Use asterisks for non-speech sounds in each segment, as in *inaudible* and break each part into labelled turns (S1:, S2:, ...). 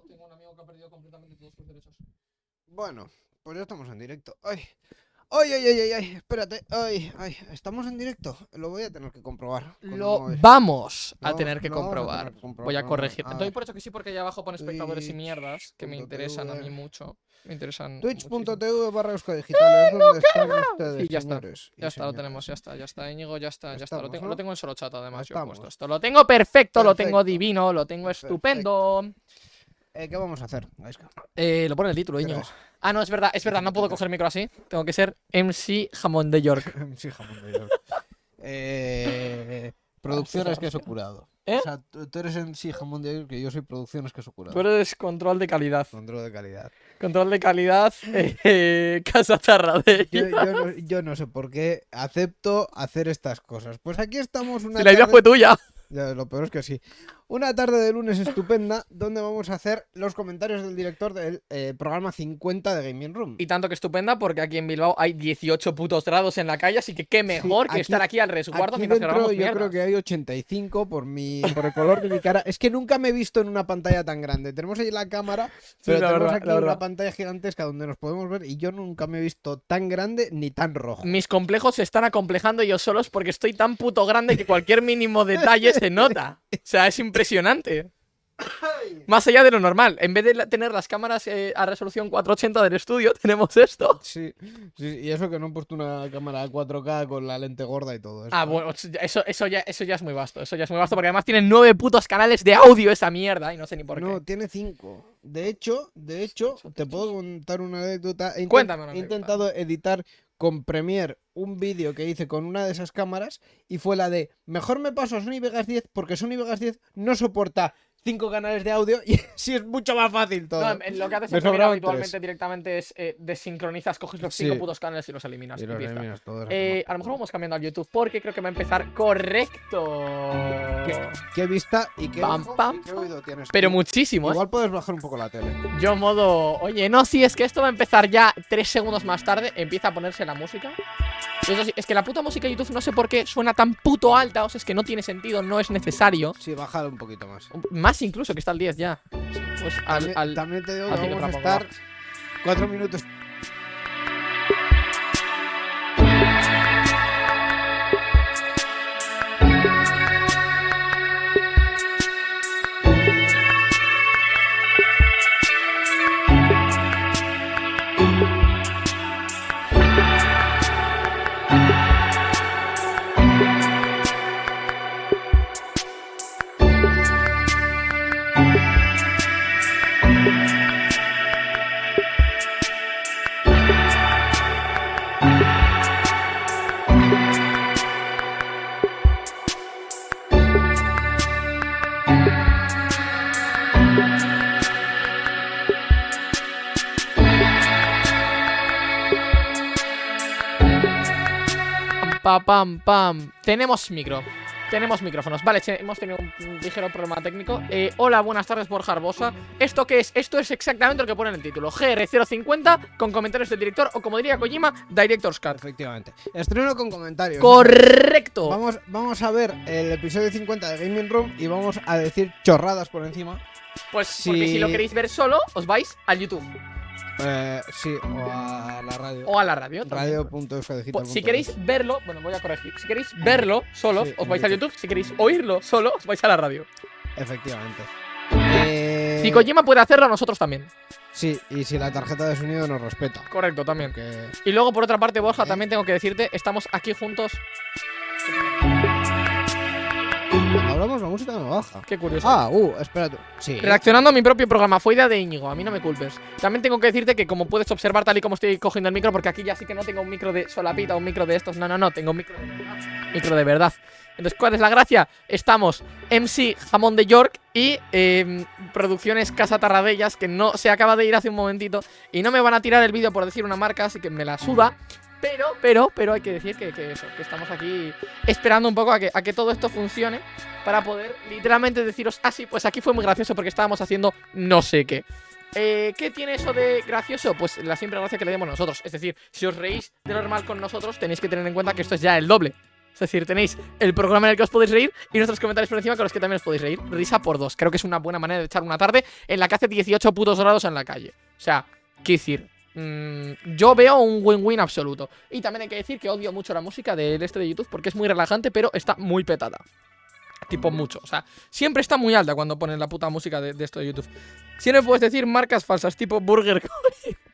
S1: tengo, tengo un amigo que ha perdido completamente todos sus derechos.
S2: Bueno, pues ya estamos en directo. Ay, ay, ay, ay, ay, ay, espérate. Ay, ay, estamos en directo. Lo voy a tener que comprobar.
S1: Lo vamos a
S2: Lo-
S1: tener que
S2: lo vamos a tener
S1: comprobar.
S2: que comprobar
S1: Voy a corregir. Doy por hecho que sí, porque allá abajo pone espectadores y mierdas que me interesan a mí mucho. Me interesan.
S2: Twitch.tv barra Digital donde están ustedes,
S1: Sí, ya está. Ya está, lo tenemos, ya está, ya está, Íñigo, ya está, ya está. Lo tengo,
S2: ¿no?
S1: lo tengo en solo chat además, yo he puesto esto. Lo tengo perfecto, lo tengo divino, lo tengo estupendo.
S2: Eh, ¿Qué vamos a hacer?
S1: Eh, lo pone el título,
S2: ¿Qué
S1: Íñigo.
S2: es?
S1: Ah, no, es verdad, es verdad, no puedo coger el micro así. Tengo que ser MC Jamón de York. *laughs*
S2: sí, jamón de York. eh, producciones queso curado.
S1: ¿Eh?
S2: O sea, tú, tú eres sí jamón de York y yo soy producciones queso curado.
S1: Tú eres control de calidad.
S2: Control de calidad.
S1: Control de calidad, *laughs* eh, Casa Tarradella.
S2: Yo, yo no, yo no sé por qué acepto hacer estas cosas. Pues aquí estamos una
S1: Si la idea
S2: tarde-
S1: fue tuya.
S2: Ya, lo peor es que sí. Una tarde de lunes estupenda donde vamos a hacer los comentarios del director del eh, programa 50 de Gaming Room.
S1: Y tanto que estupenda porque aquí en Bilbao hay 18 putos grados en la calle, así que qué mejor que
S2: aquí-
S1: estar aquí al resguardo
S2: Aquí
S1: mientras
S2: dentro
S1: grabamos
S2: yo creo que hay 85 por mi por el color de mi cara. Es que nunca me he visto en una pantalla tan grande. Tenemos ahí la cámara, pero
S1: la
S2: tenemos
S1: verdad,
S2: aquí una pantalla gigantesca donde nos podemos ver y yo nunca me he visto tan grande ni tan rojo.
S1: Mis complejos se están acomplejando ellos solos porque estoy tan puto grande que cualquier mínimo detalle se nota. O sea, es *laughs* impresionante. *coughs* Más allá de lo normal. En vez de la- tener las cámaras eh, a resolución 480 del estudio, *laughs* tenemos esto.
S2: Sí, sí, y eso que no he puesto una cámara 4K con la lente gorda y todo eso.
S1: Ah, bueno, eso, eso, ya, eso ya es muy vasto. Eso ya es muy vasto porque además tienen nueve putos canales de audio esa mierda y no sé ni por qué.
S2: No, tiene 5. De hecho, de hecho, te puedo contar una anécdota. He
S1: Cuéntame una
S2: He intentado editar con Premiere un vídeo que hice con una de esas cámaras y fue la de mejor me paso a Sony Vegas 10 porque Sony Vegas 10 no soporta 5 canales de audio y *laughs* sí es mucho más fácil todo.
S1: No, lo que haces
S2: sobraban
S1: habitualmente
S2: tres.
S1: directamente es eh, desincronizas, coges los
S2: Sí.
S1: cinco putos canales y los eliminas.
S2: Y
S1: y
S2: los
S1: ya está.
S2: eliminas todos,
S1: Eh, a lo mejor vamos cambiando al YouTube porque creo que va a empezar correcto.
S2: ¿Qué, qué vista y qué,
S1: Pam,
S2: ojo
S1: pam,
S2: y qué oído tienes.
S1: Pero
S2: tú?
S1: muchísimo, ¿eh?
S2: Igual puedes bajar un poco la tele.
S1: Yo modo... Oye, no, si es que esto va a empezar ya tres segundos más tarde, empieza a ponerse la música. Y eso sí, es que la puta música de YouTube no sé por qué suena tan puto alta, o sea, es que no tiene sentido, no es necesario.
S2: Sí, bájalo un poquito más.
S1: Más incluso que está al 10 ya. Pues al...
S2: También,
S1: al-
S2: también te digo que vamos a estar 4 minutos
S1: Pam, pam, pam. Tenemos micro. Tenemos micrófonos. Vale, hemos tenido un ligero problema técnico. Eh, hola, buenas tardes, Borja Arbosa. ¿Esto qué es? Esto es exactamente lo que pone en el título. GR050 con comentarios del director o como diría Kojima, Director's Cut.
S2: Efectivamente. Estreno con comentarios.
S1: Correcto.
S2: Vamos, vamos a ver el episodio 50 de Gaming Room y vamos a decir chorradas por encima.
S1: Pues porque
S2: Sí.
S1: si lo queréis ver solo, os vais al YouTube
S2: Eh, sí, o a la radio.
S1: o a la radio.
S2: Radio.eusodigital.es.
S1: Pues, si queréis verlo, bueno, voy a corregir. Si queréis verlo solo,
S2: Sí,
S1: os vais a
S2: YouTube.
S1: YouTube. Si queréis oírlo solo, os vais a la radio.
S2: Efectivamente. *laughs* Eh,
S1: Si Kojima puede hacerlo, nosotros también.
S2: Sí, y si la tarjeta de sonido nos respeta.
S1: Correcto, también. Y luego, por otra parte, Borja,
S2: ¿Eh?
S1: también tengo que decirte, estamos aquí juntos.
S2: Hablamos la música no baja.
S1: Qué curioso.
S2: Ah, uh, espérate. Sí.
S1: Reaccionando a mi propio programa, fue idea de Íñigo, a mí no me culpes. También tengo que decirte que como puedes observar tal y como estoy cogiendo el micro, porque aquí ya sí que no tengo un micro de solapita, un micro de estos, no, no, no, tengo un micro de verdad. Micro de verdad. Entonces, ¿cuál es la gracia? Estamos MC Jamón de York y eh, Producciones Casa Tarradellas, que no se acaba de ir hace un momentito, y no me van a tirar el vídeo por decir una marca, así que me la suda. Pero, pero, pero hay que decir que, que estamos aquí esperando un poco a que, a que todo esto funcione para poder literalmente deciros, ah, sí, pues aquí fue muy gracioso porque estábamos haciendo no sé qué. Eh, ¿Qué tiene eso de gracioso? Pues la siempre gracia que le demos nosotros. Es decir, si os reís de normal con nosotros, tenéis que tener en cuenta que esto es ya el doble. Es decir, tenéis el programa en el que os podéis reír y nuestros comentarios por encima con los que también os podéis reír. Risa por dos. Creo que es una buena manera de echar una tarde en la que hace 18 putos grados en la calle. O sea, qué decir. Mm, yo veo un win-win absoluto. Y también hay que decir que odio mucho la música del este de YouTube porque es muy relajante, pero está muy petada. Tipo mucho. O sea, siempre está muy alta cuando ponen la puta música de, de esto de YouTube. Siempre puedes decir marcas falsas, tipo Burger King. *laughs*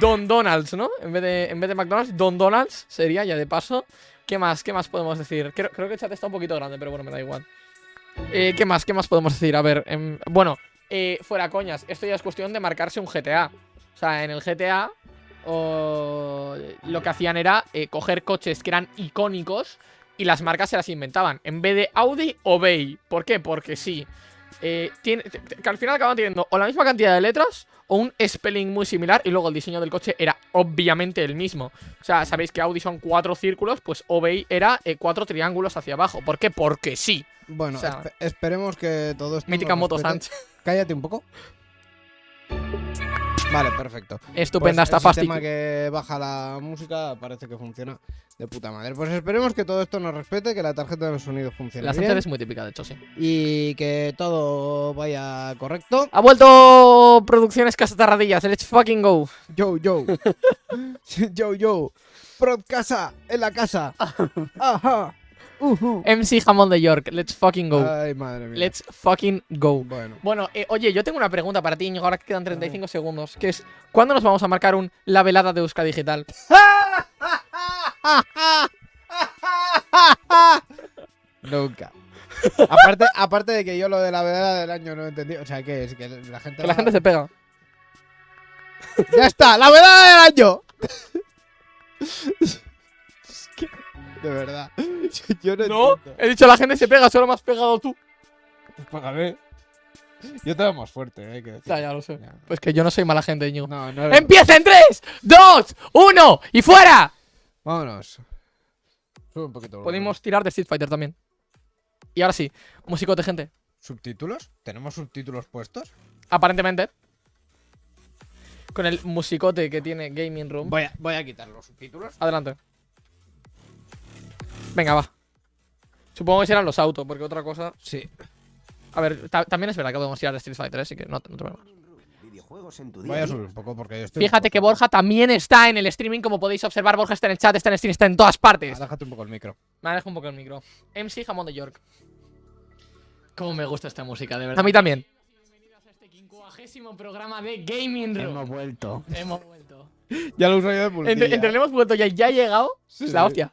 S1: Don Donald's, ¿no? En vez, de, en vez de McDonald's, Don Donald's sería ya de paso. ¿Qué más? ¿Qué más podemos decir? Creo, creo que el chat está un poquito grande, pero bueno, me da igual. Eh, ¿Qué más? ¿Qué más podemos decir? A ver, em, bueno, eh, fuera coñas. Esto ya es cuestión de marcarse un GTA. O sea, en el GTA lo que hacían era eh, coger coches que eran icónicos y las marcas se las inventaban. En vez de Audi o Bay. ¿Por qué? Porque sí. Eh, al final acaban teniendo o la misma cantidad de letras o un spelling muy similar y luego el diseño del coche era obviamente el mismo. O sea, sabéis que Audi son cuatro círculos, pues Obey era eh, cuatro triángulos hacia abajo. ¿Por qué? Porque sí.
S2: Bueno,
S1: O sea,
S2: espe- esperemos que todo esto.
S1: Mítica Moto. Sánchez.
S2: Cállate un poco. Vale, perfecto.
S1: Estupenda
S2: Pues
S1: esta
S2: el sistema que baja la música parece que funciona de puta madre. Pues esperemos que todo esto nos respete, que la tarjeta de sonido funcione
S1: La
S2: bien
S1: es muy típica, de hecho, sí.
S2: y que todo vaya correcto.
S1: Ha vuelto Producciones Casatarradillas. Let's fucking go.
S2: Yo, yo. *laughs* yo, yo. Prod casa, en la casa. *laughs* Ajá.
S1: MC Jamón de York. Let's fucking go.
S2: Ay, madre mía.
S1: Let's fucking go.
S2: Bueno.
S1: Bueno, eh, oye, yo tengo una pregunta para ti, Íñigo, ahora que quedan 35 segundos, que es, ¿cuándo nos vamos a marcar un La Velada de Euska Digital? *laughs*
S2: Nunca. aparte, aparte de que yo lo de la vedada del año no entendí. O sea, ¿qué es? Que la gente.
S1: Que la gente se pega. *laughs*
S2: ¡Ya está! ¡La vedada del año! *laughs* De verdad. *laughs* Yo no,
S1: No,
S2: entiendo.
S1: he dicho la gente se pega, solo me has pegado tú.
S2: Pues págame. Yo te veo más fuerte, eh, hay que decir.
S1: Ya, ya lo sé.
S2: Ya.
S1: Pues que yo no soy mala gente, Íñigo.
S2: No, no eres-
S1: ¡Empieza en 3, 2, 1 y fuera!
S2: Vámonos. Sube un poquito.
S1: Podemos tirar de Street Fighter también. Y ahora sí, musicote, gente.
S2: ¿Subtítulos? ¿Tenemos subtítulos puestos?
S1: Aparentemente. Con el musicote que tiene Gaming Room.
S2: Voy a, voy a quitar los subtítulos.
S1: Adelante. Venga, va. Supongo que serán los autos, porque otra cosa.
S2: Sí.
S3: A ver, ta- también es verdad que podemos tirar de Street Fighter, ¿eh? así que no, no te preocupes.
S4: Videojuegos en tu
S2: Voy
S4: día
S2: a subir un poco porque yo estoy.
S1: Fíjate que Borja también está en el streaming, como podéis observar. Borja está en el chat, está en el stream, está en todas partes.
S2: Aléjate un poco el micro.
S1: Me alejo un poco el micro. MC Jamón de York. Cómo me gusta esta música, de verdad. A mí también. Bienvenidos a este quincuagésimo programa de Gaming Room.
S4: Hemos vuelto.
S1: Hemos vuelto.
S2: Ya lo uso yo de.
S1: Entre, entre el hemos vuelto ya, ya ha llegado.
S2: Sí,
S1: es la
S2: sí.
S1: hostia.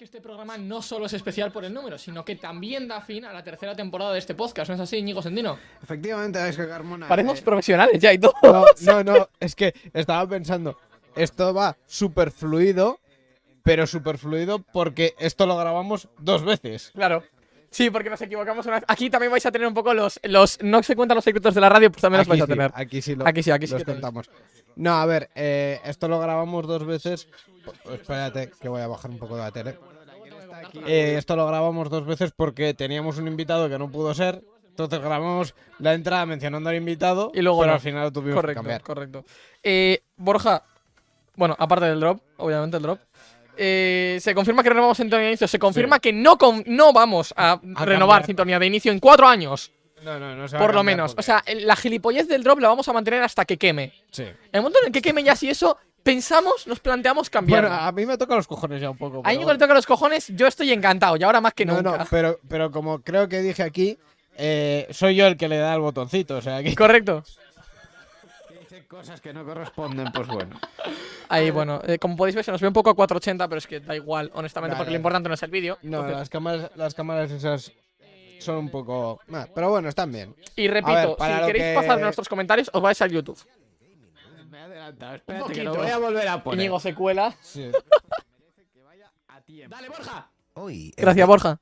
S1: Que este programa no solo es especial por el número, sino que también da fin a la tercera temporada de este podcast. ¿No es así, Íñigo Sendino?
S2: Efectivamente, es que Carmona.
S1: Parecemos
S2: eh,
S1: profesionales ya y todo.
S2: no, *laughs* no, no. Es que estaba pensando. Esto va súper fluido. Pero súper fluido porque esto lo grabamos dos veces.
S1: Claro. Sí, porque nos equivocamos una vez. Aquí también vais a tener un poco los. los no se cuentan los secretos de la radio, pues también los vais a tener.
S2: Aquí sí lo,
S1: Aquí sí, aquí sí
S2: los contamos. No, a ver, eh, esto lo grabamos dos veces. P- Espérate, que voy a bajar un poco de la tele. Eh, esto lo grabamos dos veces porque teníamos un invitado que no pudo ser. Entonces grabamos la entrada mencionando al invitado.
S1: Y luego
S2: pero
S1: no.
S2: al final lo tuvimos
S1: Correcto,
S2: que cambiar.
S1: correcto. Eh, Borja, bueno, aparte del drop, obviamente el drop. eh, se confirma que renovamos sintonía de inicio. Se confirma que no, con- no vamos a, renovar sintonía de inicio en cuatro años,
S2: No, no, no se va a
S1: por lo menos.
S2: porque-
S1: O sea, la gilipollez del drop la vamos a mantener hasta que queme.
S2: Sí.
S1: En el momento en el que queme ya, si eso pensamos, nos planteamos cambiar.
S2: Bueno, a mí me toca los cojones ya un poco.
S1: a Íñigo le toca los cojones, yo estoy encantado, y ahora más que
S2: No,
S1: nunca.
S2: no, pero, pero como creo que dije aquí, eh, soy yo el que le da el botoncito. O sea, que
S1: Correcto.
S4: Dice cosas que no corresponden, pues bueno.
S1: Ahí, bueno, eh, como podéis ver, se nos ve un poco a 480, pero es que da igual, honestamente,
S2: Vale.
S1: porque lo importante no es el vídeo.
S2: No,
S1: Entonces-
S2: las cámaras, las cámaras esas son un poco. Pero bueno, están bien.
S1: Y repito,
S2: ver,
S1: si queréis
S2: que-
S1: pasar de nuestros comentarios, os vais al YouTube.
S4: Me he adelantado, espérate que lo voy a volver a poner.
S1: Íñigo se cuela.
S2: Sí.
S4: A tiempo.
S1: Dale, Borja.
S4: Hoy,
S1: Gracias, Borja.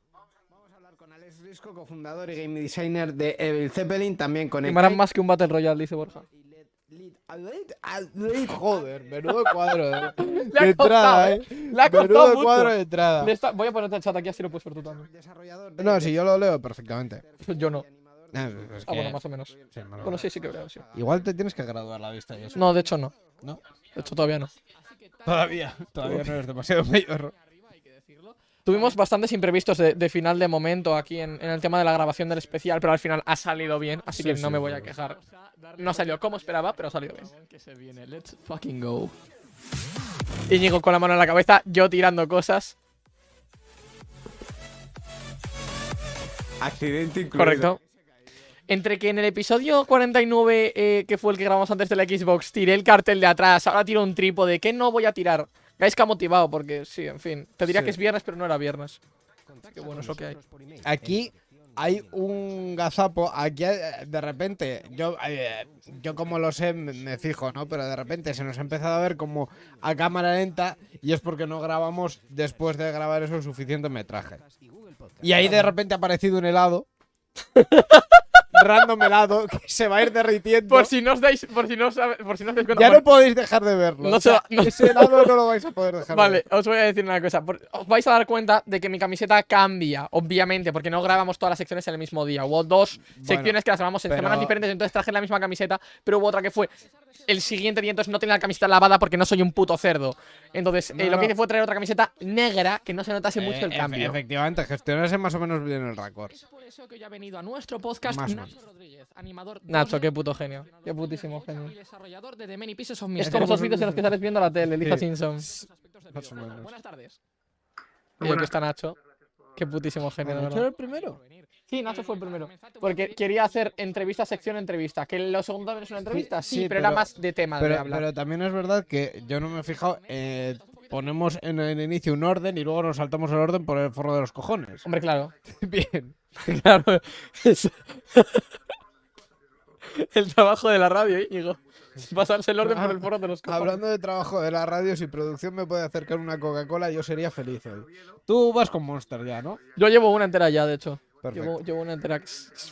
S4: Vamos a hablar con Alex Risco, cofundador y game designer de Evil Zeppelin, también con
S1: Llamarán más que un Battle Royale, dice Borja.
S2: Joder, menudo cuadro de, *laughs* entrada,
S1: ¿eh?
S2: eh.
S1: Le ha
S2: Menudo
S1: mucho.
S2: cuadro de entrada.
S1: Está- Voy a ponerte el chat aquí, así lo puedes ver tú también.
S2: No, si yo lo leo perfectamente.
S1: Yo no.
S2: Ah, es
S1: Ah, bueno, más o menos.
S2: sí,
S1: Bueno, sí, sí que creo, sí.
S2: Igual te tienes que graduar la vista y eso.
S1: No, de hecho no.
S2: ¿No?
S1: De hecho todavía no.
S2: Todavía, todavía no eres demasiado mayor.
S1: Tuvimos bastantes imprevistos de, de final de momento aquí en, en el tema de la grabación del especial, pero al final ha salido bien, así
S2: Sí,
S1: que
S2: sí,
S1: no me voy a quejar. No salió como esperaba, pero ha salido bien.
S3: Que se viene, let's fucking go.
S1: Íñigo con la mano en la cabeza, yo tirando cosas.
S4: Accidente incluido.
S1: Correcto. Entre que en el episodio 49, eh, que fue el que grabamos antes de la Xbox, tiré el cartel de atrás, ahora tiro un trípode, ¿qué no voy a tirar? Guys que ha motivado, porque sí, en fin. Te diría
S2: Sí.
S1: que es viernes, pero no era viernes. Qué bueno es lo que hay.
S2: Aquí hay un gazapo. Aquí eh, de repente, yo, eh, yo como lo sé, me, me fijo, ¿no? Pero de repente se nos ha empezado a ver como a cámara lenta y es porque no grabamos después de grabar eso suficiente metraje. Y ahí de repente ha aparecido un helado. *laughs* random helado *laughs* que se va a ir derritiendo.
S1: Por si no os dais, por si no os, por si no os dais cuenta.
S2: ya no podéis dejar de verlo.
S1: No
S2: O
S1: se
S2: sea,
S1: no-
S2: Ese helado no lo vais a poder dejar de
S1: Vale,
S2: ver.
S1: os voy a decir una cosa. Por- Os vais a dar cuenta de que mi camiseta cambia, obviamente, porque no grabamos todas las secciones en el mismo día. Hubo dos secciones que las grabamos en
S2: pero-
S1: semanas diferentes, entonces traje la misma camiseta, pero hubo otra que fue el siguiente día, entonces no tenía la camiseta lavada porque no soy un puto cerdo. Entonces,
S2: No,
S1: eh, lo
S2: no.
S1: que hice fue traer otra camiseta negra que no se notase mucho el
S2: Eh,
S1: cambio.
S2: Efectivamente, gestionarse más o menos bien el récord.
S3: Es por eso que hoy ha venido a nuestro podcast
S2: Más
S3: Nacho Rodríguez, animador
S1: Nacho,
S3: doble,
S1: qué puto genio. Qué putísimo genio.
S3: y desarrollador de The Many Pieces of
S1: Es como esos vídeos en los que sales viendo la tele, Lisa
S2: Sí.
S1: Simpson.
S3: Buenas tardes.
S1: Y aquí está Nacho. Qué putísimo genio,
S2: ¿Nacho era el primero?
S1: Sí, Nacho fue el primero. Porque quería hacer entrevista, sección, entrevista. Que lo segundo también es una entrevista, sí,
S2: sí,
S1: pero, era más de tema de
S2: Pero,
S1: hablar.
S2: pero también es verdad que yo no me he fijado. eh, ponemos en el inicio un orden y luego nos saltamos el orden por el forro de los cojones.
S1: Hombre, claro. *laughs*
S2: Bien. *laughs*
S1: claro. es- *laughs* el trabajo de la radio, Íñigo. Pasarse el orden por el foro de los cojones.
S2: Hablando de trabajo de la radio, si producción me puede acercar una Coca-Cola, yo sería feliz hoy. Tú vas con Monster ya, ¿no?
S1: Yo llevo una entera ya, de hecho.
S2: Perfecto.
S1: Llevo, llevo una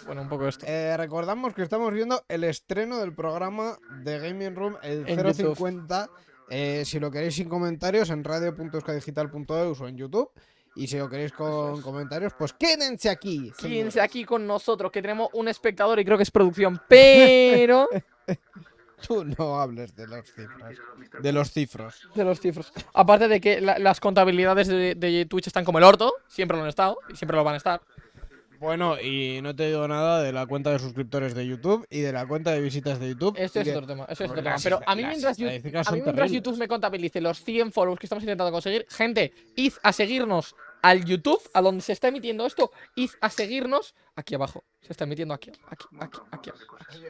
S1: Bueno, un poco esto.
S2: Eh, recordamos que estamos viendo el estreno del programa de Gaming Room, el
S1: En
S2: 050. eh, si lo queréis sin comentarios, en radio.euskadigital.eus o en YouTube. Y si lo queréis con comentarios, pues quédense aquí.
S1: Quédense aquí con nosotros, que tenemos un espectador y creo que es producción, pero. *laughs*
S2: Tú no hables de las cifras. De los cifros.
S1: de los cifros. Aparte de que la- las contabilidades de, de Twitch están como el orto, siempre lo han estado y siempre lo van a estar.
S2: Bueno, y no te digo nada de la cuenta de suscriptores de YouTube y de la cuenta de visitas de YouTube.
S1: Esto
S2: y
S1: es
S2: que-
S1: otro tema, eso es otro
S2: Porque
S1: tema.
S2: las
S1: Pero a mí mientras, a mí. YouTube me contabilice los 100 follows que estamos intentando conseguir, gente, id a seguirnos al YouTube, a donde se está emitiendo esto, id a seguirnos aquí abajo. Se está emitiendo aquí, aquí, aquí, aquí. aquí.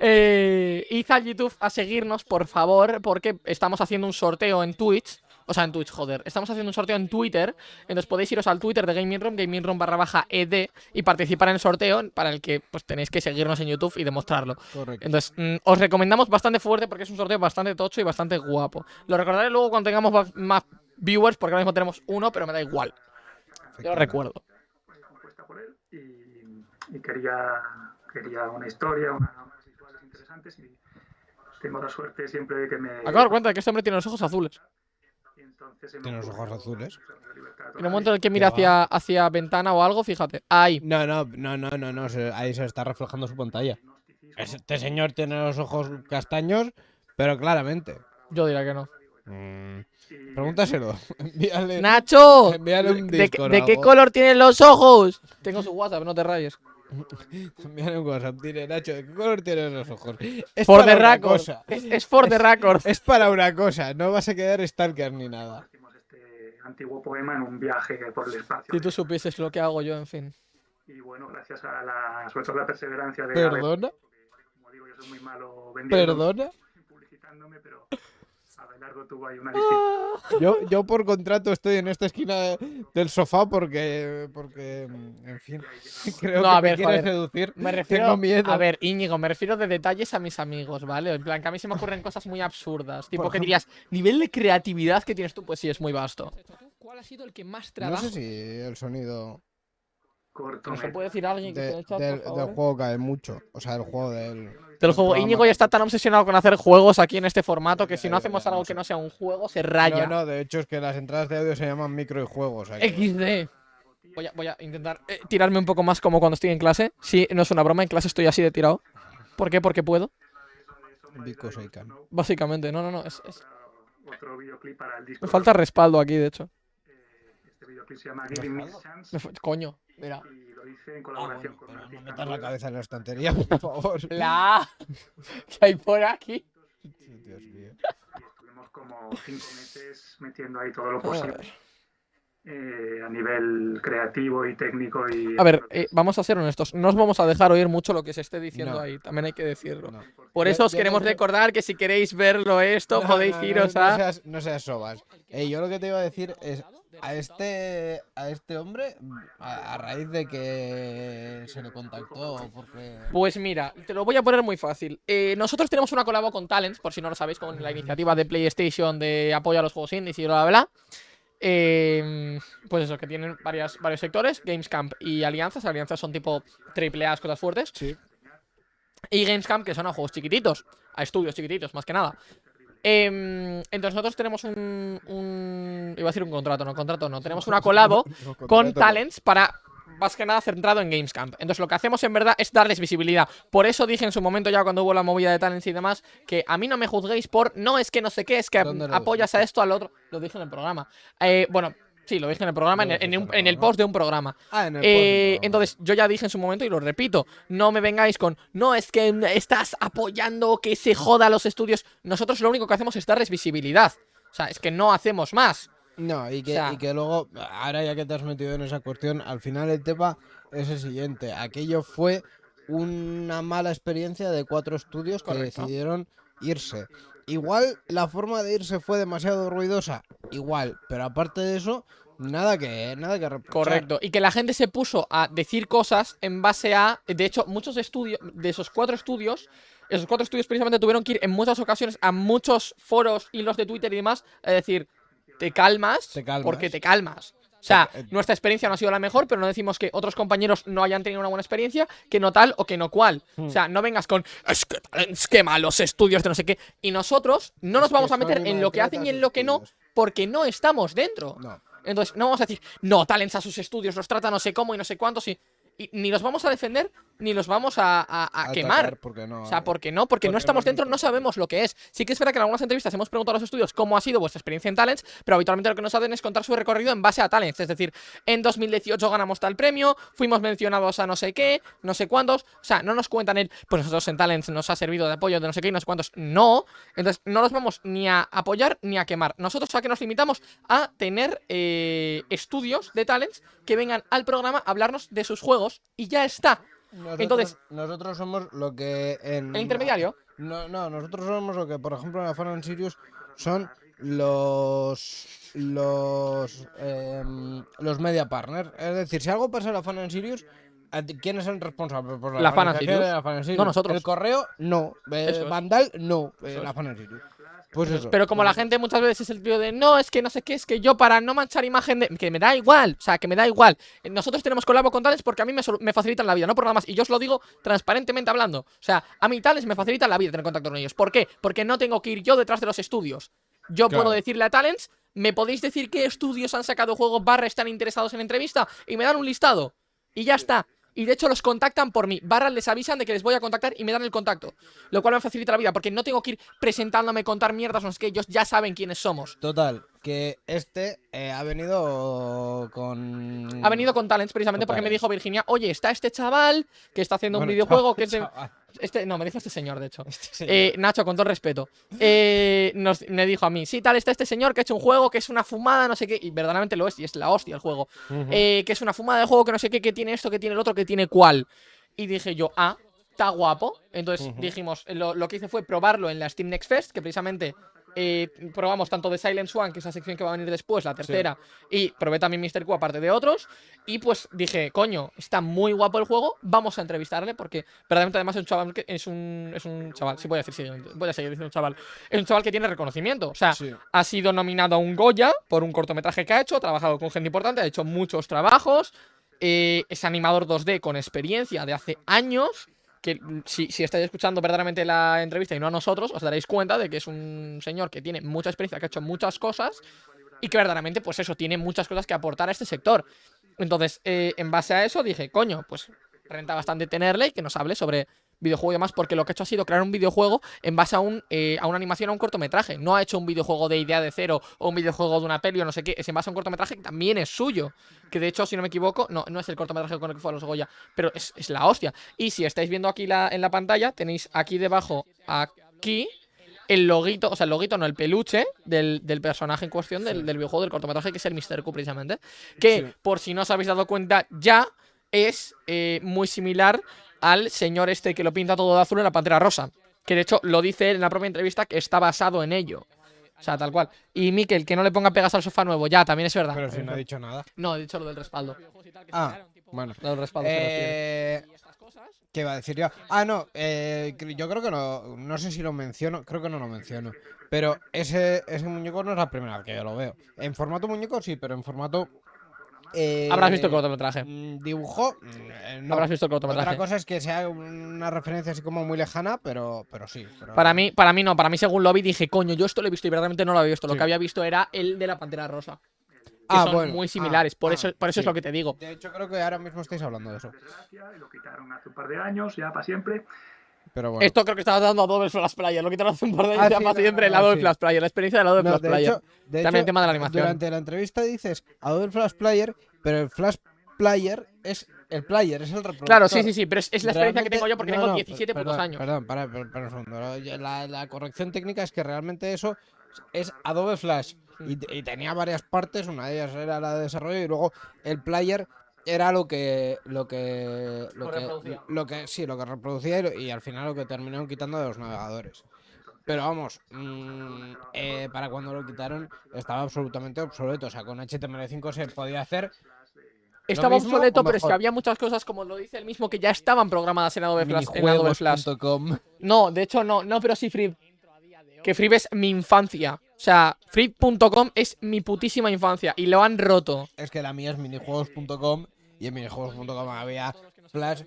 S1: Eh, id al YouTube a seguirnos, por favor, porque estamos haciendo un sorteo en Twitch. O sea, en Twitch, joder. Estamos haciendo un sorteo en Twitter. Entonces podéis iros al Twitter de Gaming Room, Gaming Room barra baja ED, y participar en el sorteo para el que pues tenéis que seguirnos en YouTube y demostrarlo.
S2: Correcto.
S1: Entonces, mm, os recomendamos bastante fuerte porque es un sorteo bastante tocho y bastante guapo. Lo recordaré luego cuando tengamos más viewers, porque ahora mismo tenemos uno, pero me da igual. Yo lo recuerdo.
S5: compuesta por él y, y quería, quería una historia, una- unas visuales interesantes y tengo la suerte siempre de que me...
S1: Acabo de dar cuenta de que este hombre tiene los ojos azules.
S5: y entonces se me
S2: Tiene los ojos azules.
S1: En el momento en el que mira hacia, hacia ventana o algo, fíjate. Ahí.
S2: No, no, no, no, no, no. ahí se está reflejando su pantalla. Este señor tiene los ojos castaños, pero claramente.
S1: Yo diría que no.
S2: Mm, Pregúntaselo. *laughs* Envíale.
S1: ¡Nacho!
S2: Envíale un
S1: ¿De, de qué color tienen los ojos? Tengo su WhatsApp, no te rayes. *laughs*
S2: Envíale un WhatsApp. Dile, Nacho, ¿de qué color tienes los ojos? *laughs* Es
S1: For
S2: para
S1: the
S2: una
S1: record.
S2: cosa.
S1: Es, es for the record. *laughs*
S2: Es para una cosa. No vas a quedar stalker ni nada.
S5: Hicimos este antiguo poema en un viaje por el espacio.
S1: Si tú supieses lo que hago yo, en fin.
S5: Y bueno, gracias a la, sobre todo la perseverancia de...
S2: ¿Perdona?
S5: porque, como digo, yo soy muy malo vendiendo,
S2: ¿Perdona?
S5: Abelardo tuvo ahí una distinta...
S2: Yo, yo por contrato estoy en esta esquina del sofá porque, porque mm, en fin, *laughs* creo
S1: No,
S2: que
S1: a
S2: me
S1: ver,
S2: quiere
S1: joder.
S2: seducir.
S1: Me refiero.
S2: Tengo miedo.
S1: A ver, Íñigo, me refiero de detalles a mis amigos, ¿vale? En plan, que a mí se me ocurren cosas muy absurdas. Tipo, que dirías, nivel de creatividad que tienes tú, pues sí, es muy vasto.
S3: ¿Cuál ha sido el que más
S2: No
S3: trabajo
S2: sé si el sonido
S5: corto.
S1: ¿Nos lo puede decir alguien que
S2: de-
S1: el chat,
S2: del,
S1: por
S2: del juego cae mucho. O sea, el juego del...
S1: Del juego.
S2: programa.
S1: Íñigo ya está tan obsesionado con hacer juegos aquí en este formato que si no hacemos algo que no sea un juego, se raya.
S2: No, no, de hecho es que las entradas de audio se llaman micro y juegos.
S1: XD. Voy a, voy a intentar eh, tirarme un poco más como cuando estoy en clase. Sí, no es una broma, en clase estoy así de tirado. ¿Por qué? Porque puedo.
S2: Because I can.
S1: Básicamente, no, no, no. Es, es-
S5: Otro videoclip para el disco.
S1: Me falta respaldo aquí, de hecho.
S5: Videoclip se llama Giving Me Chance
S1: fa- Coño, mira.
S5: y lo hice en
S2: Ah,
S5: colaboración
S2: bueno,
S5: con
S2: pero no metas la cabeza en la estantería, por *laughs* favor.
S1: La *laughs* que hay por aquí.
S2: Dios mío.
S5: y estuvimos como cinco meses metiendo ahí todo lo posible eh, a nivel creativo y técnico y
S1: A ver, eh, vamos a ser honestos. No os vamos a dejar oír mucho lo que se esté diciendo
S2: No.
S1: ahí. También hay que decirlo.
S2: No.
S1: Por
S2: Yo-
S1: eso os
S2: yo
S1: queremos
S2: que-
S1: recordar que si queréis verlo esto,
S2: No,
S1: podéis
S2: no, no,
S1: iros
S2: no
S1: a.
S2: seas, no seas sobas. Ey, yo lo que te iba a decir es a este a este hombre a, a raíz de que se le contactó porque
S1: Pues mira, te lo voy a poner muy fácil. Eh, nosotros tenemos una colabo con Talents, por si no lo sabéis, con la iniciativa de PlayStation de apoyo a los juegos indies y bla bla bla. Eh, pues eso, que tienen varias, varios sectores, Gamescamp y alianzas. Alianzas son tipo triple A, cosas fuertes.
S2: Sí.
S1: Y Gamescamp, que son a juegos chiquititos, a estudios chiquititos, más que nada. Em, entonces nosotros tenemos un, un- Iba a decir un contrato, no, contrato no. Tenemos una colabo *laughs* con talents para más que nada centrado en Gamescamp. Entonces lo que hacemos en verdad es darles visibilidad. Por eso dije en su momento ya cuando hubo la movida de talents y demás que a mí no me juzguéis por no es que no sé qué, es que
S2: ¿Dónde lo
S1: apoyas a esto al otro. Lo dije en el programa. Eh, bueno, sí, lo dije en el programa, en, el- en un-
S2: en el
S1: post de un programa.
S2: Ah, en el
S1: Eh,
S2: post,
S1: entonces, yo ya dije en su momento y lo repito, no me vengáis con, no, es que estás apoyando que se joda los estudios. Nosotros lo único que hacemos es darles visibilidad. O sea, es que no hacemos más.
S2: No, y que,
S1: O sea-
S2: y que luego, ahora ya que te has metido en esa cuestión, al final el tema es el siguiente. Aquello fue una mala experiencia de cuatro estudios que decidieron irse. Igual la forma de irse fue demasiado ruidosa, igual, pero aparte de eso, nada que, nada que reprochar.
S1: Correcto. Y que la gente se puso a decir cosas en base a. De hecho, muchos estudios. De esos cuatro estudios. Esos cuatro estudios precisamente tuvieron que ir en muchas ocasiones a muchos foros, hilos de Twitter y demás. A decir, te calmas.
S2: Te calmas.
S1: Porque te calmas. O sea,
S2: Eh,
S1: nuestra experiencia no ha sido la mejor, pero no decimos que otros compañeros no hayan tenido una buena experiencia, que no tal o que no cual. O sea, no vengas con, es que Talents quema los estudios de no sé qué. Y nosotros no nos
S2: Es que
S1: vamos a meter en lo que hacen y en lo que no. Porque no estamos dentro.
S2: No.
S1: Entonces, no vamos a decir, no, Talents a sus estudios, los trata no sé cómo y no sé cuántos, y, y ni los vamos a defender, ni los vamos a, a- a quemar.
S2: porque no,
S1: O sea, ¿por qué no? Porque no
S2: porque
S1: estamos dentro, no sabemos lo que es. Sí que es verdad que en algunas entrevistas hemos preguntado a los estudios cómo ha sido vuestra experiencia en Talents, pero habitualmente lo que nos hacen es contar su recorrido en base a Talents. Es decir, en 2018 ganamos tal premio, fuimos mencionados a no sé qué, no sé cuántos. O sea, no nos cuentan el, pues nosotros en Talents nos ha servido de apoyo de no sé qué y no sé cuántos. No. Entonces, no los vamos ni a apoyar ni a quemar. Nosotros a que nos limitamos a tener eh, estudios de Talents que vengan al programa a hablarnos de sus juegos y ya está.
S2: Nosotros,
S1: Entonces-
S2: nosotros somos lo que en
S1: El intermediario.
S2: No, no, nosotros somos lo que, por ejemplo, en la Fan and Sirius son los los em, los media partners. Es decir, si algo pasa en la Fan and Sirius, ¿a ti- ¿quién es el responsable? Pues
S1: La
S2: la Fan Sirius.
S1: No, nosotros.
S2: El correo, no. Eh. Vandal, no. Eh, la. Fan Sirius. Pues eso.
S1: Pero como la gente muchas veces es el tío de no, es que no sé qué, es que yo para no manchar imagen de. que me da igual, o sea, que me da igual. Eh, Nosotros tenemos colabo con tales porque a mí me, me facilitan la vida, no por nada más. Y yo os lo digo transparentemente hablando. O sea, a mí tales me facilitan la vida tener contacto con ellos. ¿Por qué? Porque no tengo que ir yo detrás de los estudios. Yo
S2: Claro.
S1: puedo decirle a Talents, ¿me podéis decir qué estudios han sacado juegos barra están interesados en entrevista? Y me dan un listado. Y ya está. Y de hecho los contactan por mí. Barra les avisan de que les voy a contactar y me dan el contacto. Lo cual me facilita la vida porque no tengo que ir presentándome, contar mierdas, no sé qué. Ellos ya saben quiénes somos.
S2: Total, que este eh, ha venido con.
S1: Ha venido con Talents precisamente porque me dijo Virginia, oye, está este chaval que está haciendo un videojuego
S2: chaval,
S1: que es de...
S2: chaval.
S1: Este, no, me dijo este señor, de hecho.
S2: Este señor.
S1: Eh, Nacho, con todo respeto. Eh, nos- me dijo a mí, sí, tal, está este señor que ha hecho un juego que es una fumada, no sé qué. Y verdaderamente lo es, y es la hostia el juego. Eh, que es una fumada de juego que no sé qué, que tiene esto, que tiene el otro, que tiene cuál. Y dije yo, ah, está guapo. Entonces dijimos, lo, lo que hice fue probarlo en la Steam Next Fest, que precisamente eh, probamos tanto de Silent Swan, que es la sección que va a venir después, la tercera, y probé también Mr. Q aparte de otros. Y pues dije, coño, está muy guapo el juego, vamos a entrevistarle, porque verdaderamente además es un chaval que es un, es un chaval, sí voy a decir, sí, voy a seguir diciendo chaval, es un chaval que tiene reconocimiento, o sea,
S2: Sí.
S1: ha sido nominado a un Goya por un cortometraje que ha hecho, ha trabajado con gente importante, ha hecho muchos trabajos, eh, es animador 2D con experiencia de hace años, que si, si estáis escuchando verdaderamente la entrevista y no a nosotros, os daréis cuenta de que es un señor que tiene mucha experiencia, que ha hecho muchas cosas y que verdaderamente, pues eso, tiene muchas cosas que aportar a este sector. Entonces, eh, en base a eso dije, coño, pues renta bastante tenerle y que nos hable sobre videojuego y demás, porque lo que ha hecho ha sido crear un videojuego en base a, un, eh, a una animación, a un cortometraje. No ha hecho un videojuego de idea de cero o un videojuego de una peli o no sé qué, es en base a un cortometraje que también es suyo. Que de hecho, si no me equivoco, no, no es el cortometraje con el que fue a los Goya, pero es, es la hostia. Y si estáis viendo aquí la, en la pantalla, tenéis aquí debajo, aquí, el loguito, o sea, el loguito, no, el peluche del, del personaje en cuestión del, del videojuego, del cortometraje, que es el Mr. Q, precisamente. Que,
S2: Sí.
S1: por si no os habéis dado cuenta, ya es eh, muy similar al señor este que lo pinta todo de azul en la pantera rosa. Que de hecho lo dice él en la propia entrevista que está basado en ello. O sea, tal cual. Y Miquel, que no le ponga pegas al sofá nuevo, ya, también es verdad.
S2: Pero si no ha dicho nada.
S1: No, he dicho lo del respaldo.
S2: Ah, bueno.
S1: Lo del respaldo.
S2: Eh, ¿Qué iba a decir yo? Ah, no, eh, yo creo que no, no sé si lo menciono, creo que no lo menciono. Pero ese, ese muñeco no es la primera vez que yo lo veo. En formato muñeco sí, pero en formato... eh,
S1: Habrás visto el cortometraje.
S2: mm, Dibujo, mm, eh, no.
S1: Habrás visto el
S2: Otra
S1: cortometraje.
S2: cosa es que sea una referencia así como muy lejana, pero, pero sí. pero-
S1: Para mí, para mí no, para mí según lo vi dije, coño, yo esto lo he visto y verdaderamente no lo había visto. Lo
S2: Sí.
S1: que había visto era el de la pantera rosa. Que
S2: Ah,
S1: son
S2: bueno,
S1: muy
S2: ah,
S1: similares. por
S2: ah,
S1: eso, por eso es lo que te digo.
S2: De hecho, creo que ahora mismo estáis hablando de eso.
S5: Lo quitaron hace un par de años, ya para siempre.
S2: Pero bueno.
S1: Esto creo que estaba dando Adobe Flash Player. Lo quitaron hace un par de años
S2: Ah, sí, no,
S1: siempre el
S2: no,
S1: Adobe
S2: sí.
S1: Flash Player. La experiencia del Adobe
S2: No,
S1: Flash
S2: de
S1: Player.
S2: hecho, de
S1: También
S2: hecho,
S1: el tema de la animación.
S2: Durante la entrevista dices Adobe Flash Player, pero el Flash Player es el player, es el reproductor.
S1: Claro, sí, sí, sí, pero es, es la experiencia que tengo yo porque
S2: no,
S1: tengo
S2: no,
S1: 17
S2: perdón,
S1: putos años.
S2: Perdón, para, para, para un segundo. La, la corrección técnica es que realmente eso es Adobe Flash. Y, y tenía varias partes, una de ellas era la de desarrollo y luego el player era lo que lo que lo
S1: Lo
S2: que,
S1: reproducía.
S2: lo que sí, lo que reproducía y, lo- y al final lo que terminaron quitando de los navegadores. Pero vamos, mm, eh, para cuando lo quitaron estaba absolutamente obsoleto. O sea, con HTML5 se podía hacer
S1: Estaba
S2: mismo
S1: obsoleto, pero es que había muchas cosas, como lo dice él mismo, que ya estaban programadas en Adobe Flash. En Adobe Flash. No, de hecho no, no, pero sí Free. Que Free es mi infancia. O sea, Free.com es mi putísima infancia y lo han roto.
S2: Es que la mía es minijuegos.com y en minijuegos.com había Flash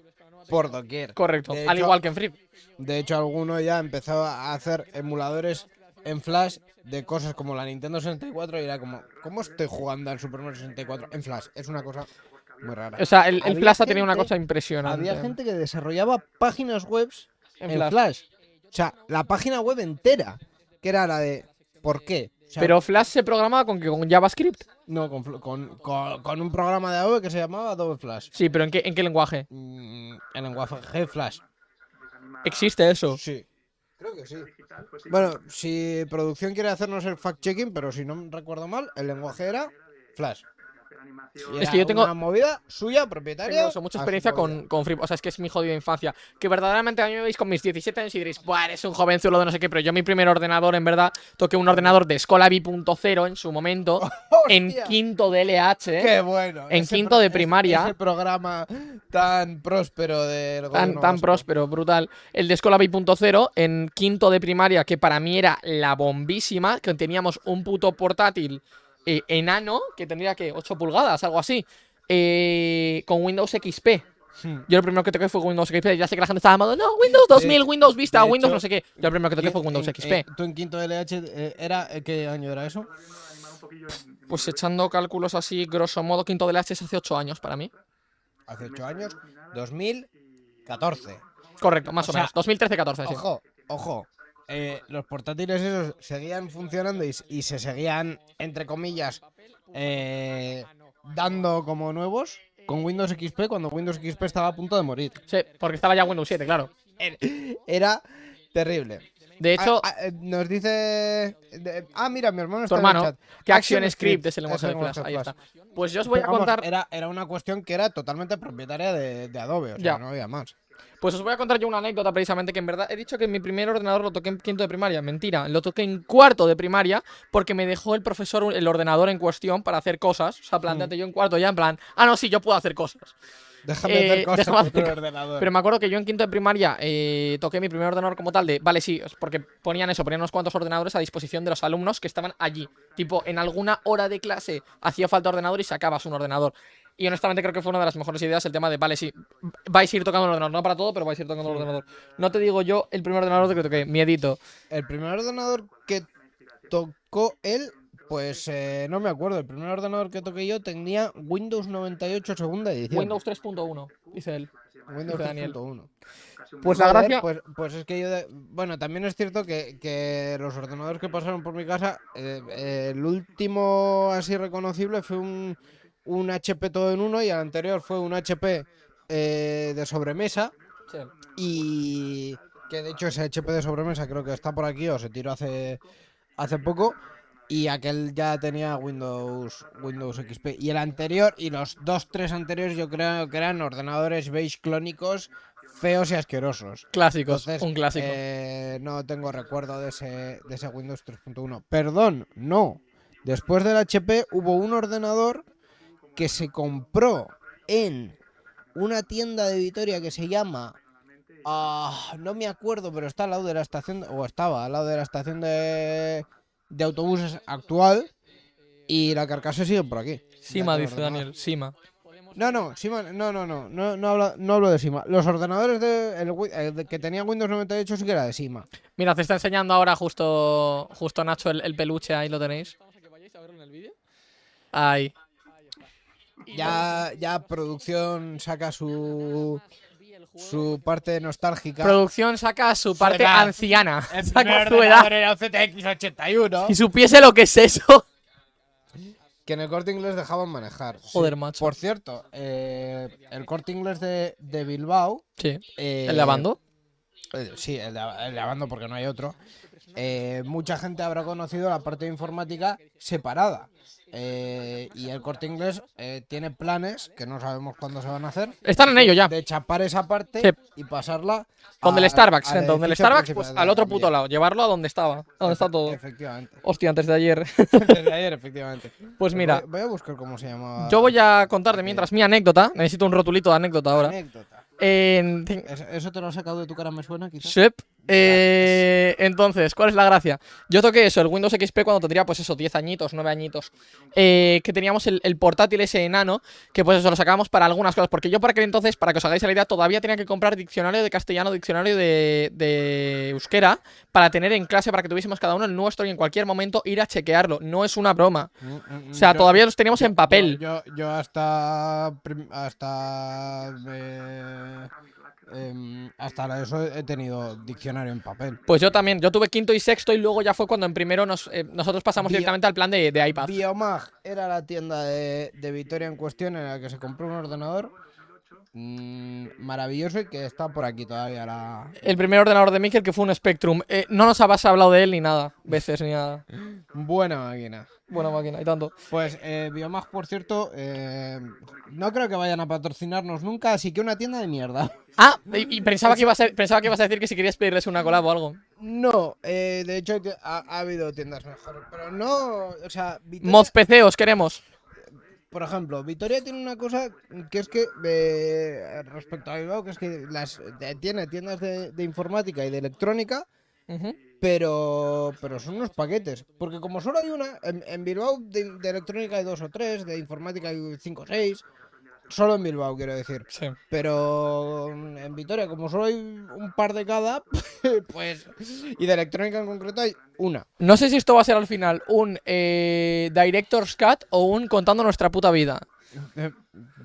S2: por doquier.
S1: Correcto.
S2: De
S1: Al
S2: hecho-
S1: igual que en Free.
S2: De hecho, alguno ya empezó a hacer emuladores en Flash de cosas como la Nintendo 64 y era como, ¿cómo estoy jugando al Super Mario 64 en Flash? Es una cosa muy rara.
S1: O sea, el, el Flash ha tenido una cosa impresionante.
S2: Había gente que desarrollaba páginas web
S1: en
S2: en
S1: Flash.
S2: Flash. O sea, la página web entera, que era la de ¿por qué?
S1: Pero Flash se programaba con que con JavaScript.
S2: no, con, con, con- con un programa de Adobe que se llamaba Adobe Flash.
S1: Sí, pero ¿en qué, en qué lenguaje?
S2: Mm, el lenguaje Flash.
S1: Existe eso.
S2: Sí. Creo que sí, Bueno, si producción quiere hacernos el fact-checking, pero si no recuerdo mal, el lenguaje era Flash.
S5: Animación.
S1: Es que yo tengo-
S2: una movida suya, propietaria.
S1: Tengo eso, mucha
S2: a su
S1: experiencia con, con Free. O sea, es que es mi jodida infancia. Que verdaderamente a mí me veis con mis 17 años y diréis, Buah, eres un jovenzuelo de no sé qué. Pero yo mi primer ordenador, en verdad, toqué un ordenador de Escola V.0 en su momento, *laughs* en quinto de LH.
S2: ¡Qué bueno!
S1: En
S2: Ese
S1: quinto de primaria.
S2: Ese programa tan próspero del
S1: Tan,
S2: gobierno
S1: tan próspero, brutal. El de Escola B.0 en quinto de primaria, que para mí era la bombísima, que teníamos un puto portátil eh, enano, que tendría que 8 pulgadas, algo así, eh, con Windows XP.
S2: Hmm.
S1: Yo lo primero que toqué fue Windows XP. Ya sé que la gente estaba llamando, no, Windows 2000, Windows Vista, Windows no sé qué. Yo lo primero que toqué fue Windows
S2: en-
S1: XP.
S2: eh, ¿Tú en quinto LH eh, era qué año era eso?
S1: Pues echando cálculos así, grosso modo, quinto de la H es hace 8 años para mí.
S2: Hace 8 años, 2014.
S1: Correcto, más
S2: O
S1: o,
S2: sea,
S1: menos. 2013-14, sí.
S2: Ojo, ojo. Eh, los portátiles esos seguían funcionando y, se seguían, entre comillas, eh, dando como nuevos con Windows XP cuando Windows XP estaba a punto de morir.
S1: Sí, porque estaba ya Windows 7, claro.
S2: Era terrible.
S1: De hecho,
S2: Ah, ah, nos dice. de- ah, mira, mi hermano
S1: tu
S2: está en el chat.
S1: que Action
S2: Action
S1: Script es el lenguaje de Flash. Ahí está. Pues yo os voy a
S2: vamos,
S1: contar.
S2: Era, era una cuestión que era totalmente propietaria de, de Adobe, o sea,
S1: Ya.
S2: no había más.
S1: Pues os voy a contar yo una anécdota precisamente que en verdad he dicho que mi primer ordenador lo toqué en quinto de primaria. Mentira, lo toqué en cuarto de primaria porque me dejó el profesor el ordenador en cuestión para hacer cosas. O sea, planteate yo en cuarto ya en plan, ah, no, sí, yo puedo hacer cosas.
S2: Déjame
S1: Eh,
S2: hacer cosas
S1: déjame hacer
S2: ordenador.
S1: Pero me acuerdo que yo en quinto de primaria eh, toqué mi primer ordenador como tal de, vale, sí, porque ponían eso, ponían unos cuantos ordenadores a disposición de los alumnos que estaban allí. Tipo, en alguna hora de clase hacía falta ordenador y sacabas un ordenador. Y honestamente creo que fue una de las mejores ideas el tema de, vale, sí, vais a ir tocando el ordenador, no para todo, pero vais a ir tocando el ordenador. No te digo yo el primer ordenador que toqué, miedito.
S2: El primer ordenador que tocó él Pues eh, no me acuerdo. El primer ordenador que toqué yo tenía Windows 98 segunda edición.
S1: Windows 3.1, dice él.
S2: Windows
S1: dice Daniel.
S2: 3.1.
S1: Pues la gracia.
S2: Pues, pues es que yo. de- Bueno, también es cierto que, que los ordenadores que pasaron por mi casa, eh, eh, el último así reconocible fue un, un HP todo en uno y el anterior fue un HP eh, de sobremesa.
S1: Sí.
S2: Y que de hecho ese HP de sobremesa creo que está por aquí o se tiró hace, hace poco. Y aquel ya tenía Windows, Windows XP. Y el anterior y los dos, tres anteriores yo creo que eran ordenadores beige clónicos feos y asquerosos.
S1: Clásicos,
S2: Entonces,
S1: un clásico.
S2: eh, no tengo recuerdo de ese, de ese Windows 3.1. Perdón, no. Después del HP hubo un ordenador que se compró en una tienda de Vitoria que se llama... ah, no me acuerdo, pero está al lado de la estación... O estaba al lado de la estación de, de autobuses actual. Y la carcasa sigue por aquí.
S1: Sima, dice. Daniel. Sima.
S2: No, no, Sima, no, no, no, no, no, hablo, no hablo de Sima. Los ordenadores de, el de- que tenían Windows 98 sí que era de Sima.
S1: Mira, te está enseñando ahora justo, justo Nacho el, el peluche, ahí lo tenéis. Ahí.
S2: Ya, ya producción saca su, su parte nostálgica.
S1: Producción saca su parte
S2: edad.
S1: anciana.
S2: el
S1: Saca su edad.
S2: era un ZX81.
S1: Si supiese lo que es eso.
S2: Que en el corte inglés dejaban manejar. sí.
S1: Joder, macho.
S2: Por cierto, eh, el corte inglés de, de Bilbao.
S1: Sí.
S2: eh,
S1: ¿El de Abando?
S2: Eh, Sí, el de, el de Abando porque no hay otro. Eh, mucha gente habrá conocido la parte de informática separada. Eh, y el corte inglés eh, tiene planes que no sabemos cuándo se van a hacer.
S1: Están en ello ya.
S2: De chapar esa parte
S1: Sí.
S2: y pasarla.
S1: Donde el Starbucks,
S2: al
S1: gente. Donde el Starbucks, pues al
S2: la
S1: otro puto lado. Llevarlo a donde estaba. Donde está todo.
S2: Efectivamente.
S1: Hostia, antes de ayer. *laughs*
S2: Desde ayer, *laughs* efectivamente.
S1: Pues mira,
S2: Voy, voy a buscar cómo se llama.
S1: yo voy a contar de mientras mi anécdota. Necesito un rotulito de anécdota ahora.
S2: Anécdota. ¿Eso, eso te lo has sacado de tu cara, me suena, quizás?
S1: Shep. Eh, entonces, ¿cuál es la gracia? Yo toqué eso, el Windows XP cuando tendría, pues eso, 10 añitos, 9 añitos. eh, que teníamos el, el portátil ese enano, que pues eso lo sacábamos para algunas cosas. Porque yo para aquel entonces, para que os hagáis la idea, todavía tenía que comprar diccionario de castellano, diccionario de, de euskera, para tener en clase, para que tuviésemos cada uno el nuestro y en cualquier momento ir a chequearlo. No es una broma.
S2: Mm, mm,
S1: O sea,
S2: yo-
S1: todavía los teníamos en papel.
S2: Yo, yo, yo hasta. Hasta. eh, em, hasta eso he tenido diccionario en papel.
S1: Pues yo también, yo tuve quinto y sexto y luego ya fue cuando en primero nos, eh, nosotros pasamos
S2: Bio-
S1: directamente al plan de, de iPad.
S2: Biomag era la tienda de, de Vitoria en cuestión en la que se compró un ordenador mm, maravilloso y que está por aquí todavía la.
S1: El primer ordenador de Mikel que fue un Spectrum. Eh, no nos habéis hablado de él ni nada, veces ni nada.
S2: Buena máquina.
S1: Buena máquina, y tanto.
S2: Pues eh, Biomag, por cierto, eh, no creo que vayan a patrocinarnos nunca, así que una tienda de mierda.
S1: Ah, y, y pensaba, que ibas a, pensaba que ibas a decir que si querías pedirles una collab o algo.
S2: No, eh, de hecho ha, ha habido tiendas mejores, pero no, o sea,
S1: Mods PC, os queremos.
S2: Por ejemplo, Vitoria tiene una cosa que es que eh, respecto a Bilbao, que es que las eh, tiene tiendas de, de informática y de electrónica, pero pero son unos paquetes, porque como solo hay una, en, en Bilbao de, de electrónica hay dos o tres, de informática hay cinco o seis, solo en Bilbao quiero decir.
S1: Sí.
S2: Pero en Vitoria, como solo hay un par de cada, *laughs* pues. Y de electrónica en concreto hay una.
S1: No sé si esto va a ser al final un eh, Director's Cut o un contando nuestra puta vida.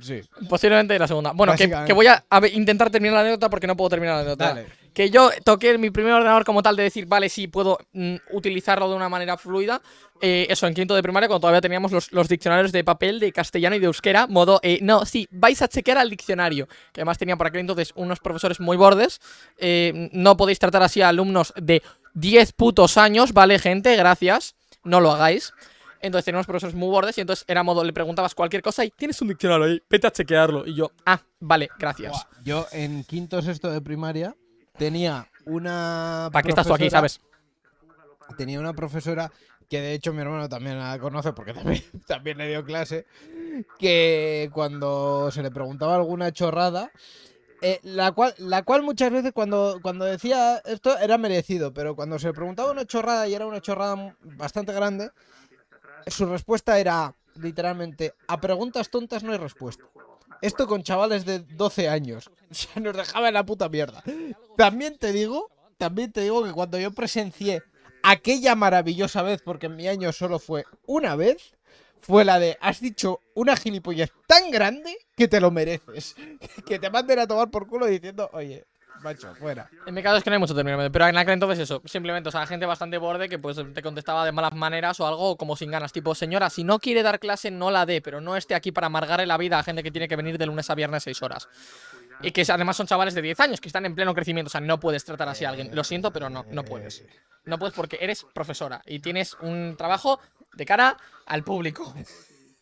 S2: Sí.
S1: Posiblemente la segunda. Bueno, que, voy a, intentar terminar la anécdota porque no puedo terminar la anécdota.
S2: Dale.
S1: Que yo toqué mi primer ordenador como tal de decir, vale, sí, puedo mm, utilizarlo de una manera fluida. Eh, eso, en quinto de primaria, cuando todavía teníamos los, diccionarios de papel, de castellano y de euskera. Modo, eh, no, sí, vais a chequear al diccionario. Que además tenían por aquel entonces unos profesores muy bordes. Eh, no podéis tratar así a alumnos de 10 putos años, ¿vale, gente? Gracias. No lo hagáis. Entonces teníamos profesores muy bordes y entonces era modo, le preguntabas cualquier cosa y tienes un diccionario ahí, vete a chequearlo. Y yo, ah, vale, gracias.
S2: Yo en quinto sexto de primaria tenía una.
S1: ¿Para qué estás tú aquí,
S2: profesora-
S1: sabes?
S2: Tenía una profesora que de hecho mi hermano también la conoce porque *laughs* también, también le dio clase. Que cuando se le preguntaba alguna chorrada. eh, la, cual, la cual muchas veces cuando, cuando decía esto era merecido, pero cuando se le preguntaba una chorrada y era una chorrada bastante grande, su respuesta era literalmente, a preguntas tontas no hay respuesta. Esto con chavales de 12 años. *laughs* O sea, nos dejaba en la puta mierda. También te digo, también te digo que cuando yo presencié aquella maravillosa vez, porque en mi año solo fue una vez, fue la de has dicho una gilipollez tan grande que te lo mereces. *laughs* Que te manden a tomar por culo diciendo, oye, macho, fuera.
S1: En mi caso es que no hay mucho término pero en aquel entonces eso, simplemente, o sea, gente bastante borde que pues te contestaba de malas maneras o algo como sin ganas, tipo, señora, si no quiere dar clase, no la dé, pero no esté aquí para amargarle la vida a gente que tiene que venir de lunes a viernes 6 horas. Y que además son chavales de 10 años, que están en pleno crecimiento, o sea, no puedes tratar así a alguien. Lo siento, pero no, no puedes. No puedes porque eres profesora y tienes un trabajo de cara al público.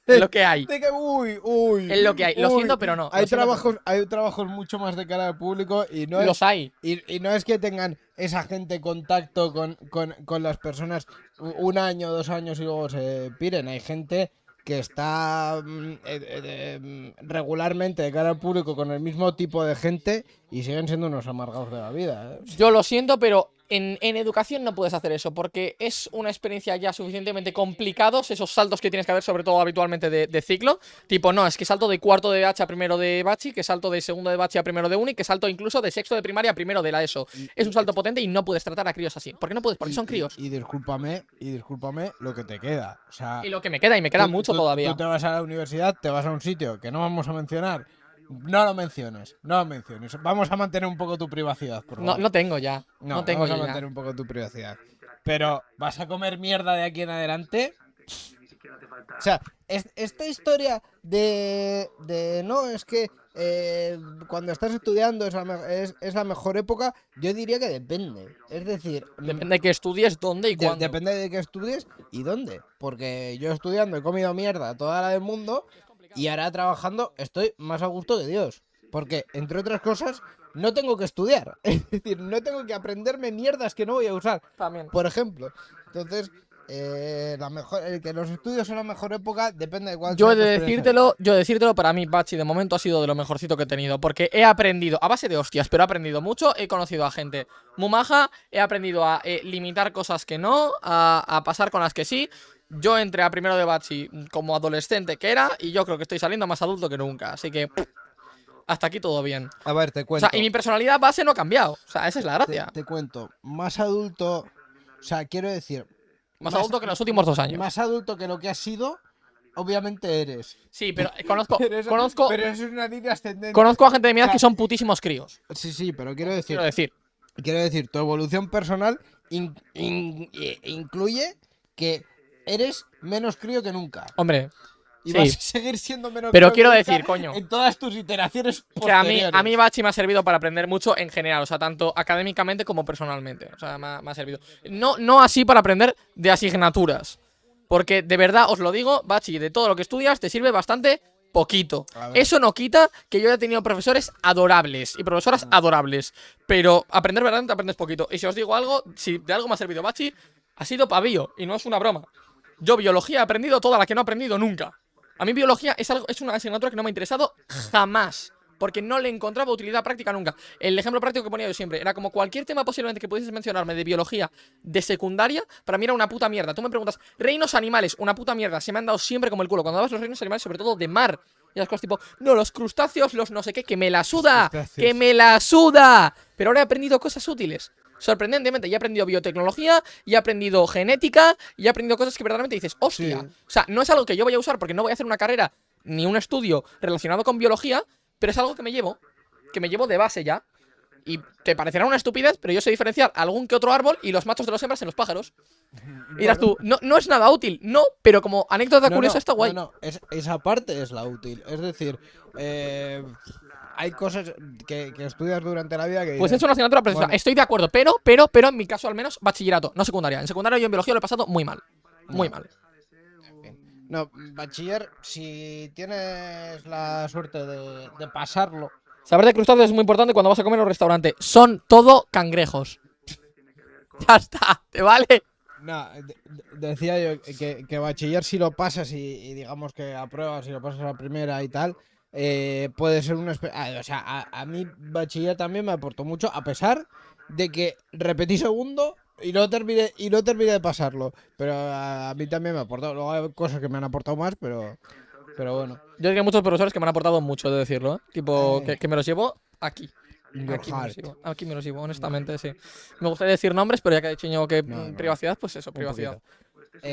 S1: Es lo que hay.
S2: De que, uy, uy.
S1: Es lo que hay. Lo
S2: uy.
S1: siento, pero no.
S2: Hay trabajos, hay trabajos mucho más de cara al público y no
S1: pero-
S2: es,
S1: Los hay.
S2: y, y no es que tengan esa gente contacto con, con, con las personas un año, dos años y luego se piren. Hay gente que está mm, eh, eh, mm, regularmente de cara al público con el mismo tipo de gente y siguen siendo unos amargados de la vida. ¿eh?
S1: Yo lo siento, pero en, en educación no puedes hacer eso, porque es una experiencia ya suficientemente complicados, esos saltos que tienes que hacer, sobre todo habitualmente de, de ciclo. Tipo, no, es que salto de cuarto de H a primero de Bachi, que salto de segundo de Bachi a primero de Uni, que salto incluso de sexto de primaria a primero de la ESO. Es un salto potente y no puedes tratar a críos así. ¿Por qué no puedes? Porque son críos.
S2: Y, y discúlpame, y discúlpame lo que te queda. O sea,
S1: Y lo que me queda, y me queda
S2: tú-
S1: mucho
S2: tú-
S1: todavía.
S2: Tú te vas a la universidad, te vas a un sitio que no vamos a mencionar. No lo menciones, no lo menciones. Vamos a mantener un poco tu privacidad, por
S1: No,
S2: favor.
S1: no tengo ya. No, tengo
S2: vamos a mantener un poco tu privacidad. Pero, ¿vas a comer mierda de aquí en adelante? O sea, es- esta historia de, de no, es que eh, cuando estás estudiando es la, me- es, es la mejor época, yo diría que depende. Es decir, mm,
S1: Depende de que estudies, dónde y
S2: de-
S1: cuándo.
S2: depende de qué estudies y dónde. Porque yo estudiando he comido mierda toda la del mundo y ahora trabajando estoy más a gusto que Dios. Porque, entre otras cosas, no tengo que estudiar. *laughs* Es decir, no tengo que aprenderme mierdas que no voy a usar.
S1: También.
S2: Por ejemplo. Entonces, eh, la mejor, el que los estudios son la mejor época depende de cuál
S1: Yo
S2: sea
S1: de decírtelo, yo decírtelo, para mí Bachi de momento ha sido de lo mejorcito que he tenido, porque he aprendido, a base de hostias, pero he aprendido mucho, he conocido a gente muy maja, he aprendido a eh, limitar cosas que no, a, a pasar con las que sí. Yo entré a primero de Bachi como adolescente que era, y yo creo que estoy saliendo más adulto que nunca, así que hasta aquí todo bien.
S2: A ver, te
S1: O
S2: cuento.
S1: sea, y mi personalidad base no ha cambiado, o sea, esa es la gracia.
S2: te cuento. Más adulto. O sea, quiero decir.
S1: Más adulto que en los últimos dos años.
S2: Más adulto que lo que has sido, obviamente eres.
S1: Sí, pero eh, conozco, *laughs*
S2: Pero eso,
S1: conozco,
S2: pero eso es una línea ascendente.
S1: conozco a gente de mi edad
S2: o sea,
S1: que son putísimos críos,
S2: Sí, sí, pero quiero decir,
S1: quiero decir.
S2: quiero decir, tu evolución personal in- in- eh, incluye que eres menos crío que nunca.
S1: Hombre,
S2: Y
S1: sí.
S2: vas a seguir siendo menos
S1: Pero
S2: crío que
S1: quiero
S2: nunca
S1: decir, coño.
S2: En todas tus iteraciones
S1: Que a mí, a mí Bachi me ha servido para aprender mucho en general, o sea, tanto académicamente como personalmente. O sea, me ha, me ha servido. No, no así para aprender de asignaturas. Porque de verdad os lo digo, Bachi, de todo lo que estudias te sirve bastante poquito. Eso no quita que yo haya tenido profesores adorables y profesoras adorables. Pero aprender verdaderamente aprendes poquito. Y si os digo algo, si de algo me ha servido Bachi, ha sido pavío. Y no es una broma. Yo biología he aprendido toda la que no he aprendido nunca. A mí biología es, algo, es una asignatura que no me ha interesado jamás. Porque no le encontraba utilidad práctica nunca. El ejemplo práctico que ponía yo siempre era como cualquier tema posiblemente que pudieses mencionarme de biología de secundaria, para mí era una puta mierda. Tú me preguntas, reinos animales, una puta mierda. Se me han dado siempre como el culo. Cuando dabas los reinos animales, sobre todo de mar. Y las cosas tipo, no, los crustáceos, los no sé qué, que me la suda. Que me la suda. Pero ahora he aprendido cosas útiles. Sorprendentemente, ya he aprendido biotecnología, ya he aprendido genética, y he aprendido cosas que verdaderamente dices, hostia.
S2: Sí.
S1: O sea, no es algo que yo voy a usar porque no voy a hacer una carrera ni un estudio relacionado con biología, pero es algo que me llevo, que me llevo de base ya. Y te parecerá una estupidez, pero yo sé diferenciar algún que otro árbol y los machos de los hembras en los pájaros. *laughs* Y dirás tú, no, no es nada útil, no, pero como anécdota
S2: No,
S1: curiosa
S2: no,
S1: está guay.
S2: No, no, es- esa parte es la útil. Es decir, eh, hay cosas que, que estudias durante la vida que
S1: Pues
S2: dices,
S1: es una asignatura preciosa.
S2: Bueno.
S1: Estoy de acuerdo, pero, pero, pero en mi caso al menos, bachillerato, no secundaria. En secundaria yo en biología lo he pasado muy mal. Muy
S2: No.
S1: mal.
S2: No, bachiller, si tienes la suerte de, de pasarlo.
S1: Saber de crustáceos es muy importante cuando vas a comer en un restaurante. Son todo cangrejos. *laughs* Ya está, ¿te vale?
S2: No, de- de- decía yo que, que bachiller si lo pasas y, y digamos que apruebas y lo pasas a la primera y tal, eh, puede ser una... ah, o sea, a, a mí bachiller también me aportó mucho, a pesar de que repetí segundo y no terminé, y no terminé de pasarlo. Pero a, a mí también me aportó. Luego hay cosas que me han aportado más, pero, pero bueno.
S1: Yo tengo muchos profesores que me han aportado mucho, de decirlo, ¿eh? Tipo,
S2: Eh.
S1: que, que me los llevo aquí. Aquí me, sigo, aquí me los sigo, honestamente, sí. Me gustaría decir nombres, pero ya que ha dicho Íñigo que
S2: No, no.
S1: privacidad, pues eso, privacidad.
S2: poquito.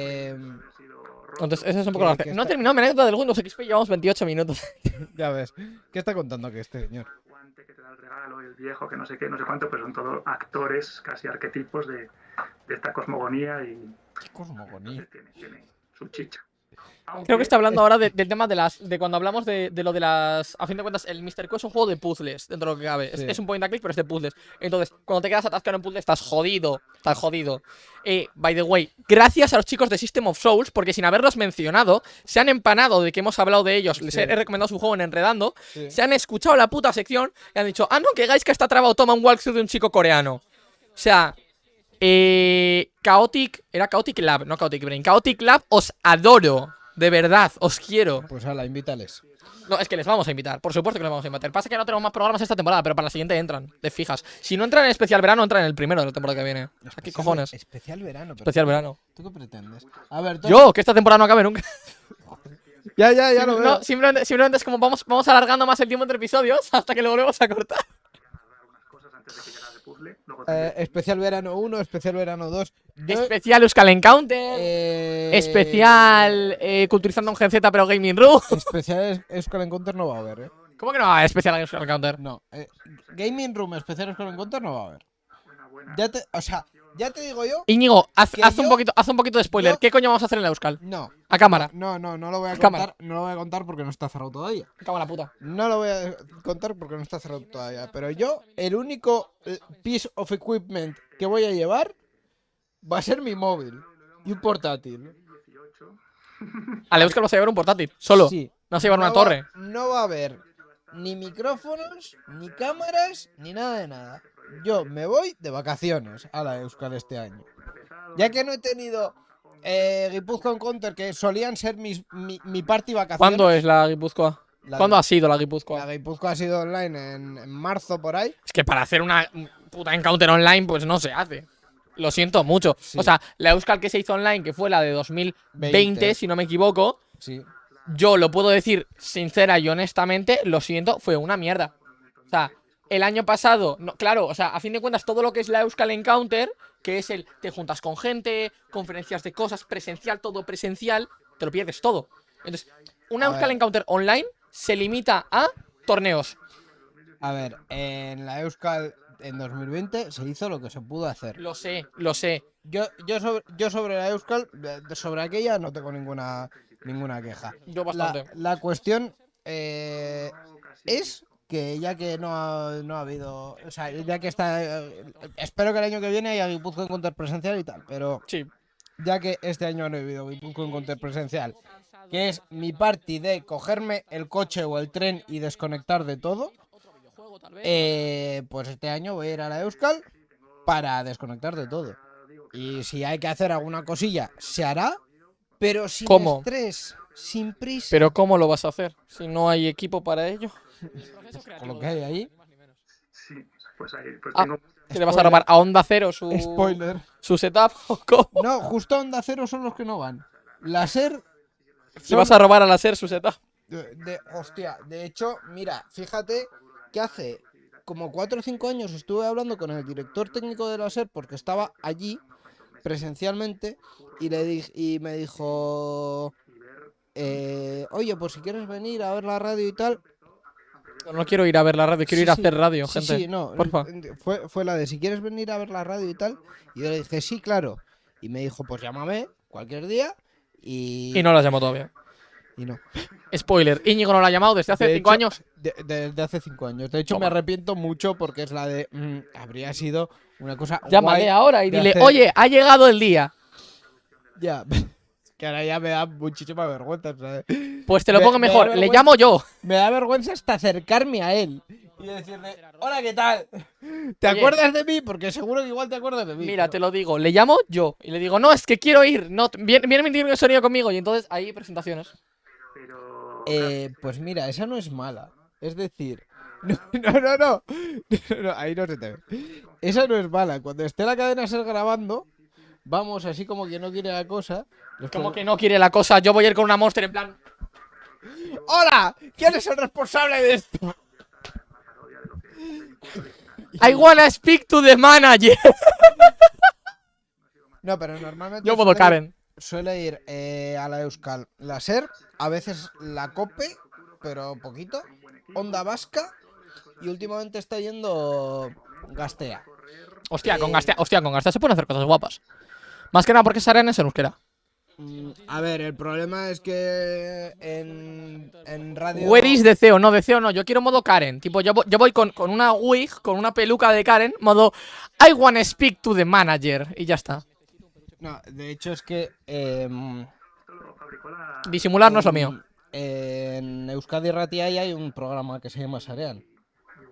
S1: Entonces, esa es un poco la
S2: que.
S1: No he terminado mi anécdota del Windows XP, llevamos 28 minutos. *laughs*
S2: ya ves. ¿Qué está contando que este señor?
S5: el guante que te da el regalo, el viejo, que no sé qué, no sé cuánto, pues son todos actores, casi arquetipos de, de esta cosmogonía y
S2: Qué cosmogonía.
S5: tiene, tiene su chicha.
S1: Creo que está hablando ahora de- del tema de las. de cuando hablamos de, de lo de las. A fin de cuentas, el Mr. Q es un juego de puzzles, dentro de lo que cabe. Es,
S2: Sí.
S1: es un point and click, pero es de puzzles. Entonces, cuando te quedas atascado en un puzzle, estás jodido. Estás jodido. Eh, by the way, gracias a los chicos de System of Souls, porque sin haberlos mencionado, se han empanado de que hemos hablado de ellos. Les he,
S2: Sí.
S1: he recomendado su juego en Enredando.
S2: Sí.
S1: Se han escuchado la puta sección y han dicho, ah, no, que Gaiska está trabado, toma un walkthrough de un chico coreano. O sea, eh, Chaotic, era Chaotic Lab, no Chaotic Brain. Chaotic Lab, os adoro. De verdad, os quiero.
S2: Pues ala, invítales.
S1: No, es que les vamos a invitar, por supuesto que les vamos a invitar. Pasa que no tenemos más programas esta temporada, pero para la siguiente entran, de fijas. Si no entran en especial verano, entran en el primero de la temporada que viene. Sea, ¿qué
S2: Especial-
S1: cojones?
S2: Especial verano. pero-
S1: Especial verano.
S2: ¿Tú qué pretendes? A ver, tú-
S1: Yo, que esta temporada no acabe nunca. *laughs*
S2: Ya, ya, ya lo veo.
S1: No, simplemente, simplemente es como vamos, vamos alargando más el tiempo entre episodios hasta que lo volvemos a cortar.
S5: Puzzle. Luego
S2: Eh, especial verano 1, especial verano 2. Yo-
S1: Especial Euskal Encounter.
S2: eh,
S1: Especial eh, culturizando un Gen Z pero Gaming Room. *laughs*
S2: Especial Euskal Encounter no va a haber, ¿eh?
S1: ¿Cómo que no va a haber especial Euskal Encounter?
S2: No. eh, Gaming Room especial Euskal Encounter no va a haber. Ya te, o sea, ya te digo yo.
S1: Íñigo, haz, un poquito, haz un poquito de spoiler.
S2: yo-
S1: ¿Qué coño vamos a hacer en la Euskal?
S2: No.
S1: A cámara.
S2: No, no, no lo voy a
S1: Cámara.
S2: contar. No lo voy a contar porque no está cerrado todavía.
S1: La puta.
S2: No lo voy a contar porque no está cerrado todavía. Pero yo, el único eh, piece of equipment que voy a llevar va a ser mi móvil y un portátil.
S5: 18. *laughs*
S1: A la Euskal vas a llevar un portátil. Solo.
S2: Sí.
S1: No vas a llevar una
S2: va-
S1: torre.
S2: no va a haber ni micrófonos, ni cámaras, ni nada de nada. Yo me voy de vacaciones a la Euskal este año. Ya que no he tenido eh, Guipúzcoa Encounter, que solían ser mis, mi, mi party vacaciones.
S1: ¿Cuándo es la Guipúzcoa?
S2: La
S1: ¿Cuándo
S2: de-
S1: ha sido la
S2: La
S1: Guipúzcoa?
S2: Guipúzcoa ha sido online en, en marzo por ahí.
S1: Es que para hacer una puta encounter online, pues no se hace. Lo siento mucho.
S2: Sí.
S1: O sea, la Euskal que se hizo online, que fue la de 2020,
S2: 20.
S1: si no me equivoco,
S2: Sí.
S1: yo lo puedo decir sincera y honestamente, lo siento, fue una mierda. O sea, el año pasado, no, claro, o sea, a fin de cuentas, todo lo que es la Euskal Encounter, que es el te juntas con gente, conferencias de cosas, presencial, todo presencial, te lo pierdes todo. Entonces, una
S2: A
S1: Euskal
S2: ver.
S1: Encounter online se limita a torneos.
S2: A ver, en la Euskal en 2020 se hizo lo que se pudo hacer.
S1: Lo sé, lo sé.
S2: Yo, yo, sobre, yo sobre la Euskal, de- sobre aquella no tengo ninguna, ninguna queja.
S1: Yo
S2: La,
S1: bastante.
S2: la cuestión eh, es que ya que no ha, no ha habido, o sea, ya que está, eh, espero que el año que viene haya Guipúzcoa Encounter presencial y tal, pero
S1: Sí.
S2: ya que este año no he habido Guipúzcoa Encounter presencial, que es mi party de cogerme el coche o el tren y desconectar de todo, eh, pues este año voy a ir a la Euskal para desconectar de todo. Y si hay que hacer alguna cosilla, se hará, pero sin
S1: ¿Cómo?
S2: estrés, sin prisa.
S1: Pero ¿cómo lo vas a hacer? Si no hay equipo para ello.
S2: Con lo que hay ahí.
S5: Sí, pues ahí pues
S1: Ah.
S5: tengo
S1: ¿Que le vas a robar a Onda Cero su,
S2: Spoiler.
S1: su setup? *laughs* ¿O cómo?
S2: No, justo Onda Cero son los que no van. Láser.
S1: ¿Le
S2: son
S1: vas a robar a la SER su setup?
S2: de, de- hostia, de hecho, mira, fíjate que hace como 4 o 5 años estuve hablando con el director técnico de la SER porque estaba allí presencialmente y le di- y me dijo eh, oye pues si quieres venir a ver la radio y tal
S1: No, quiero ir a ver la radio, quiero
S2: Sí,
S1: ir a
S2: sí,
S1: hacer radio,
S2: sí,
S1: gente.
S2: sí, no,
S1: porfa.
S2: Fue, fue la de si quieres venir a ver la radio y tal y yo le dije sí claro y me dijo pues llámame cualquier día y,
S1: Y no la llamo todavía.
S2: y no.
S1: Spoiler, Íñigo no la ha llamado desde hace
S2: De
S1: cinco
S2: hecho,
S1: años.
S2: De- de- Desde hace cinco años. De hecho, me arrepiento mucho porque es la de. mm, habría sido una cosa.
S1: Llámale
S2: guay.
S1: ahora y dile,
S2: hacer-
S1: oye, ha llegado el día.
S2: Ya. *laughs* que ahora ya me da muchísima vergüenza. ¿sabes?
S1: Pues te lo
S2: Me-
S1: pongo
S2: me
S1: mejor, le llamo yo.
S2: Me da vergüenza hasta acercarme a él. Y decirle, hola, ¿qué tal? ¿Te
S1: Oye.
S2: acuerdas de mí? Porque seguro que igual te acuerdas de mí.
S1: Mira, te lo digo, le llamo yo. Y le digo, no, es que quiero ir. No, viene, viene mi de sonido conmigo. Y entonces ahí presentaciones.
S5: pero
S2: Eh, pues mira, esa no es mala. Es decir. *laughs* No, no, no, *laughs* no. No, Ahí no se te ve. Esa no es mala. Cuando esté la cadena ser grabando, vamos así como que no quiere la cosa.
S1: Como que no quiere la cosa, yo voy a ir con una monster en plan.
S2: ¡Hola! ¿Quién es el responsable de esto?
S1: I wanna speak to the manager.
S2: No, pero normalmente
S1: Yo puedo
S2: suele-
S1: Karen.
S2: suele ir eh, a la Euskal la SER, a veces la COPE, pero poquito, Onda Vasca y últimamente está yendo Gastea.
S1: Hostia, con Gastea, hostia, con Gastea se pueden hacer cosas guapas. Más que nada porque Saren es en euskera.
S2: Mm, A ver, el problema es que en, en radio...
S1: Where is deseo? No, deseo no. Yo quiero modo Karen. Tipo, yo, yo voy con, con una wig, con una peluca de Karen, modo I wanna speak to the manager. Y ya está.
S2: No, de hecho es que... em.
S1: Disimular no es lo mío.
S2: En Euskadi Ratiai hay un programa que se llama Sarean.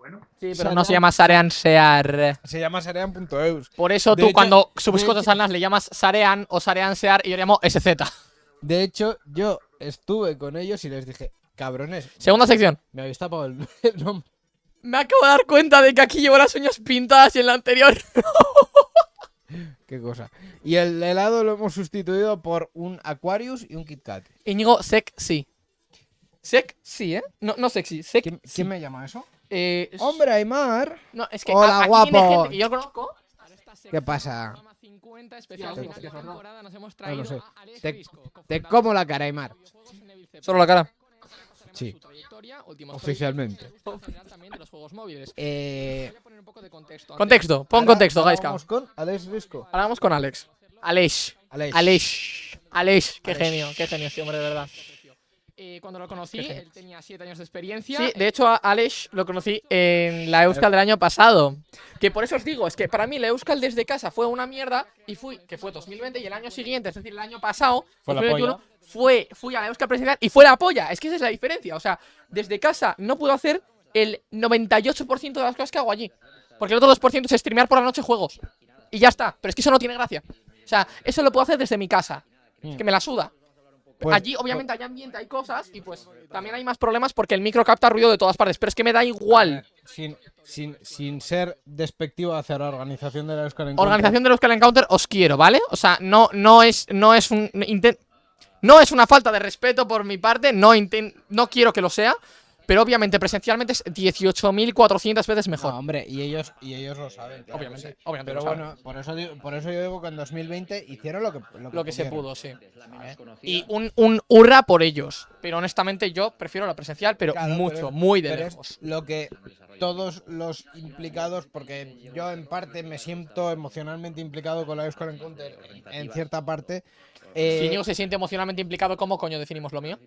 S5: Bueno,
S1: Sí, pero
S2: Sarean.
S1: no se llama Sarean Sear.
S2: Se llama Sarean.eus.
S1: Por eso
S2: De
S1: tú
S2: hecho-
S1: cuando subes cosas al NAS le llamas Sarean o Sarean Sear y yo le llamo SZ.
S2: De hecho, yo estuve con ellos y les dije, cabrones,
S1: Segunda sección.
S2: me habéis tapado el, *laughs* el nombre.
S1: Me acabo de dar cuenta de que aquí llevo las uñas pintadas y en la anterior. *laughs*
S2: Qué cosa. Y el helado lo hemos sustituido por un Aquarius y un Kit Kat.
S1: Íñigo, sec sí. Sec sí, ¿eh? No, no sexy, sec
S2: ¿Quién,
S1: sí.
S2: quién me llama eso?
S1: Eh,
S2: ¡Hombre, Aymar!
S1: No, es que
S2: Hola,
S1: viene
S2: guapo.
S1: gente que yo conozco.
S2: ¿Qué pasa?
S1: Programa 50, especial
S2: Te-
S1: final de temporada, nos hemos traído
S2: no sé.
S1: a Alex
S2: Te,
S1: Risco,
S2: te
S1: cofundador
S2: como la cara, Aymar.
S3: Solo la cara.
S2: Sí. Oficialmente. Eh,
S1: contexto.
S3: pon
S2: ahora-
S3: contexto,
S2: ahora. Vamos con Alex Risco.
S1: Ahora vamos con Alex. Alex.
S2: Alex.
S1: Alex. Alex. Qué
S2: Alex.
S1: genio, qué genio este hombre, de verdad. Eh, cuando lo conocí, él tenía 7 años de experiencia.
S3: Sí, de hecho a Alex lo conocí en la Euskal del año pasado.
S1: Que por eso os digo, es que para mí la Euskal desde casa fue una mierda y fui, que fue 2020 y el año siguiente, es decir, el año pasado,
S3: Fue la
S1: 2021, fue, fui a la Euskal presencial y fue la polla. Es que esa es la diferencia. O sea, desde casa no puedo hacer el 98% de las cosas que hago allí. Porque el otro 2% es streamear por la noche juegos. Y ya está. Pero es que eso no tiene gracia. O sea, eso lo puedo hacer desde mi casa. Es que me la suda.
S2: Pues-
S1: Allí, obviamente, hay ambiente, hay cosas y pues también hay más problemas porque el micro capta ruido de todas partes. Pero es que me da igual.
S2: Sin, sin, sin ser despectivo hacia la organización de la Euskal Encounter.
S1: Organización de los Euskal Encounter os quiero, ¿vale? O sea, no, no es, no es un no es una falta de respeto por mi parte, no inten- no quiero que lo sea, pero obviamente presencialmente es 18.400 veces
S2: No,
S1: mejor.
S2: hombre, y ellos, y ellos lo saben. claro
S1: obviamente,
S2: sí.
S1: obviamente
S2: Pero
S1: lo saben.
S2: bueno, por eso, digo- por eso yo digo que en 2020 hicieron lo que, lo que,
S1: lo que se pudo, sí. Y un, un hurra por ellos. Pero honestamente yo prefiero la presencial, pero
S2: Claro,
S1: mucho,
S2: pero
S1: muy de
S2: pero es
S1: lejos.
S2: lo que todos los implicados, porque yo en parte me siento emocionalmente implicado con la Euskal Encounter, en cierta parte. Eh,
S1: Si Íñigo se siente emocionalmente implicado, ¿cómo coño definimos lo mío?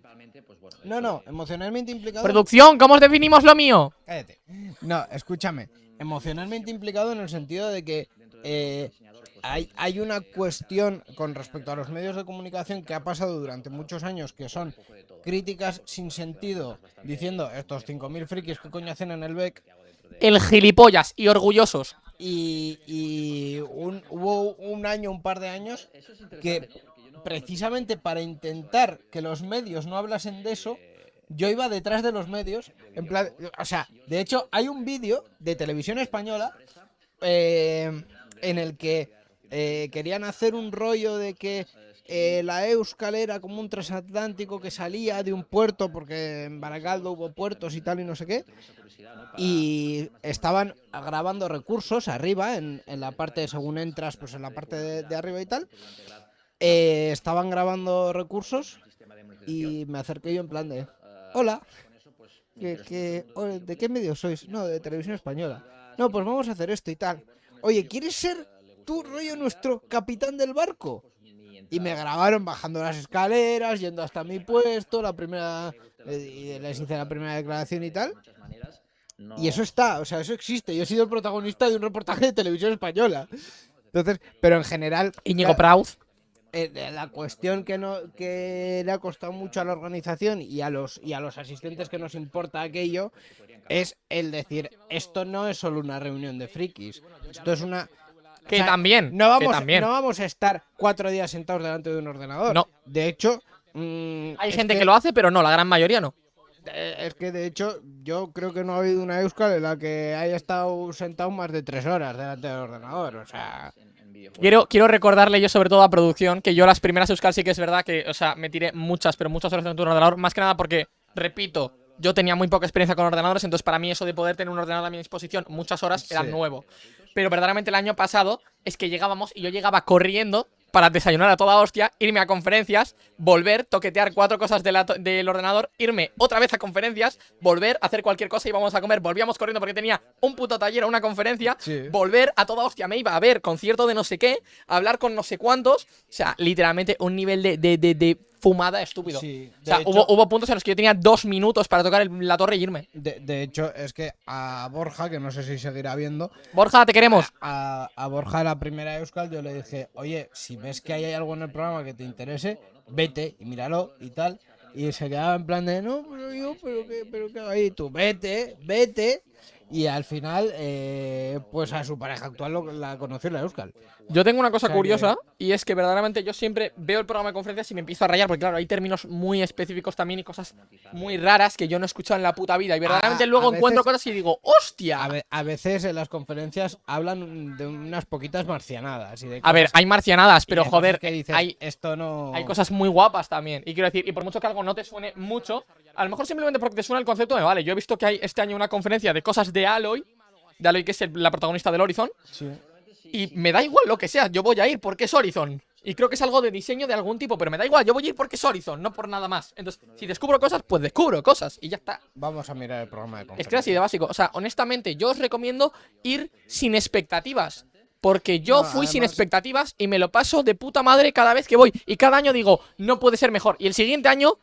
S2: no, no, emocionalmente implicado.
S1: Producción, ¿cómo os definimos lo mío?
S2: Cállate. No, escúchame. Emocionalmente implicado en el sentido de que eh, hay, hay una cuestión con respecto a los medios de comunicación que ha pasado durante muchos años que son críticas sin sentido diciendo estos 5.000 frikis que coño hacen en el BEC
S1: El gilipollas y orgullosos.
S2: y, y un- hubo un año, un par de años que precisamente para intentar que los medios no hablasen de eso, yo iba detrás de los medios, en plan, o sea, de hecho hay un vídeo de televisión española eh, en el que eh, querían hacer un rollo de que eh, la Euskal era como un transatlántico que salía de un puerto, porque en Baracaldo hubo puertos y tal y no sé qué, y estaban grabando recursos arriba, en, en la parte, según entras, pues en la parte de, de arriba y tal, eh, estaban grabando recursos y me acerqué yo en plan de, hola, o- ¿de qué medio sois? No, de televisión española. No, pues vamos a hacer esto y tal. Oye, ¿quieres ser tú, rollo, nuestro capitán del barco? Y me grabaron bajando las escaleras, yendo hasta mi puesto, la primera... eh, y les hice la primera declaración y tal. Y eso está, o sea, eso existe. Yo he sido el protagonista de un reportaje de televisión española. Entonces, pero en general...
S1: Íñigo Proud.
S2: Eh, la cuestión que no que le ha costado mucho a la organización y a los y a los asistentes que nos importa aquello es el decir esto no es solo una reunión de frikis esto es una
S1: Que
S2: o sea,
S1: también.
S2: no vamos
S1: que también.
S2: no vamos a estar cuatro días sentados delante de un ordenador
S1: No.
S2: de hecho mm,
S1: Hay gente que lo hace, pero no, la gran mayoría no.
S2: eh, es que de hecho yo creo que no ha habido una Euskal en la que haya estado sentado más de tres horas delante del ordenador o sea
S1: Quiero, quiero recordarle yo sobre todo a producción que yo las primeras Euskal sí que es verdad que, o sea, me tiré muchas, pero muchas horas en un ordenador, más que nada porque, repito, yo tenía muy poca experiencia con ordenadores, entonces para mí eso de poder tener un ordenador a mi disposición muchas horas era
S2: Sí.
S1: nuevo. Pero verdaderamente el año pasado es que llegábamos y yo llegaba corriendo para desayunar a toda hostia, irme a conferencias, volver, toquetear cuatro cosas de la to- del ordenador, irme otra vez a conferencias, volver, hacer cualquier cosa, íbamos a comer, volvíamos corriendo porque tenía un puto taller o una conferencia,
S2: Sí.
S1: volver a toda hostia, me iba a ver concierto de no sé qué, a hablar con no sé cuántos, o sea, literalmente un nivel de, de, de, de fumada estúpido.
S2: Sí,
S1: O sea,
S2: de
S1: hubo,
S2: hecho-
S1: hubo puntos en los que yo tenía dos minutos para tocar el- la torre y irme.
S2: De, de hecho, es que a Borja, que no sé si seguirá viendo,
S1: Borja, te queremos.
S2: a, a Borja la primera Euskal yo le dije, oye, si ves que hay algo en el programa que te interese, vete y míralo y tal. Y se quedaba en plan de, no, pero yo, pero qué, pero hago ahí, tú vete, vete. Y al final, eh, pues a su pareja actual lo- la conoció en la Euskal.
S1: Yo tengo una cosa
S2: O sea
S1: curiosa y es que verdaderamente yo siempre veo el programa de conferencias y me empiezo a rayar porque claro, hay términos muy específicos también y cosas muy raras que yo no he escuchado en la puta vida y verdaderamente luego
S2: veces-
S1: encuentro cosas y digo, ¡hostia!
S2: A, ve- a veces en las conferencias hablan de unas poquitas marcianadas. Y de
S1: A ver, hay marcianadas, pero joder,
S2: que dices,
S1: hay,
S2: esto no...
S1: hay cosas muy guapas también. Y quiero decir, y por mucho que algo no te suene mucho, a lo mejor simplemente porque te suena el concepto me vale. Yo he visto que hay este año una conferencia de cosas de Aloy, de Aloy que es el- la protagonista del Horizon,
S2: Sí.
S1: Y me da igual lo que sea, yo voy a ir porque es Horizon. Y creo que es algo de diseño de algún tipo, pero me da igual, yo voy a ir porque es Horizon, no por nada más. Entonces, si descubro cosas, pues descubro cosas y ya está.
S2: Vamos a mirar el programa de conferencias.
S1: Es que así de básico. O sea, honestamente, yo os recomiendo ir sin expectativas. Porque yo
S2: No,
S1: fui sin expectativas y me lo paso de puta madre cada vez que voy. Y cada año digo, no puede ser mejor. Y el siguiente año,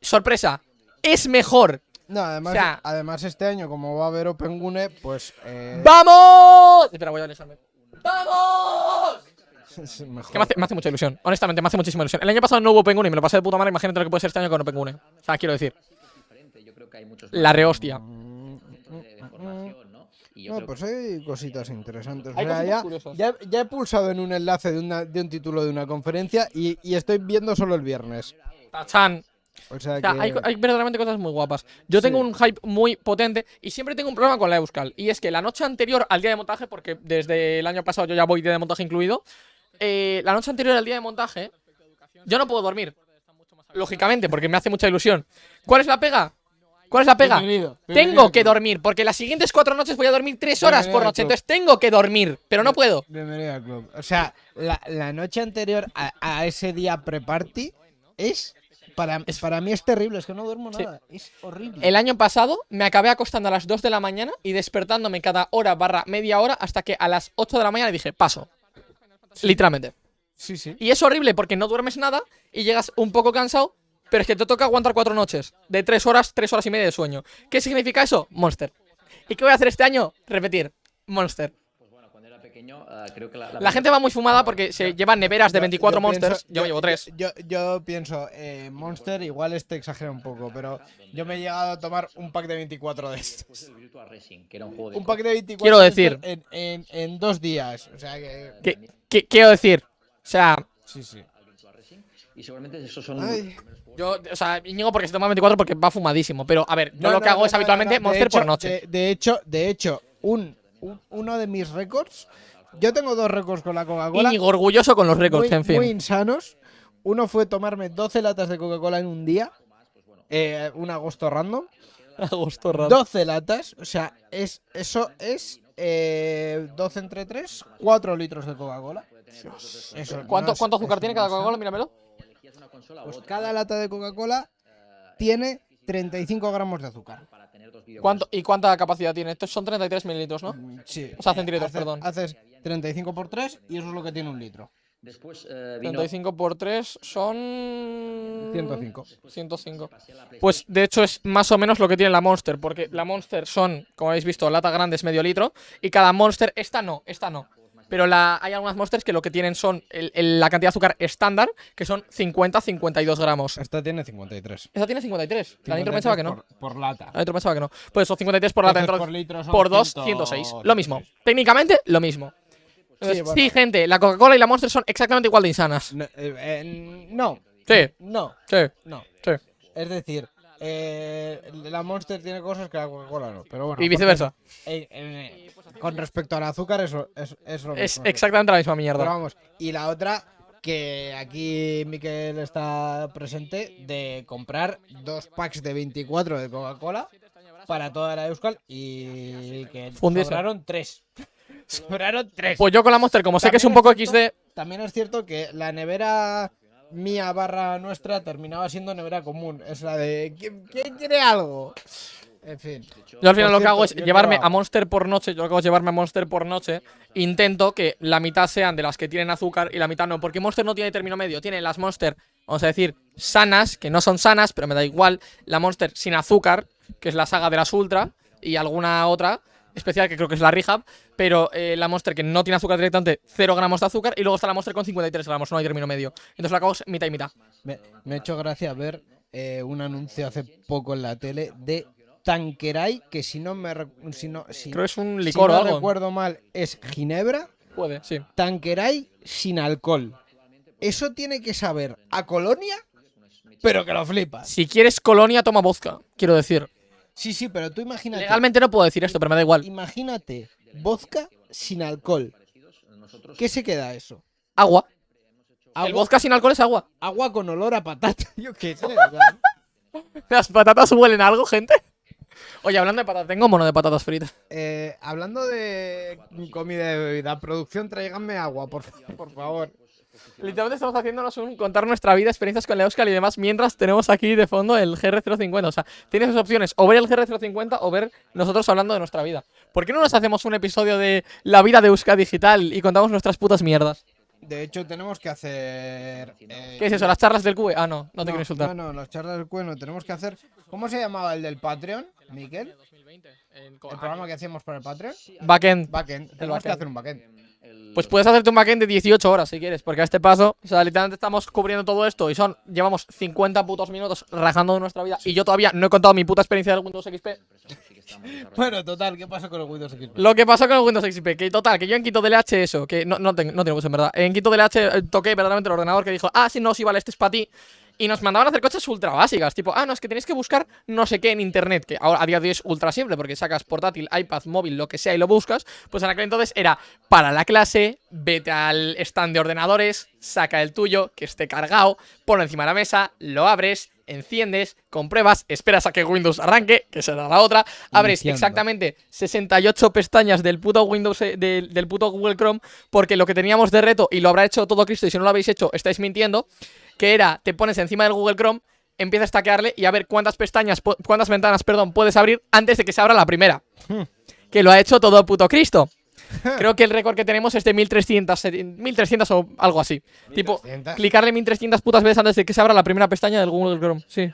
S1: sorpresa, es mejor.
S2: No, además,
S1: O sea-
S2: además este año, como va a haber Open Gune, pues. Eh,
S1: ¡Vamos! Espera, voy a alisarme. ¡Vamos!
S2: es *laughs* mejor.
S1: Que me hace, me hace mucha ilusión. Honestamente, me hace muchísima ilusión. El año pasado no hubo Penguin y me lo pasé de puta madre. Imagínate lo que puede ser este año con Open Gune. O sea, quiero decir, la rehostia.
S6: ¿no?
S2: No, pues hay cositas interesantes. O sea, ya, ya he pulsado en un enlace de, una, de un título de una conferencia y, y estoy viendo solo el viernes.
S1: Tachan.
S2: O sea,
S1: O sea,
S2: que.
S1: hay, hay verdaderamente cosas muy guapas. Yo tengo un hype muy potente y siempre tengo un problema con la Euskal. Y es que la noche anterior al día de montaje, porque desde el año pasado yo ya voy día de montaje incluido, eh, la noche anterior al día de montaje, yo no puedo dormir. Lógicamente, porque me hace mucha ilusión. ¿Cuál es la pega? ¿Cuál es la pega?
S2: Bienvenido,
S1: Tengo que dormir, porque las siguientes cuatro noches voy a dormir tres horas por noche. Entonces tengo que dormir, pero no puedo.
S2: Bienvenido al club. O sea, la, la noche anterior a, a ese día pre-party es. Para, para mí es terrible, es que no duermo
S1: Sí.
S2: nada. Es horrible.
S1: El año pasado me acabé acostando a las 2 de la mañana y despertándome cada hora barra media hora hasta que a las 8 de la mañana dije, paso. Literalmente.
S2: Sí, sí.
S1: Y es horrible porque no duermes nada y llegas un poco cansado, pero es que te toca aguantar cuatro noches. De tres horas, tres horas y media de sueño. ¿Qué significa eso? Monster. ¿Y qué voy a hacer este año? Repetir. Monster.
S6: Pues bueno, cuando era pequeño, ah, creo que la,
S1: La gente va muy fumada porque se llevan neveras de
S2: Yo-
S1: 24
S2: yo
S1: monsters.
S2: pienso-
S1: yo llevo tres.
S2: Yo, yo pienso, eh, Monster igual este exagera un poco, pero yo me he llegado a tomar un pack de 24 de estos.
S6: un
S2: pack de 24
S1: Quiero
S2: de
S1: decir-
S2: en, en, en dos días. O sea que.
S1: ¿Qué, qué- quiero decir? O sea,
S2: Sí, sí.
S6: Y seguramente esos son
S2: Ay.
S1: yo, o sea, Íñigo porque se toma 24 porque va fumadísimo. Pero, a ver, yo lo que hago
S2: no,
S1: es
S2: no,
S1: habitualmente
S2: no, no.
S1: Monster por noche.
S2: De, de hecho, de hecho, un- uno de mis récords. Yo tengo dos récords con la Coca-Cola.
S1: Íñigo orgulloso con los récords,
S2: muy,
S1: en fin.
S2: muy insanos. Uno fue tomarme 12 latas de Coca-Cola en un día. eh, un agosto random. *laughs*
S1: Agosto raro.
S2: 12 latas. O sea, es, eso es eh, 12 entre 3, 4 litros de Coca-Cola. Eso,
S1: ¿Cuánto,
S2: no es-
S1: ¿Cuánto azúcar tiene cada. Coca-Cola? Míramelo.
S2: Pues cada lata de Coca-Cola tiene 35 gramos de azúcar.
S6: Para tener dos videojuegos.
S1: ¿Cuánto, ¿Y cuánta capacidad tiene? Estos son 33 mililitros, ¿no?
S2: Sí.
S1: O sea, centilitros,
S2: Haces-
S1: perdón.
S2: Haces 35 por 3 y eso es lo que tiene un litro.
S6: Después eh, vino
S1: 35 por 3 son...
S2: 105.
S1: 105.
S6: pasé a la Play-
S1: Pues de hecho es más o menos lo que tiene la Monster, porque la Monster son, como habéis visto, lata grande es medio litro, y cada Monster, esta no, esta no. Pero la, hay algunas Monsters que lo que tienen son el- el- la cantidad de azúcar estándar, que son 50-52 gramos.
S2: Esta tiene 53.
S1: Esta tiene 53. La Nitro pensaba que no.
S2: Por, por lata.
S1: La Nitro pensaba que no. Pues son 53 por lata,
S2: Entonces, por litro son
S1: por 2,
S2: 100.
S1: 106. Lo mismo. Técnicamente, lo mismo. Entonces, sí,
S2: bueno.
S1: gente, la Coca-Cola y la Monster son exactamente igual de insanas.
S2: No, eh, eh, no,
S1: Sí,
S2: no,
S1: sí,
S2: no.
S1: sí.
S2: Es decir, eh, la Monster tiene cosas que la Coca-Cola no. Pero bueno,
S1: Y viceversa.
S2: eh, eh, con respecto al azúcar, eso es, es lo
S1: Es
S2: mismo.
S1: exactamente la misma
S2: Pero
S1: mierda.
S2: vamos, y la otra, que aquí Miquel está presente, de comprar dos packs de 24 de Coca-Cola para toda la Euskal y que sobraron tres. sobraron tres.
S1: Pues yo con la Monster, como sé que es un poco
S2: es
S1: XD,
S2: También es cierto que la nevera mía barra nuestra terminaba siendo nevera común. Es la de ¿quién, quién quiere algo? En fin.
S1: yo al final lo que hago es llevarme a Monster por noche. Yo lo que hago es llevarme a Monster por noche. Intento que la mitad sean de las que tienen azúcar y la mitad no. Porque Monster no tiene término medio. Tiene las Monster, vamos a decir, sanas, que no son sanas, pero me da igual. La Monster sin azúcar, que es la saga de las Ultra, y alguna otra especial que creo que es la Rehab. Pero eh, la Monster que no tiene azúcar directamente, 0 gramos de azúcar. Y luego está la Monster con 53 gramos, no hay término medio. Entonces hago es mitad y mitad.
S2: Me, me ha hecho gracia ver eh, un anuncio hace poco en la tele de Tanqueray, que si no me si no, si,
S1: Creo que es un
S2: si
S1: licor
S2: no
S1: o algo.
S2: recuerdo mal, es Ginebra,
S1: Puede, sí.
S2: Tanqueray sin alcohol. Eso tiene que saber a colonia, pero que lo flipas.
S1: Si quieres colonia, toma vodka. Quiero decir.
S2: Sí, sí, pero tú imagínate.
S1: Legalmente no puedo decir esto, pero me da igual.
S2: Imagínate vodka sin alcohol. ¿Qué se queda eso?
S1: Agua. El
S2: Agua,
S1: vodka sin alcohol es agua.
S2: agua con olor a patata. *laughs* Yo qué sé. *laughs* o sea,
S1: ¿Las patatas huelen a algo, gente? Oye, hablando de patatas, tengo mono de patatas fritas.
S2: eh, hablando de comida y bebida, producción, tráiganme agua, por, por favor.
S1: Literalmente estamos haciéndonos un contar nuestra vida, experiencias con la Euskal y demás, mientras tenemos aquí de fondo el GR050. O sea, tienes dos opciones, o ver el GR050 o ver nosotros hablando de nuestra vida. ¿Por qué no nos hacemos un episodio de la vida de Euskal Digital y contamos nuestras putas mierdas?
S2: De hecho, tenemos que hacer. eh,
S1: ¿Qué es eso? ¿Las charlas del QE? Ah, no, no te quiero insultar.
S2: No, no, las charlas del cueno. Tenemos que hacer. ¿Cómo se llamaba el del Patreon, Miquel? El programa que hacíamos para el Patreon.
S1: Backend.
S2: Backend. Tenemos que
S1: backend.
S2: hacer un backend.
S1: Pues puedes hacerte un backend de 18 horas si quieres, porque a este paso, o sea, literalmente estamos cubriendo todo esto y son, llevamos 50 putos minutos rajando de nuestra vida y yo todavía no he contado mi puta experiencia del Windows XP. *laughs*
S2: Bueno, total, ¿qué pasa con el Windows XP?
S1: Lo que pasó con el Windows XP, que total, que yo en Quito DLH eso, que no, no, tengo, no tengo mucho en verdad, en Quito DLH eh, toqué verdaderamente el ordenador que dijo, ah, sí, no, sí, vale, este es para ti. Y nos mandaban a hacer cosas ultra básicas, tipo, ah, no, es que tenéis que buscar no sé qué en internet, que ahora a día de hoy es ultra simple, porque sacas portátil, iPad, móvil, lo que sea y lo buscas, pues en aquel entonces era para la clase, vete al stand de ordenadores, saca el tuyo, que esté cargado, ponlo encima de la mesa, lo abres, enciendes, compruebas, esperas a que Windows arranque, que será la otra, abres exactamente 68 pestañas del puto Windows, eh, del, del puto Google Chrome, porque lo que teníamos de reto, y lo habrá hecho todo Cristo, y si no lo habéis hecho, estáis mintiendo, que era, te pones encima del Google Chrome, empiezas a tackearle y a ver cuántas pestañas, cuántas ventanas, perdón, puedes abrir antes de que se abra la primera. que lo ha hecho todo puto Cristo. *laughs* Creo que el récord que tenemos es de 1300, eh, 1300 o algo así. Tipo,
S2: 1300.
S1: clicarle 1300 putas veces antes de que se abra la primera pestaña del Google Chrome. Sí.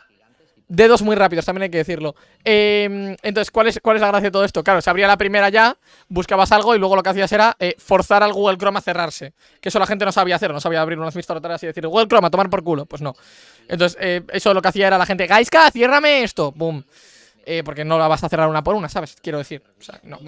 S1: Dedos muy rápidos, también hay que decirlo. Eh, entonces, ¿cuál es, ¿cuál es la gracia de todo esto? Claro, se abría la primera ya, buscabas algo y luego lo que hacías era eh, forzar al Google Chrome a cerrarse. Que eso la gente no sabía hacer, no sabía abrir unas tareas y decir Google Chrome a tomar por culo. Pues no. Entonces, eh, eso lo que hacía era la gente, Gaiska, ciérrame esto. Boom. Eh, porque no la vas a cerrar una por una, ¿sabes? Quiero decir. O sea, no.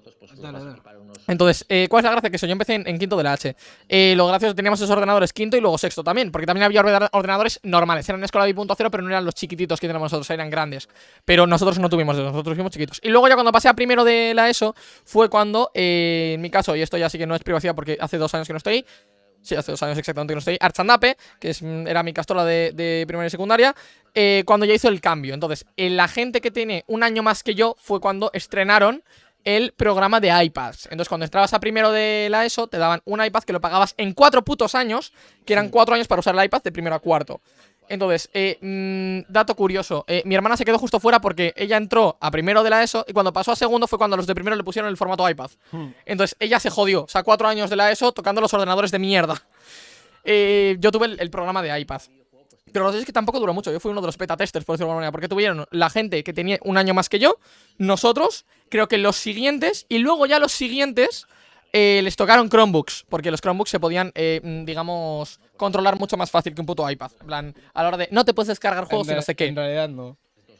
S6: Pilotos, pues
S2: Dale,
S6: vas a
S2: dale.
S6: equipar unos
S1: Entonces, eh, ¿cuál es la gracia? Que eso, yo empecé en, en quinto de la H. Eh, lo gracioso, teníamos esos ordenadores quinto y luego sexto también, porque también había ordena- ordenadores normales. Eran Escola 2.0, pero no eran los chiquititos que tenemos nosotros, eran grandes. Pero nosotros no tuvimos de esos, nosotros fuimos chiquitos. Y luego ya cuando pasé a primero de la ESO, fue cuando, eh, en mi caso, y esto ya sí que no es privacidad porque hace dos años que no estoy, Sí, hace dos años exactamente que no estoy. Archandape, que es, mm, era mi castola de, de primaria y secundaria, eh, cuando ya hizo el cambio. Entonces, eh, la gente que tiene un año más que yo fue cuando estrenaron el programa de iPads. Entonces, cuando entrabas a primero de la ESO, te daban un iPad que lo pagabas en cuatro putos años, que eran cuatro años para usar el iPad de primero a cuarto. Entonces, eh, mm, dato curioso, eh, mi hermana se quedó justo fuera porque ella entró a primero de la ESO y cuando pasó a segundo fue cuando los de primero le pusieron el formato iPad. Entonces, ella se jodió, o sea, cuatro años de la ESO tocando los ordenadores de mierda. Eh, yo tuve el, el programa de iPad. Pero lo que es que tampoco duró mucho. Yo fui uno de los beta testers, por decirlo de alguna manera. Porque tuvieron la gente que tenía un año más que yo, nosotros, creo que los siguientes, y luego ya los siguientes eh, les tocaron Chromebooks. Porque los Chromebooks se podían, eh, mm, digamos, controlar mucho más fácil que un puto iPad. En plan, a la hora de no te puedes descargar juegos y no sé qué.
S2: en realidad no.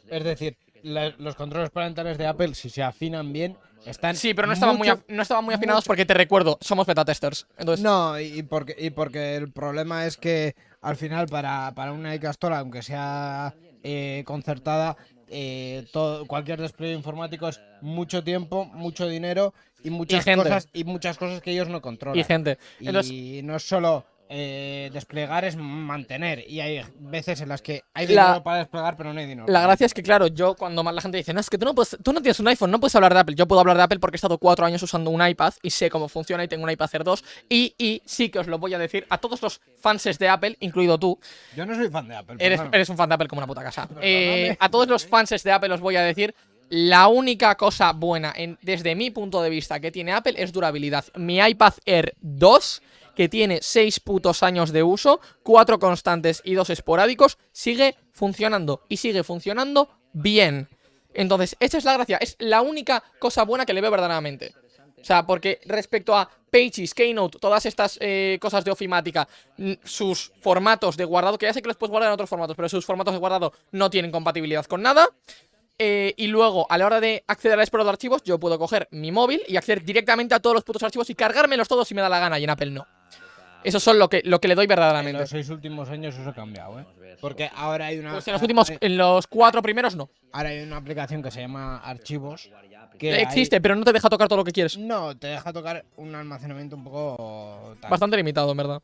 S2: Es decir, la- los controles parentales de Apple, si se afinan bien, están.
S1: Sí, pero no estaban, muy,
S2: mucho-
S1: no estaban muy afinados porque te recuerdo, somos beta testers. Entonces,
S2: No, y y porque, y porque el problema es que al final para, para una iCastola, aunque sea eh, concertada, eh, todo, cualquier despliegue informático es mucho tiempo, mucho dinero y muchas
S1: gente.
S2: cosas y muchas cosas que ellos no controlan.
S1: y gente.
S2: Y no es solo eh, desplegar es mantener. Y hay veces en las que hay
S1: La-
S2: dinero para desplegar, pero no hay dinero.
S1: La gracia es que, claro, yo cuando más la gente dice, no, es que tú no, puedes, tú no tienes un iPhone, no puedes hablar de Apple. Yo puedo hablar de Apple porque he estado cuatro años usando un iPad y sé cómo funciona y tengo un iPad Air 2. Y, y sí que os lo voy a decir a todos los fanses de Apple, incluido tú.
S2: Yo no soy fan de Apple.
S1: Eres, eres un fan de Apple como una puta casa. Eh, a todos los fanses de Apple os voy a decir. La única cosa buena en- desde mi punto de vista que tiene Apple es durabilidad. Mi iPad Air 2, que tiene 6 putos años de uso, 4 constantes y 2 esporádicos, sigue funcionando. Y sigue funcionando bien. Entonces, esa es la gracia. Es la única cosa buena que le veo verdaderamente. O sea, porque respecto a Pages, Keynote, todas estas eh, cosas de ofimática, sus formatos de guardado, que ya sé que los puedes guardar en otros formatos, pero sus formatos de guardado no tienen compatibilidad con nada. Eh, y luego, a la hora de acceder al explorador de archivos, yo puedo coger mi móvil y acceder directamente a todos los putos archivos y cargármelos todos si me da la gana, y en Apple no. Eso son lo que, lo que le doy
S2: En
S1: verdaderamente.
S2: los seis últimos años eso ha cambiado, ¿eh? Porque ahora hay una.
S1: Pues en los últimos, en los cuatro primeros no.
S2: Ahora hay una aplicación que se llama Archivos. Que
S1: Existe, pero no te deja tocar todo lo que quieres.
S2: no, te deja tocar un almacenamiento un poco. tal.
S1: Bastante limitado, en verdad.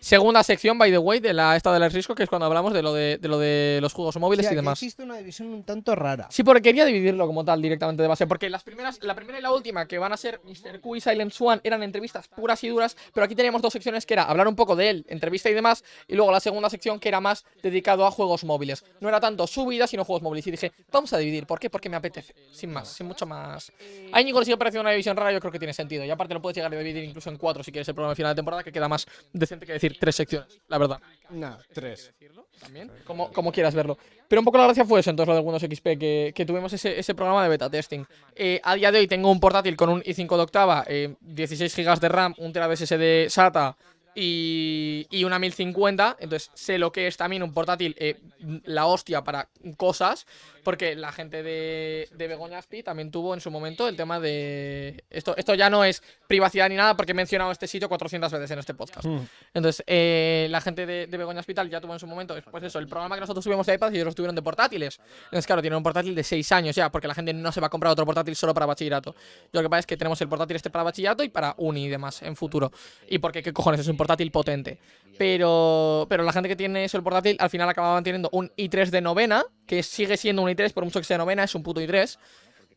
S1: Segunda sección, by the way, de la esta del risco, que es cuando hablamos de lo de, de lo de los juegos móviles y demás.
S2: Existe una división un tanto rara.
S1: Sí, porque quería dividirlo como tal directamente de base. Porque las primeras, la primera y la última, que van a ser Mr. Q y Silent Swan, eran entrevistas puras y duras. Pero aquí teníamos dos secciones que era hablar un poco de él, entrevista y demás. Y luego la segunda sección que era más dedicado a juegos móviles. No era tanto su vida, sino juegos móviles. Y dije, vamos a dividir. ¿Por qué? Porque me apetece. Sin más, sin mucho más. A Íñigo le sigue pareciendo una división rara, yo creo que tiene sentido. Y aparte lo puedes llegar a dividir incluso en cuatro si quieres el programa final de temporada, que queda más decente que decir tres secciones, la verdad.
S2: No, tres.
S1: También, como, como quieras verlo. Pero un poco la gracia fue eso, entonces lo de Windows XP, que, que tuvimos ese, ese programa de beta testing. Eh, a día de hoy tengo un portátil con un i5 de octava, eh, 16 GB de RAM, un TB SSD SATA y, y una 1050. Entonces sé lo que es también un portátil, eh, la hostia para cosas, porque la gente de, de Begoña Aspi también tuvo en su momento el tema de... Esto, esto ya no es privacidad ni nada, porque he mencionado este sitio 400 veces en este podcast. Entonces, eh, la gente de, de Begoña Hospital ya tuvo en su momento, pues eso, el programa que nosotros tuvimos de iPad y ellos tuvieron de portátiles. Entonces, claro, tienen un portátil de 6 años ya, porque la gente no se va a comprar otro portátil solo para bachillerato. Yo lo que pasa es que tenemos el portátil este para bachillerato y para uni y demás en futuro. Y porque, ¿qué cojones? Es un portátil potente. Pero, pero la gente que tiene eso, el portátil, al final acaba manteniendo un i3 de novena, que sigue siendo un i3, por mucho que sea novena, es un puto i3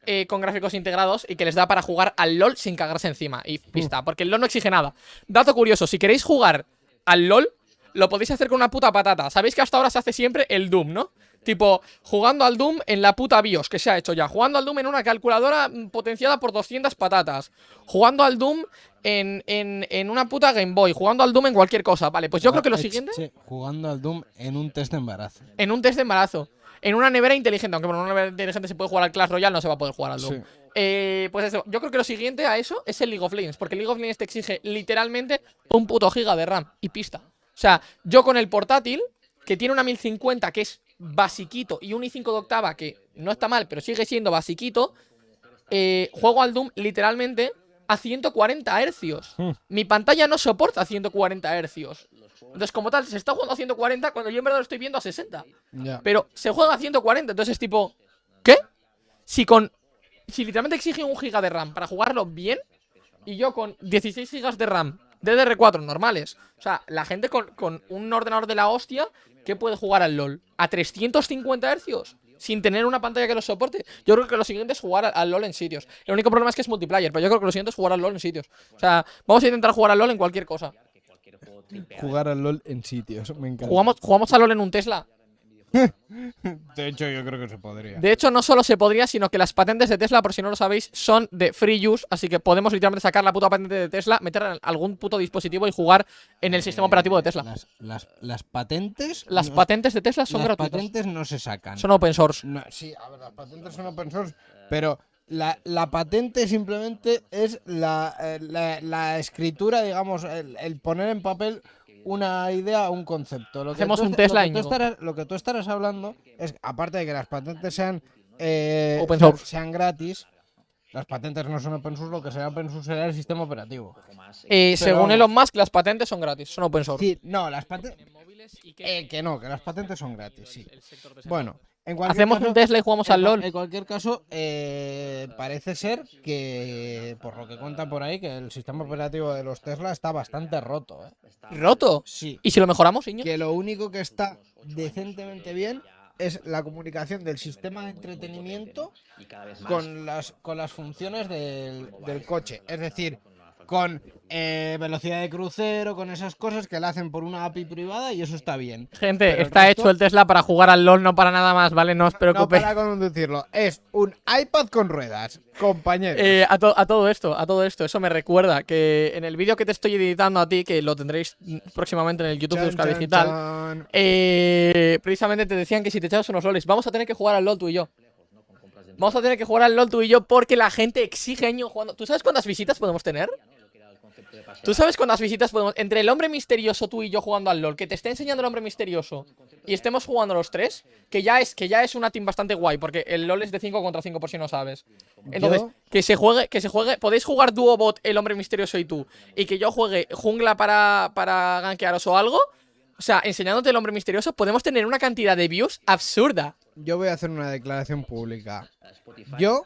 S1: eh, con gráficos integrados y que les da para jugar al LOL sin cagarse encima. Y pista, porque el LOL no exige nada. Dato curioso, si queréis jugar al LOL, lo podéis hacer con una puta patata. Sabéis que hasta ahora se hace siempre el Doom, ¿no? Tipo, jugando al Doom en la puta BIOS, que se ha hecho ya. Jugando al Doom en una calculadora mm, potenciada por 200 patatas. Jugando al Doom en, en, en una puta Game Boy. Jugando al Doom en cualquier cosa. Vale, pues yo creo que lo siguiente...
S2: sí, jugando al Doom en un test de embarazo.
S1: En un test de embarazo. En una nevera inteligente. Aunque por una nevera inteligente se puede jugar al Clash Royale, no se va a poder jugar al Doom.
S2: Sí.
S1: Eh, pues eso, yo creo que lo siguiente a eso es el League of Legends, porque el League of Legends te exige literalmente un puto giga de RAM y pista. O sea, yo con el portátil, que tiene una 1050 que es basiquito y un i5 de octava que no está mal, pero sigue siendo basiquito, eh, juego al Doom literalmente a 140 hercios.
S2: Hmm.
S1: Mi pantalla no soporta 140 hercios. Entonces, como tal, se está jugando a 140 cuando yo en verdad lo estoy viendo a 60.
S2: Ya.
S1: Pero se juega a 140, entonces es tipo. ¿Qué? Si con. Si literalmente exige un giga de RAM para jugarlo bien. Y yo con 16 gigas de RAM DDR4 normales. O sea, la gente con, con un ordenador de la hostia que puede jugar al LOL a 350 hercios. Sin tener una pantalla que lo soporte. Yo creo que lo siguiente es jugar al, al LOL en sitios. El único problema es que es multiplayer, pero yo creo que lo siguiente es jugar al LOL en sitios. O sea, vamos a intentar jugar al LOL en cualquier cosa.
S2: Jugar al LOL en sitios, me encanta.
S1: Jugamos, jugamos al LOL en un Tesla.
S2: De hecho, yo creo que se podría.
S1: De hecho, no solo se podría, sino que las patentes de Tesla, por si no lo sabéis, son de free use, así que podemos literalmente sacar la puta patente de Tesla, meterla en algún puto dispositivo y jugar en el sistema operativo de Tesla.
S2: Las, las, las patentes.
S1: Las
S2: no-
S1: patentes de Tesla son
S2: las
S1: gratuitas.
S2: patentes no se sacan.
S1: Son open source.
S2: No, sí, a ver, las patentes son open source, pero la, la patente simplemente es la, eh, la, la escritura, digamos, el, el poner en papel una idea o un concepto. Lo que
S1: Hacemos
S2: tú
S1: un Tesla,
S2: lo que, tú estarás, lo que tú estarás hablando es, aparte de que las patentes sean, eh,
S1: Open
S2: sean-
S1: source.
S2: sean gratis, las patentes no son open source, lo que será open source será el sistema operativo.
S1: Eh,
S2: Pero
S1: según. Elon Musk, las patentes son gratis, son open source.
S2: Sí, no, las patentes... Eh, que no, que las patentes son gratis, sí. Bueno, En
S1: Hacemos
S2: caso-
S1: un Tesla y jugamos
S2: en
S1: al LOL.
S2: En cualquier caso, eh, parece ser que, por lo que cuentan por ahí, que el sistema operativo de los Tesla está bastante roto. ¿eh?
S1: ¿Roto?
S2: Sí.
S1: ¿Y si lo mejoramos, Íñigo?
S2: Que lo único que está decentemente bien es la comunicación del sistema de entretenimiento con las, con las funciones del, del coche. Es decir, con eh, velocidad de crucero, con esas cosas que la hacen por una API privada y eso está bien.
S1: Gente,
S2: Pero el
S1: está
S2: resto-
S1: hecho el Tesla para jugar al LOL, no para nada más, ¿vale? No os
S2: No
S1: preocupéis.
S2: para conducirlo, es un iPad con ruedas, compañero.
S1: Eh, a, to- a todo esto, a todo esto, eso me recuerda que en el vídeo que te estoy editando a ti, que lo tendréis próximamente en el YouTube de
S2: Chan,
S1: Euskadi
S2: chan,
S1: Digital,
S2: chan.
S1: eh, precisamente te decían que si te echabas unos loles, vamos a tener que jugar al LOL tú y yo. Vamos a tener que jugar al LOL tú y yo porque la gente exige año jugando. ¿Tú sabes cuántas visitas podemos tener? ¿Tú sabes cuántas visitas podemos.? Entre el hombre misterioso, tú y yo jugando al LOL, que te esté enseñando el hombre misterioso y estemos jugando los tres, que ya es, que ya es una team bastante guay, porque el LOL es de 5 contra 5 por si no sabes. Entonces,
S2: Yo-
S1: que se juegue, que se juegue. Podéis jugar dúo bot, el hombre misterioso y tú. Y que yo juegue jungla para, para gankearos o algo. O sea, enseñándote el hombre misterioso, podemos tener una cantidad de views absurda.
S2: Yo voy a hacer una declaración pública. Yo,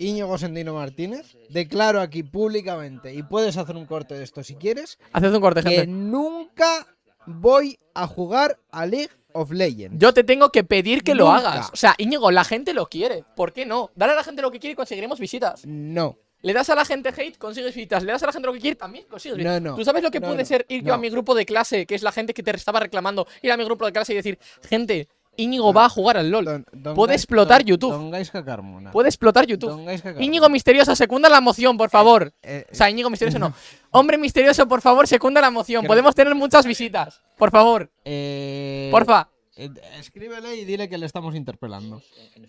S2: Íñigo Sendino Martínez, declaro aquí públicamente, y puedes hacer un corte de esto si quieres,
S1: Haced un corte,
S2: que
S1: gente.
S2: nunca voy a jugar a League of Legends.
S1: Yo te tengo que pedir que lo
S2: Nunca.
S1: hagas. O sea, Íñigo, la gente lo quiere. ¿Por qué no? Dale a la gente lo que quiere y conseguiremos visitas.
S2: No.
S1: Le das a la gente hate, consigues visitas. Le das a la gente lo que quiere, también consigues
S2: No,
S1: visitas.
S2: no.
S1: ¿Tú sabes lo que
S2: No,
S1: puede
S2: no.
S1: ser ir yo a
S2: No.
S1: mi grupo de clase, que es la gente que te estaba reclamando, ir a mi grupo de clase y decir, gente, Íñigo va a jugar al LOL.
S2: Don- don
S1: Puede explotar
S2: don-
S1: YouTube. Puede explotar YouTube. Íñigo Misterioso, secunda la moción, por favor.
S2: Eh,
S1: O sea, Íñigo Misterioso no. *laughs* Hombre Misterioso, por favor, secunda la moción.
S2: Creo-
S1: Podemos tener muchas visitas. Por favor,
S2: eh,
S1: porfa.
S2: eh, escríbele y dile que le estamos interpelando.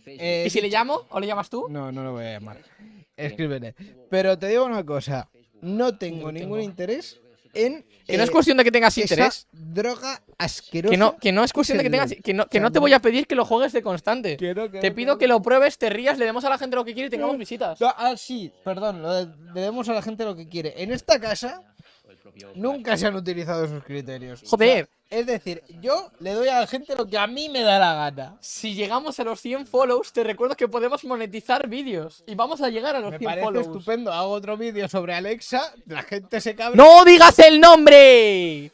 S2: Eh,
S1: ¿Y si le llamo o le llamas tú?
S2: No, no lo voy a llamar. Escríbele. Pero te digo una cosa. No tengo ningún interés en.
S1: Que no es
S2: eh,
S1: cuestión de que tengas interés.
S2: droga asquerosa.
S1: Que no, que no es cuestión de que tengas. Que no, que no te voy a pedir que lo juegues de constante.
S2: Que no, que
S1: Te
S2: no,
S1: pido
S2: no.
S1: que lo pruebes, te rías, le demos a la gente lo que quiere y tengamos visitas.
S2: No, Ah, sí, perdón, lo de- le demos a la gente lo que quiere. En esta casa nunca se han utilizado esos criterios.
S1: Joder.
S2: Es decir, yo le doy a la gente lo que a mí me da la gana.
S1: Si llegamos a los 100 follows, te recuerdo que podemos monetizar vídeos. Y vamos a llegar a los
S2: Me
S1: 100
S2: parece
S1: follows.
S2: estupendo. Hago otro vídeo sobre Alexa, la gente se cabra.
S1: ¡No digas el nombre!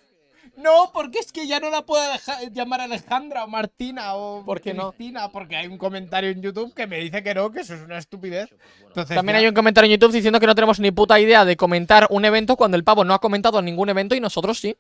S2: No, porque es que ya no la puedo dejar- llamar Alejandra o Martina o
S1: ¿Por qué no?
S2: Cristina, porque hay un comentario en YouTube que me dice que no, que eso es una estupidez. Entonces,
S1: También
S2: ya-
S1: hay un comentario en YouTube diciendo que no tenemos ni puta idea de comentar un evento cuando el pavo no ha comentado ningún evento y nosotros sí.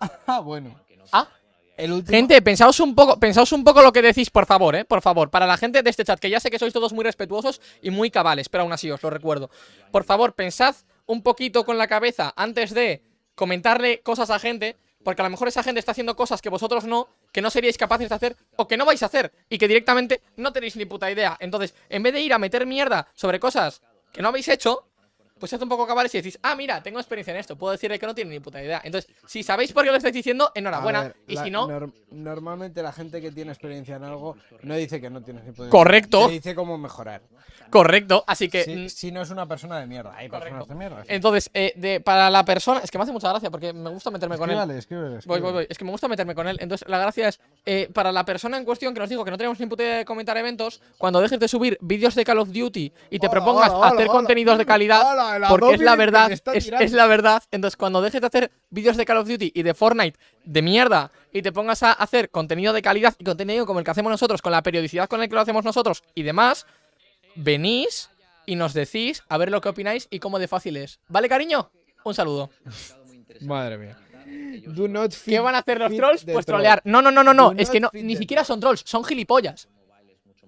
S1: *laughs*
S2: Ah, bueno.
S1: Ah,
S2: El último...
S1: gente, pensaos un poco, pensaos un poco lo que decís, por favor, eh, por favor, para la gente de este chat, que ya sé que sois todos muy respetuosos y muy cabales, pero aún así os lo recuerdo. Por favor, pensad un poquito con la cabeza antes de comentarle cosas a gente, porque a lo mejor esa gente está haciendo cosas que vosotros no, que no seríais capaces de hacer o que no vais a hacer y que directamente no tenéis ni puta idea. Entonces, en vez de ir a meter mierda sobre cosas que no habéis hecho, pues sed un poco cabales y decís, ah, mira, tengo experiencia en esto, puedo decirle que no tiene ni puta idea. Entonces, si sabéis por qué lo estáis diciendo, enhorabuena.
S2: ver,
S1: y
S2: la-
S1: si no,
S2: nor- normalmente la gente que tiene experiencia en algo no dice que no tienes ni puta
S1: Correcto.
S2: Te dice cómo mejorar.
S1: correcto. Así que,
S2: Si,
S1: mm,
S2: si no es una persona de mierda. Hay
S1: Correcto.
S2: personas de mierda. sí.
S1: entonces, eh, de, para la persona, es que me hace mucha gracia porque me gusta meterme con él.
S2: Escríbale,
S1: Voy, voy, voy. Es que me gusta meterme con él. Entonces, la gracia es, eh, para la persona en cuestión que nos dijo que no tenemos ni puta idea de comentar eventos, cuando dejes de subir vídeos de Call of Duty y te
S2: Hola,
S1: propongas
S2: hola,
S1: hacer contenidos de calidad, porque es la verdad, es, la verdad. Entonces, cuando dejes de hacer vídeos de Call of Duty y de Fortnite de mierda y te pongas a hacer contenido de calidad y contenido como el que hacemos nosotros, con la periodicidad con la que lo hacemos nosotros y demás, venís y nos decís a ver lo que opináis y cómo de fácil es. ¿Vale, cariño? Un saludo.
S2: Madre mía. Do not
S1: ¿Qué van a hacer los trolls? Pues trolear. No, no, no, no, no. Es que no, ni siquiera son trolls, son gilipollas.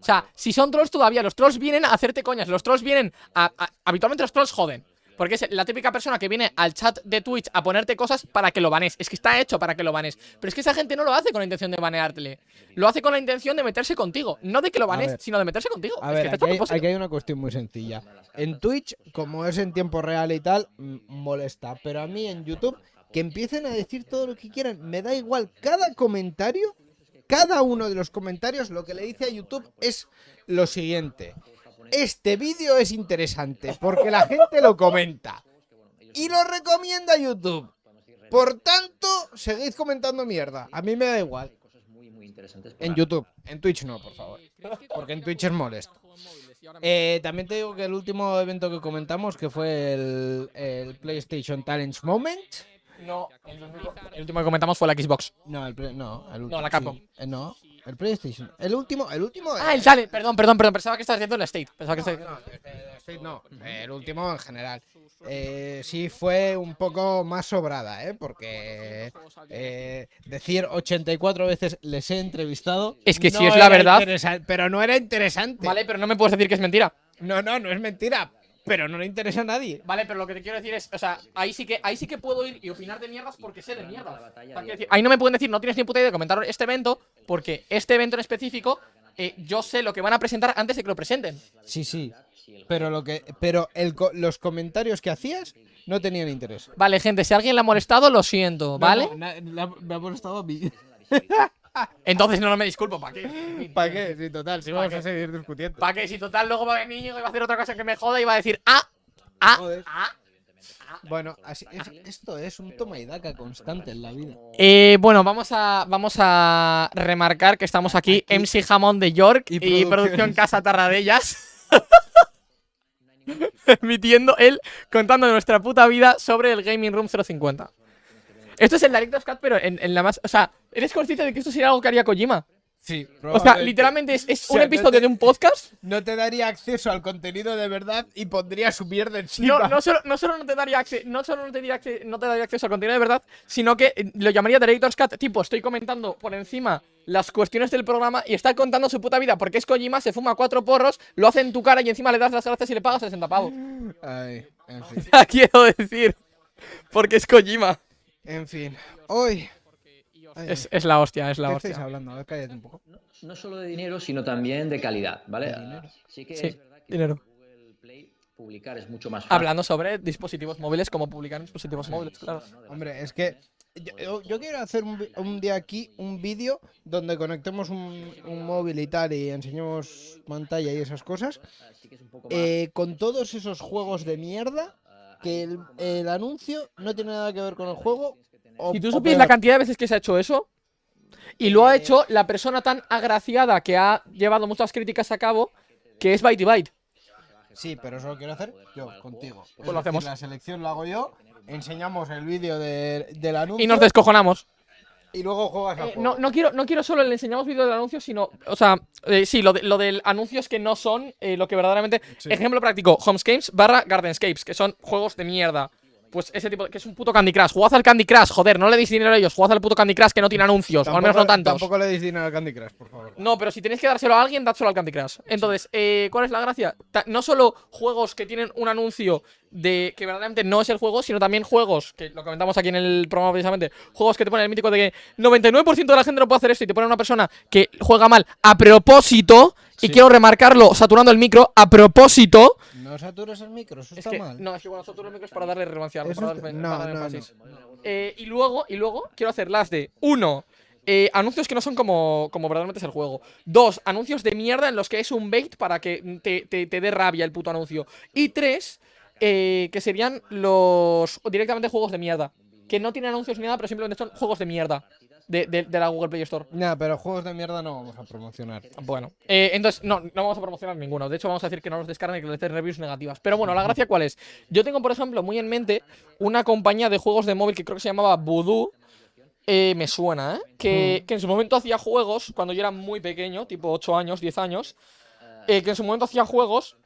S1: O sea, si son trolls todavía, los trolls vienen a hacerte coñas. Los trolls vienen a. a- habitualmente los trolls joden. Porque es la típica persona que viene al chat de Twitch a ponerte cosas para que lo banes. Es que está hecho para que lo banes. Pero es que esa gente no lo hace con la intención de baneártele. Lo hace con la intención de meterse contigo. No de que lo banes, sino de meterse contigo.
S2: A
S1: es
S2: ver,
S1: que
S2: aquí hay, aquí hay una cuestión muy sencilla. En Twitch, como es en tiempo real y tal, molesta. Pero a mí en YouTube, que empiecen a decir todo lo que quieran, me da igual. Cada comentario, cada uno de los comentarios, lo que le dice a YouTube es lo siguiente. Este vídeo es interesante porque la gente lo comenta. Y lo recomienda YouTube. Por tanto, seguid comentando mierda. A mí me da igual. En YouTube. En Twitch no, por favor. Porque en Twitch es molesto. Eh, también te digo que el último evento que comentamos, que fue el, el PlayStation Talents Moment.
S1: No, el, único- el último que comentamos fue la Xbox.
S2: No, el, pre- no, el último.
S1: la Capcom.
S2: sí. Eh, no, el PlayStation. El último, el último.
S1: Ah,
S2: eh,
S1: el Talent, perdón, perdón, perdón. Pensaba que estabas diciendo el State. Pensaba que estabas
S2: No, este- este no, el último en general. Eh, sí fue un poco más sobrada, ¿eh? Porque eh, decir 84 veces les he entrevistado.
S1: Es que
S2: no
S1: si es la
S2: era
S1: verdad-
S2: interesa- Pero no era interesante.
S1: Vale, pero no me puedes decir que es mentira.
S2: No, no, no es mentira. Pero no le interesa a nadie.
S1: Vale, pero lo que te quiero decir es, o sea, ahí sí que, ahí sí que puedo ir y opinar de mierdas porque sé de mierdas. Ahí no me pueden decir, no tienes ni puta idea de comentar este evento, porque este evento en específico, eh, yo sé lo que van a presentar antes de que lo presenten.
S2: Sí, sí. Pero lo que, pero el los comentarios que hacías no tenían interés.
S1: Vale, gente, si alguien le ha molestado, lo siento, ¿vale?
S2: No, no, me ha molestado a mí. *laughs*
S1: Entonces no, no me disculpo, ¿para qué? *laughs*
S2: ¿Para qué? Sí, total, si
S1: ¿Pa'
S2: vamos
S1: qué?
S2: a seguir discutiendo.
S1: ¿Para qué? Si total luego va a venir y va a hacer otra cosa que me joda y va a decir, ah, ah,
S2: Joder.
S1: ah.
S2: Bueno, así, es- esto es un toma y daca constante en la vida.
S1: Eh, bueno, vamos a, vamos a remarcar que estamos aquí,
S2: Aquí.
S1: MC Jamón de York
S2: Y.
S1: Producción Casa Tarradellas. *laughs* *laughs* Emitiendo él contando nuestra puta vida sobre el Gaming Room 050. Esto es el Director's Cut, pero en, en la más. O sea, ¿eres consciente de que esto sería algo que haría Kojima?
S2: Sí,
S1: O sea, literalmente es, es
S2: O
S1: un
S2: no
S1: episodio
S2: te-
S1: de un podcast.
S2: No te daría acceso al contenido de verdad y pondría su mierda
S1: No,
S2: encima.
S1: no, solo, no solo no te daría acceso, no solo no te daría, no te daría acceso al contenido de verdad, sino que eh, lo llamaría Director's Cut, tipo, estoy comentando por encima las cuestiones del programa y está contando su puta vida, porque es Kojima, se fuma cuatro porros, lo hace en tu cara y encima le das las gracias y le pagas 60 pavos.
S2: Ay, en *laughs* fin.
S1: Quiero decir, porque es Kojima.
S2: En fin. Hoy.
S1: Es, es la hostia, es la
S2: ¿Qué
S1: hostia.
S2: estáis hablando? A ver, cállate un poco.
S6: No solo de dinero, sino también de calidad, ¿vale? Ah. Sí que
S1: Sí,
S6: es verdad que
S1: dinero.
S6: Google Play publicar es mucho más fácil.
S1: Hablando sobre dispositivos móviles, cómo publicar en dispositivos móviles, claro.
S2: Hombre, es que yo, quiero hacer un, día aquí un vídeo donde conectemos un, un móvil y tal y enseñemos pantalla y esas cosas. Eh, con todos esos juegos de mierda que el, el anuncio no tiene nada que ver con el juego.
S1: Si tú supieras la cantidad de veces que se ha hecho eso, y lo ha hecho la persona tan agraciada que ha llevado muchas críticas a cabo, que es Byte Byte.
S2: Sí, pero eso lo quiero hacer yo, contigo. Es
S1: Pues lo
S2: decir,
S1: hacemos.
S2: La selección lo hago yo, enseñamos el vídeo de- del anuncio
S1: Y nos descojonamos.
S2: y luego juegas al
S1: Eh, no, no, quiero, no quiero solo le enseñamos vídeo del anuncio, sino. O sea, eh, sí, lo, de- lo del anuncios que no son eh, lo que verdaderamente.
S2: Sí.
S1: Ejemplo práctico: Homescapes barra Gardenscapes, que son juegos de mierda. Pues ese tipo, que es un puto Candy Crush. Jugad al Candy Crush, joder, no le deis dinero a ellos. Jugad al puto Candy Crush que no tiene anuncios, o al menos no tantos.
S2: Tampoco le deis dinero al Candy Crush, por favor.
S1: No, pero si tenéis que dárselo a alguien, dádselo al Candy Crush. Entonces, eh, ¿cuál es la gracia? Ta- no solo juegos que tienen un anuncio de que verdaderamente no es el juego, sino también juegos, que lo comentamos aquí en el programa precisamente, juegos que te ponen el mítico de que 99% de la gente no puede hacer esto y te ponen una persona que juega mal a propósito, y
S2: Sí.
S1: quiero remarcarlo saturando el micro, a propósito.
S2: No satures el micro, eso
S1: Es
S2: está
S1: que,
S2: mal.
S1: no, es que bueno, saturo el micro es para darle relevancia. Para
S2: no,
S1: para darle
S2: no,
S1: énfasis. Eh, y luego, y luego quiero hacer las de uno. eh, anuncios que no son como, como verdaderamente es el juego. Dos, anuncios de mierda en los que es un bait para que te, te- te dé rabia el puto anuncio. Y tres, eh, que serían los directamente juegos de mierda. Que no tienen anuncios ni nada, pero simplemente son juegos de mierda. De, de- de la Google Play Store.
S2: Nah, pero juegos de mierda no vamos a promocionar.
S1: Bueno, eh, entonces no, no vamos a promocionar ninguno. De hecho, vamos a decir que no los descarguen y que les den reviews negativas. Pero bueno, la gracia cuál es. Yo tengo, por ejemplo, muy en mente una compañía de juegos de móvil que creo que se llamaba Voodoo. Eh, me suena, ¿eh? Que, que en su momento hacía juegos cuando yo era muy pequeño, tipo 8 años, 10 años. eh, que en su momento hacía juegos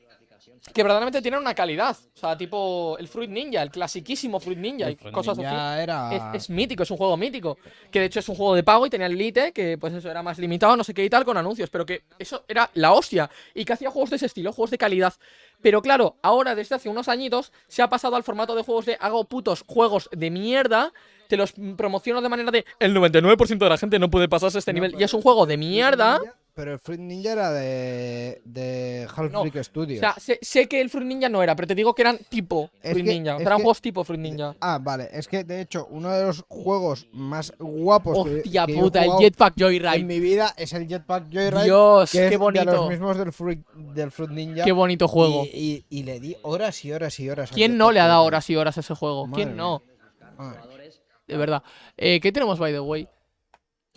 S1: que verdaderamente tienen una calidad. O sea, tipo el Fruit Ninja, el clasiquísimo Fruit Ninja y cosas así.
S2: Era.
S1: Es, es mítico, es un juego mítico. Que de hecho es un juego de pago y tenía el Elite, que pues eso era más limitado, no sé qué y tal, con anuncios. Pero que eso era la hostia. Y que hacía juegos de ese estilo, juegos de calidad. Pero claro, ahora desde hace unos añitos se ha pasado al formato de juegos de hago putos juegos de mierda. Te los promociono de manera de el 99% de la gente no puede pasarse este
S2: No,
S1: nivel. Y es un juego de mierda.
S2: Pero el Fruit Ninja era de. de Half
S1: No,
S2: Brick Studios.
S1: O sea, sé, sé que el Fruit Ninja no era, pero te digo que eran tipo
S2: Es
S1: Fruit
S2: que-
S1: Ninja. Eran
S2: que-
S1: juegos tipo Fruit Ninja.
S2: Ah, vale. Es que de hecho, uno de los juegos más guapos
S1: Hostia
S2: que yo he
S1: puta, el Jetpack
S2: en
S1: Joyride.
S2: mi vida es el Jetpack Joyride.
S1: Dios,
S2: que
S1: qué
S2: es de
S1: bonito.
S2: los mismos del Fruit, del Fruit Ninja.
S1: Qué bonito juego.
S2: Y, y- y le di horas y horas y horas.
S1: ¿Quién no le ha dado horas y horas a ese juego?
S2: Madre
S1: ¿Quién no?
S2: Madre.
S1: De verdad. Eh, ¿Qué tenemos, by the way?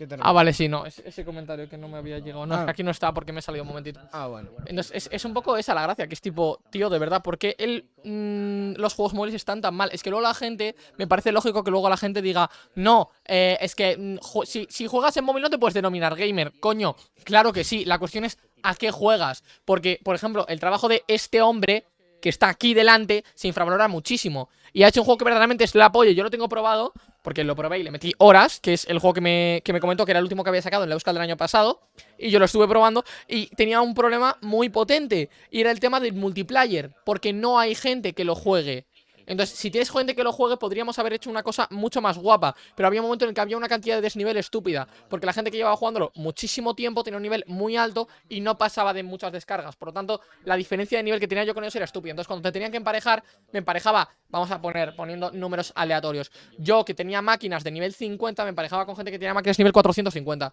S2: ¿Qué te
S1: Ah, vale, sí, no. es- ese comentario que no me había llegado. No, es
S2: Ah.
S1: que aquí no está porque me he salido un momentito.
S2: Ah, bueno.
S1: Entonces, es, es un poco esa la gracia, que es tipo, tío, de verdad, ¿por qué el, mm, los juegos móviles están tan mal? Es que luego la gente, me parece lógico que luego la gente diga, no, eh, es que mm, si, si juegas en móvil no te puedes denominar gamer. Coño, claro que sí, la cuestión es a qué juegas. Porque, por ejemplo, el trabajo de este hombre que está aquí delante se infravalora muchísimo. Y ha hecho un juego que verdaderamente es la apoyo. Yo lo tengo probado, porque lo probé y le metí horas, que es el juego que me, que me comentó que era el último que había sacado en la Euskal del año pasado. Y yo lo estuve probando y tenía un problema muy potente. Y era el tema del multiplayer, porque no hay gente que lo juegue. Entonces, si tienes gente que lo juegue, podríamos haber hecho una cosa mucho más guapa. Pero había un momento en el que había una cantidad de desnivel estúpida. Porque la gente que llevaba jugándolo muchísimo tiempo tenía un nivel muy alto y no pasaba de muchas descargas. Por lo tanto, la diferencia de nivel que tenía yo con ellos era estúpida. Entonces, cuando te tenían que emparejar, me emparejaba, vamos a poner, poniendo números aleatorios. Yo, que tenía máquinas de nivel 50, me emparejaba con gente que tenía máquinas de nivel 450.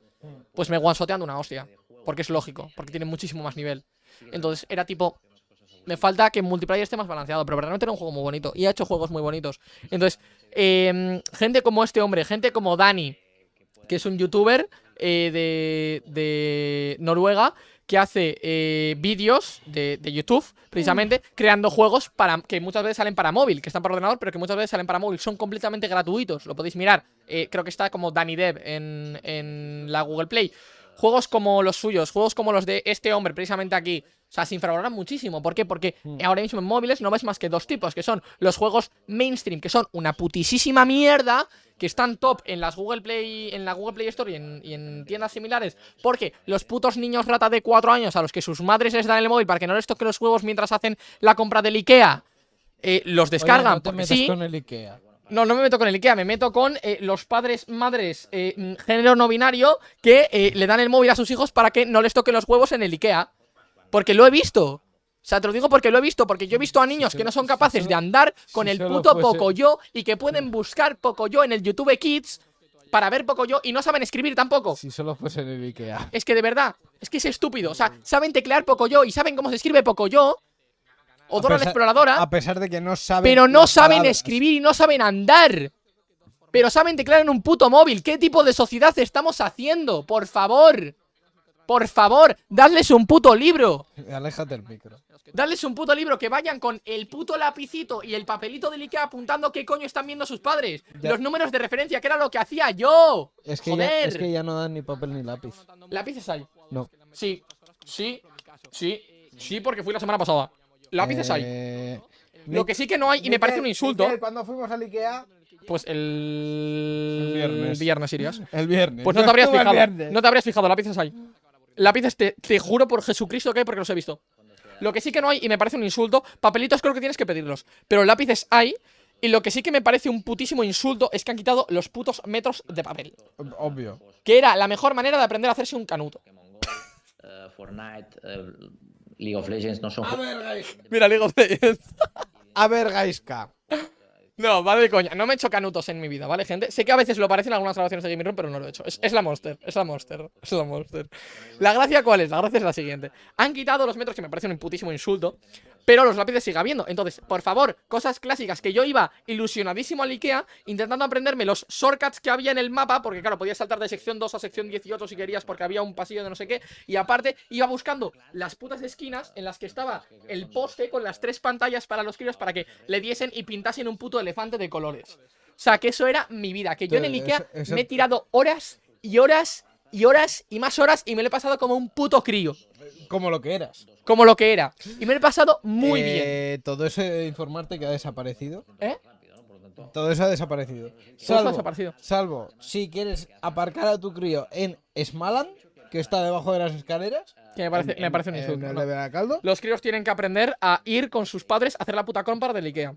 S1: Pues me guansoteando una hostia. Porque es lógico, porque tiene muchísimo más nivel. Entonces, era tipo, me falta que multiplayer esté más balanceado, pero verdaderamente era un juego muy bonito y ha hecho juegos muy bonitos. Entonces, em, gente como este hombre, gente como Dani, que es un youtuber eh, de, de Noruega, que hace eh, vídeos de, de YouTube, precisamente, creando juegos para que muchas veces salen para móvil, que están para ordenador, pero que muchas veces salen para móvil. Son completamente gratuitos, lo podéis mirar. Eh, creo que está como Dani Dev en, en la Google Play. Juegos como los suyos, juegos como los de este hombre, precisamente aquí. O sea, se infravaloran muchísimo. ¿Por qué? Porque ahora mismo en móviles no ves más que dos tipos, que son los juegos mainstream, que son una putisísima mierda, que están top en las Google Play, en la Google Play Store y en, y en tiendas similares, porque los putos niños rata de 4 años a los que sus madres les dan el móvil para que no les toque los juegos mientras hacen la compra del Ikea, eh, los descargan.
S2: Oye, no te metas
S1: sí.
S2: con el Ikea.
S1: No, no me meto con el IKEA, me meto con eh, los padres, madres, eh, mm, género no binario que le dan el móvil a sus hijos para que no les toquen los huevos en el IKEA. Porque lo he visto. O sea, te lo digo porque lo he visto, porque yo he visto a niños que no son capaces de andar con el puto Pocoyo y que pueden buscar Pocoyo en el YouTube Kids para ver Pocoyo y no saben escribir tampoco.
S2: Si solo fuese en el Ikea.
S1: Es que de verdad, es que es estúpido. O sea, saben teclear Pocoyo y saben cómo se escribe Pocoyo. O Dora la Exploradora.
S2: A pesar de que no saben.
S1: Pero no saben
S2: palabras.
S1: escribir y no saben andar. Pero saben teclear en un puto móvil. ¿Qué tipo de sociedad estamos haciendo? Por favor. Por favor, dadles un puto libro.
S2: Aléjate el micro.
S1: Dadles un puto libro que vayan con el puto lapicito y el papelito del Ikea apuntando qué coño están viendo sus padres.
S2: Ya.
S1: Los números de referencia, que era lo que hacía yo.
S2: Es que, ya,
S1: Joder.
S2: es que ya no dan ni papel ni lápiz.
S1: Lápices hay.
S2: No.
S1: Sí, sí, sí, sí, porque fui la semana pasada. Lápices hay.
S2: Eh,
S1: Lo que sí que no hay, y me parece un insulto,
S2: Cuando fuimos al Ikea.
S1: pues el,
S2: El viernes.
S1: irías.
S2: El viernes.
S1: Pues no te habrías *laughs*
S2: el
S1: fijado.
S2: viernes.
S1: No te habrías fijado, lápices hay. Lápices, te, te juro por Jesucristo que hay porque los he visto. Lo que sí que no hay, y me parece un insulto, papelitos creo que tienes que pedirlos. Pero lápices hay, y lo que sí que me parece un putísimo insulto es que han quitado los putos metros de papel.
S2: Obvio.
S1: Que era la mejor manera de aprender a hacerse un canuto.
S6: Eh, Fortnite, eh, League of Legends no son
S2: A ver, Gais-
S1: Mira, digo,
S2: A ver, Gaiska.
S1: No, de coña. No me he hecho canutos en mi vida, ¿vale, gente? Sé que a veces lo parecen algunas grabaciones de Gaming Room, pero no lo he hecho. Es, es la Monster, es la Monster, es la Monster. La gracia, ¿cuál es? La gracia es la siguiente. Han quitado los metros, que me parece un putísimo insulto, pero los lápices sigue habiendo. Entonces, por favor, cosas clásicas que yo iba ilusionadísimo al Ikea, intentando aprenderme los shortcuts que había en el mapa, porque claro, podías saltar de sección 2 a sección 18 si querías, porque había un pasillo de no sé qué, y aparte iba buscando las putas esquinas en las que estaba el poste con las tres pantallas para los críos para que le diesen y pintasen un puto elefante de colores. O sea, que eso era mi vida, que yo en el Ikea me he tirado horas y horas y horas y más horas y me lo he pasado como un puto crío,
S2: Como lo que eras.
S1: como lo que era. Y me lo he pasado muy bien.
S2: Eh, Todo eso de informarte que ha desaparecido.
S1: ¿Eh?
S2: Todo eso ha desaparecido.
S1: Eso ha
S2: Salvo,
S1: desaparecido.
S2: salvo si quieres aparcar a tu crío en Smaland, que está debajo de las escaleras.
S1: Que me parece,
S2: en-
S1: me parece un
S2: en
S1: insulto.
S2: el
S1: no.
S2: de Beracaldo.
S1: Los críos tienen que aprender a ir con sus padres a hacer la puta compra del Ikea.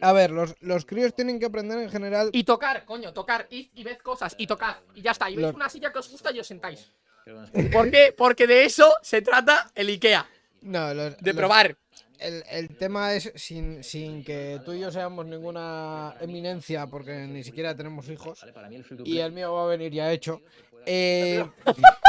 S2: A ver, los, los críos tienen que aprender en general.
S1: Y tocar, coño, tocar, id y ved cosas, y tocar, y ya está. Y veis
S2: Los-
S1: una silla que os gusta y os sentáis. ¿Por qué? Porque de eso se trata el Ikea,
S2: No, los-
S1: de
S2: los-
S1: probar.
S2: El, el tema es sin, sin que tú y yo seamos ninguna eminencia, porque ni siquiera tenemos hijos. Y el mío va a venir ya hecho. Eh, *laughs*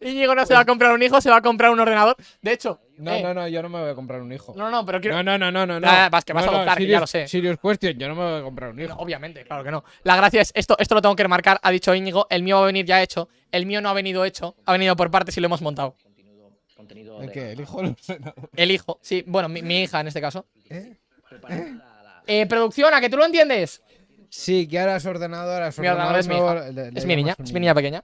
S1: Íñigo no se va a comprar un hijo, se va a comprar un ordenador. De hecho,
S2: No,
S1: eh,
S2: no, no, yo no me voy a comprar un hijo.
S1: no, no, pero quiero.
S2: No, no, no, no, no.
S1: Ah, vas, que vas a
S2: no,
S1: adoptar, ya
S2: serious-
S1: lo sé.
S2: Serious question, yo no me voy a comprar un
S1: No,
S2: hijo.
S1: obviamente, claro que no. La gracia es, esto, esto lo tengo que remarcar, ha dicho Íñigo, el mío va a venir ya hecho, el mío no ha venido hecho, ha venido por partes y lo hemos montado.
S2: ¿El qué? ¿El hijo? No sé nada.
S1: El hijo, sí, bueno, mi, mi hija en este caso.
S2: ¿Eh?
S6: la-
S1: Eh, producción, ¿a que tú lo entiendes?
S2: Sí, que ahora es ordenador, ahora es
S1: Mi ordenador es mi
S2: nuevo,
S1: hija.
S2: le- le
S1: Es mi niña, es mi niña pequeña.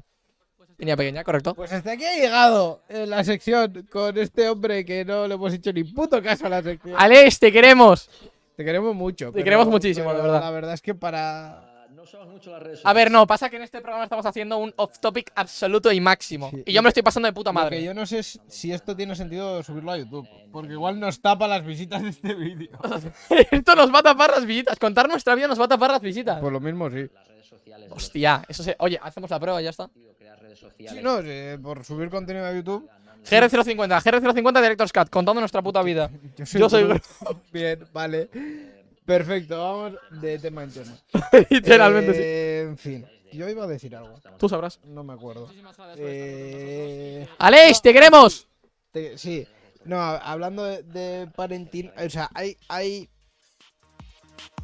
S1: Niña pequeña, correcto.
S2: Pues hasta aquí ha llegado eh, la sección con este hombre que no le hemos hecho ni puto caso a la sección.
S1: Alex, te queremos.
S2: Te queremos mucho.
S1: Te queremos muchísimo,
S2: pero
S1: la verdad.
S2: La verdad es que para.
S6: No usamos mucho las redes
S1: A ver, no, pasa que en este programa estamos haciendo un off-topic absoluto y máximo.
S2: Sí.
S1: Y yo me lo estoy pasando de puta
S2: Lo que
S1: madre.
S2: yo no sé es si esto tiene sentido subirlo a YouTube. Porque igual nos tapa las visitas de este vídeo. *laughs*
S1: Esto nos va a tapar las visitas. Contar nuestra vida nos va a tapar las visitas.
S2: Por lo mismo, sí.
S1: Hostia, eso se. Oye, hacemos la prueba y ya está.
S2: Sí, no, sí, por subir contenido a YouTube.
S1: GR050, GR050 Director's Cut, contando nuestra puta vida. *laughs* Yo soy- *laughs*
S2: Bien, vale. Perfecto, vamos de tema en tema. *laughs*
S1: Literalmente sí.
S2: Eh, En fin, yo iba a decir algo.
S1: Tú sabrás.
S2: No me acuerdo. Eh,
S1: ¡Alex, te queremos!
S2: te- sí, no, hablando de, de parenting, o sea, hay, hay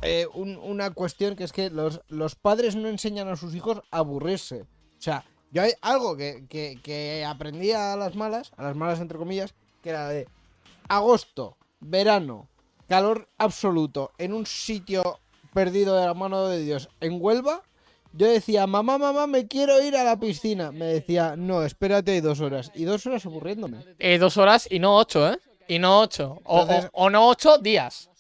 S2: eh, un- una cuestión que es que los, los padres no enseñan a sus hijos a aburrirse. O sea, yo hay algo que, que, que aprendí a las malas, a las malas entre comillas, que era de agosto, verano, calor absoluto, en un sitio perdido de la mano de Dios, en Huelva. Yo decía, mamá, mamá, me quiero ir a la piscina. Me decía, no, espérate hay dos horas. Y dos horas aburriéndome.
S1: Eh, dos horas y no ocho, ¿eh? Y no ocho. O, o-
S2: Entonces-
S1: o no ocho días.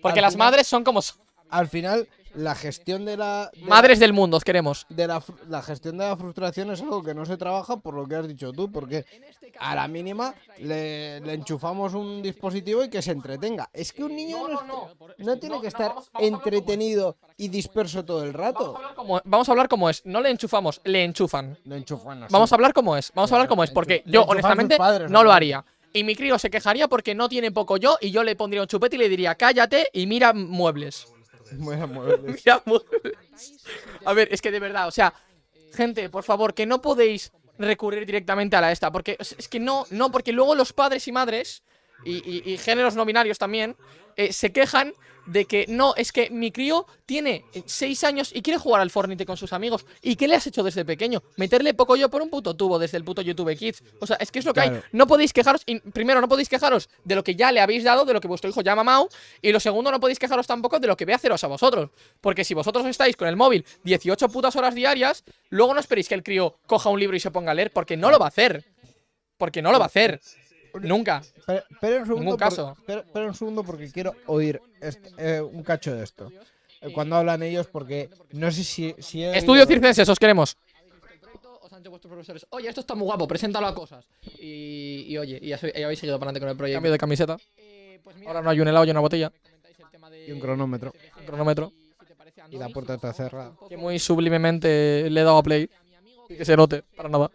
S1: Porque las
S2: final-
S1: madres son como. son.
S2: Al final, la gestión de la. de la-
S1: Madres del mundo, os queremos.
S2: de la, la gestión de la frustración es algo que no se trabaja por lo que has dicho tú, porque a la mínima le, le enchufamos un dispositivo y que se entretenga. Es que un niño no, no tiene que estar entretenido y disperso todo el rato.
S1: Como- vamos a hablar como es. No le enchufamos, le enchufan.
S2: Lo enchufan así.
S1: Vamos a hablar como es. Vamos a hablar como es. Porque yo, honestamente,
S2: padres,
S1: no lo haría. Y mi crío se quejaría porque no tiene poco yo y yo le pondría un chupete y le diría, cállate y mira muebles. *laughs* Mira muebles. A ver, es que de verdad, o sea, gente, por favor, que no podéis recurrir directamente a la esta. Porque es que no, no, porque luego los padres y madres, y géneros no binarios también, eh, se quejan de que no, es que mi crío tiene 6 años y quiere jugar al Fortnite con sus amigos. ¿Y qué le has hecho desde pequeño? Meterle poco yo por un puto tubo desde el puto YouTube Kids. O sea, es que es lo que hay. No podéis quejaros, y primero, no podéis quejaros de lo que ya le habéis dado, de lo que vuestro hijo ya ha mamado. Y lo segundo, no podéis quejaros tampoco de lo que ve haceros a vosotros. Porque si vosotros estáis con el móvil 18 putas horas diarias, luego no esperéis que el crío coja un libro y se ponga a leer, porque no lo va a hacer. Porque no lo va a hacer. Nunca.
S2: Espera, espera un segundo.
S1: Ningún
S2: por-
S1: caso.
S2: un segundo porque quiero oír este- eh, un cacho de esto. Eh, Cuando hablan ellos, porque no sé si. si he
S1: Estudio
S2: oído-
S1: circenses, os queremos. Vuestros profesores, oye, esto está muy guapo, preséntalo a cosas. Y, y oye, y, habéis seguido para adelante con el proyecto. Cambio de camiseta. Ahora no hay un helado y una botella.
S2: Y un cronómetro.
S1: Un cronómetro.
S2: Y la puerta está cerrada.
S1: Que muy sublimemente le he dado a play. Y que se note, para nada.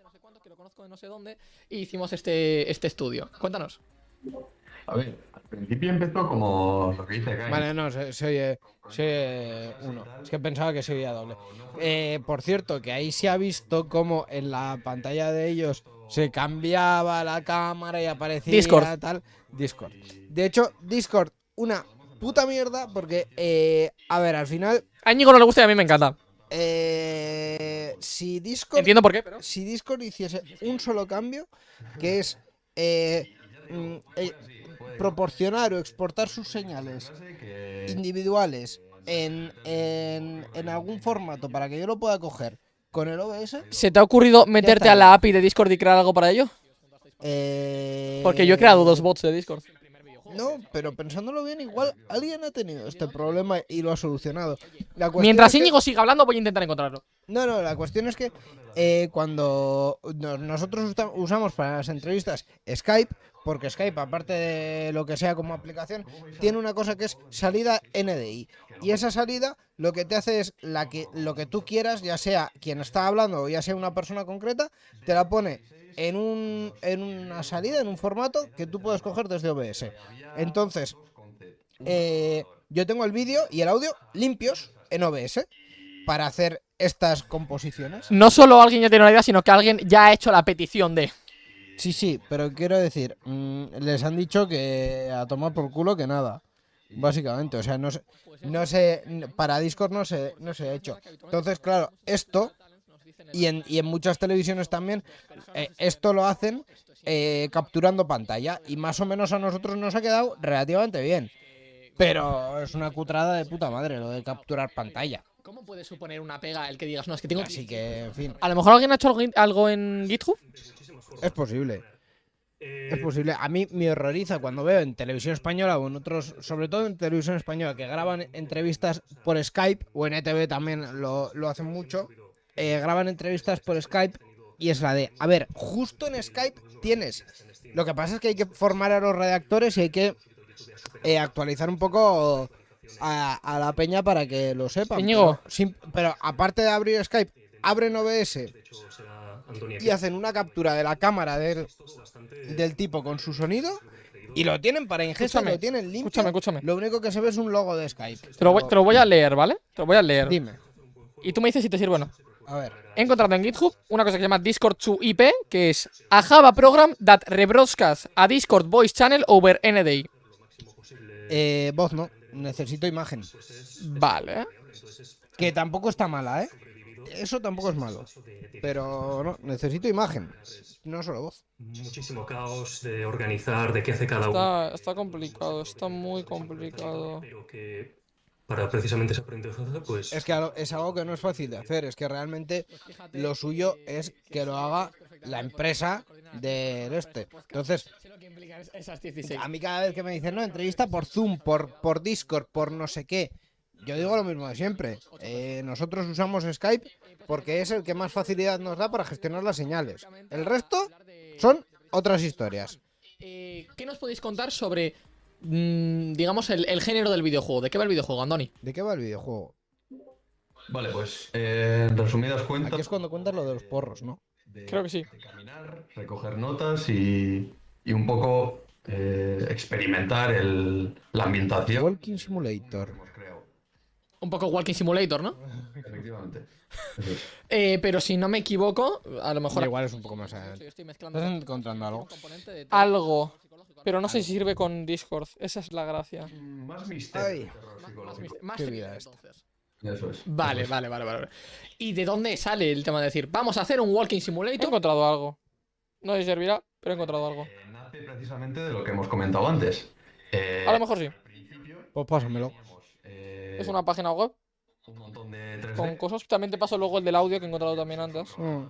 S1: De no sé dónde. Y hicimos este, este estudio. Cuéntanos.
S7: A ver, al principio empezó como lo que dice Kai.
S2: Vale, no, se, se oye, se oye uno. Es que pensaba que se oía doble. Eh, por cierto, que ahí se ha visto como en la pantalla de ellos se cambiaba la cámara y aparecía
S1: Discord.
S2: tal. Discord. De hecho, Discord, una puta mierda porque, eh, a ver, al final,
S1: A Íñigo no le gusta y a mí me encanta.
S2: eh, si Discord
S1: Entiendo por qué, pero.
S2: si Discord hiciese un solo cambio, que es eh, mm, eh, proporcionar o exportar sus señales individuales en, en, en algún formato para que yo lo pueda coger con el OBS.
S1: ¿Se te ha ocurrido meterte a la API de Discord y crear algo para ello?
S2: eh,
S1: Porque yo he creado dos bots de Discord.
S2: No, pero pensándolo bien, igual alguien ha tenido este problema y lo ha solucionado. La
S1: Mientras
S2: es que-
S1: Íñigo siga hablando, voy a intentar encontrarlo.
S2: No, no, la cuestión es que eh, cuando no- nosotros usamos para las entrevistas Skype, porque Skype, aparte de lo que sea como aplicación, tiene una cosa que es salida NDI. Y esa salida lo que te hace es la que, lo que tú quieras, ya sea quien está hablando o ya sea una persona concreta, te la pone en, un, en una salida, en un formato que tú puedes coger desde OBS. Entonces, eh, yo tengo el vídeo y el audio limpios en OBS para hacer estas composiciones.
S1: No solo alguien ya tiene una idea, sino que alguien ya ha hecho la petición de.
S2: Sí, sí, pero quiero decir, mm, les han dicho que a tomar por culo que nada. Básicamente, o sea, no sé, no sé, para Discord no se, no se ha hecho. Entonces, claro, esto, y en, y en muchas televisiones también, eh, esto lo hacen eh, capturando pantalla. Y más o menos a nosotros nos ha quedado relativamente bien. Pero es una cutrada de puta madre lo de capturar pantalla.
S1: ¿Cómo puede suponer una pega el que digas, no, es que tengo...
S2: Así que, en fin,
S1: A lo mejor alguien ha hecho algo, en GitHub.
S2: es posible. Es posible. A mí me horroriza cuando veo en televisión española o en otros, sobre todo en televisión española, que graban entrevistas por Skype o en ETV también lo, lo hacen mucho. eh, graban entrevistas por Skype y es la de, a ver, justo en Skype tienes. Lo que pasa es que hay que formar a los redactores y hay que eh, actualizar un poco a, a la peña para que lo sepan. Pero, aparte de abrir Skype, abren OBS y hacen una captura de la cámara del, del tipo con su sonido y lo tienen para ingesta,
S1: Escúchame,
S2: lo tienen limpio.
S1: escúchame, escúchame.
S2: Lo único que se ve es un logo de Skype.
S1: Te lo, voy, te lo voy a leer, ¿vale? Te lo voy a leer.
S2: Dime,
S1: Y tú me dices si te sirve o no.
S2: a ver.
S1: He encontrado en GitHub una cosa que se llama Discord to IP, que es a Java program that rebroadcasts a Discord voice channel over NDI.
S2: Eh, voz no, necesito imagen.
S1: Vale.
S2: Que tampoco está mala, ¿eh? Eso tampoco es malo. Pero no, necesito imagen. No solo voz.
S8: muchísimo caos de organizar, de qué hace cada uno.
S1: Está, está complicado, está muy complicado.
S8: Pero que para precisamente ese aprendizaje, pues
S2: Es que es algo que no es fácil de hacer. Es que realmente lo suyo es que lo haga la empresa del este. Entonces,
S1: Esas 16.
S2: A mí cada vez que me dicen, no, entrevista por Zoom, por, por Discord, por no sé qué, yo digo lo mismo de siempre. Eh, nosotros usamos Skype porque es el que más facilidad nos da para gestionar las señales. El resto son otras historias.
S1: Eh, ¿Qué nos podéis contar sobre, mm, digamos, el, el género del videojuego? ¿De qué va el videojuego, Andoni?
S2: ¿De qué va el videojuego?
S7: Vale, pues eh, en resumidas
S2: Aquí
S7: cuentas.
S2: es cuando cuentas lo de los porros, ¿no?
S7: De-
S1: Creo que sí.
S7: de caminar, recoger notas y, y un poco eh, experimentar el, la ambientación
S2: Walking
S7: que
S2: Simulator.
S7: hemos creado.
S1: Un poco Walking Simulator, ¿no?
S7: Efectivamente. Es. *laughs*
S1: Eh, pero si no me equivoco, a lo mejor...
S2: Igual es un poco más.
S1: Estoy mezclando
S2: ¿Estás encontrando algo?
S1: algo, pero no sé si sirve con Discord. Esa es la gracia.
S7: Más misterio.
S2: Ay.
S1: Más,
S7: psicológico.
S1: mis- más
S2: Qué
S1: thriller,
S2: vida
S1: entonces.
S7: Eso es.
S1: Vale,
S7: eso es.
S1: vale, vale, vale. ¿Y de dónde sale el tema de decir, vamos a hacer un Walking Simulator? He encontrado algo. No sé si servirá, pero he encontrado algo.
S7: Eh, nace precisamente de lo que hemos comentado antes. Eh,
S1: A lo mejor sí.
S2: Pues pásamelo.
S7: eh,
S1: Es una página web
S7: un montón de 3D.
S1: con cosas. También te paso luego el del audio que he encontrado también antes.
S2: Mm.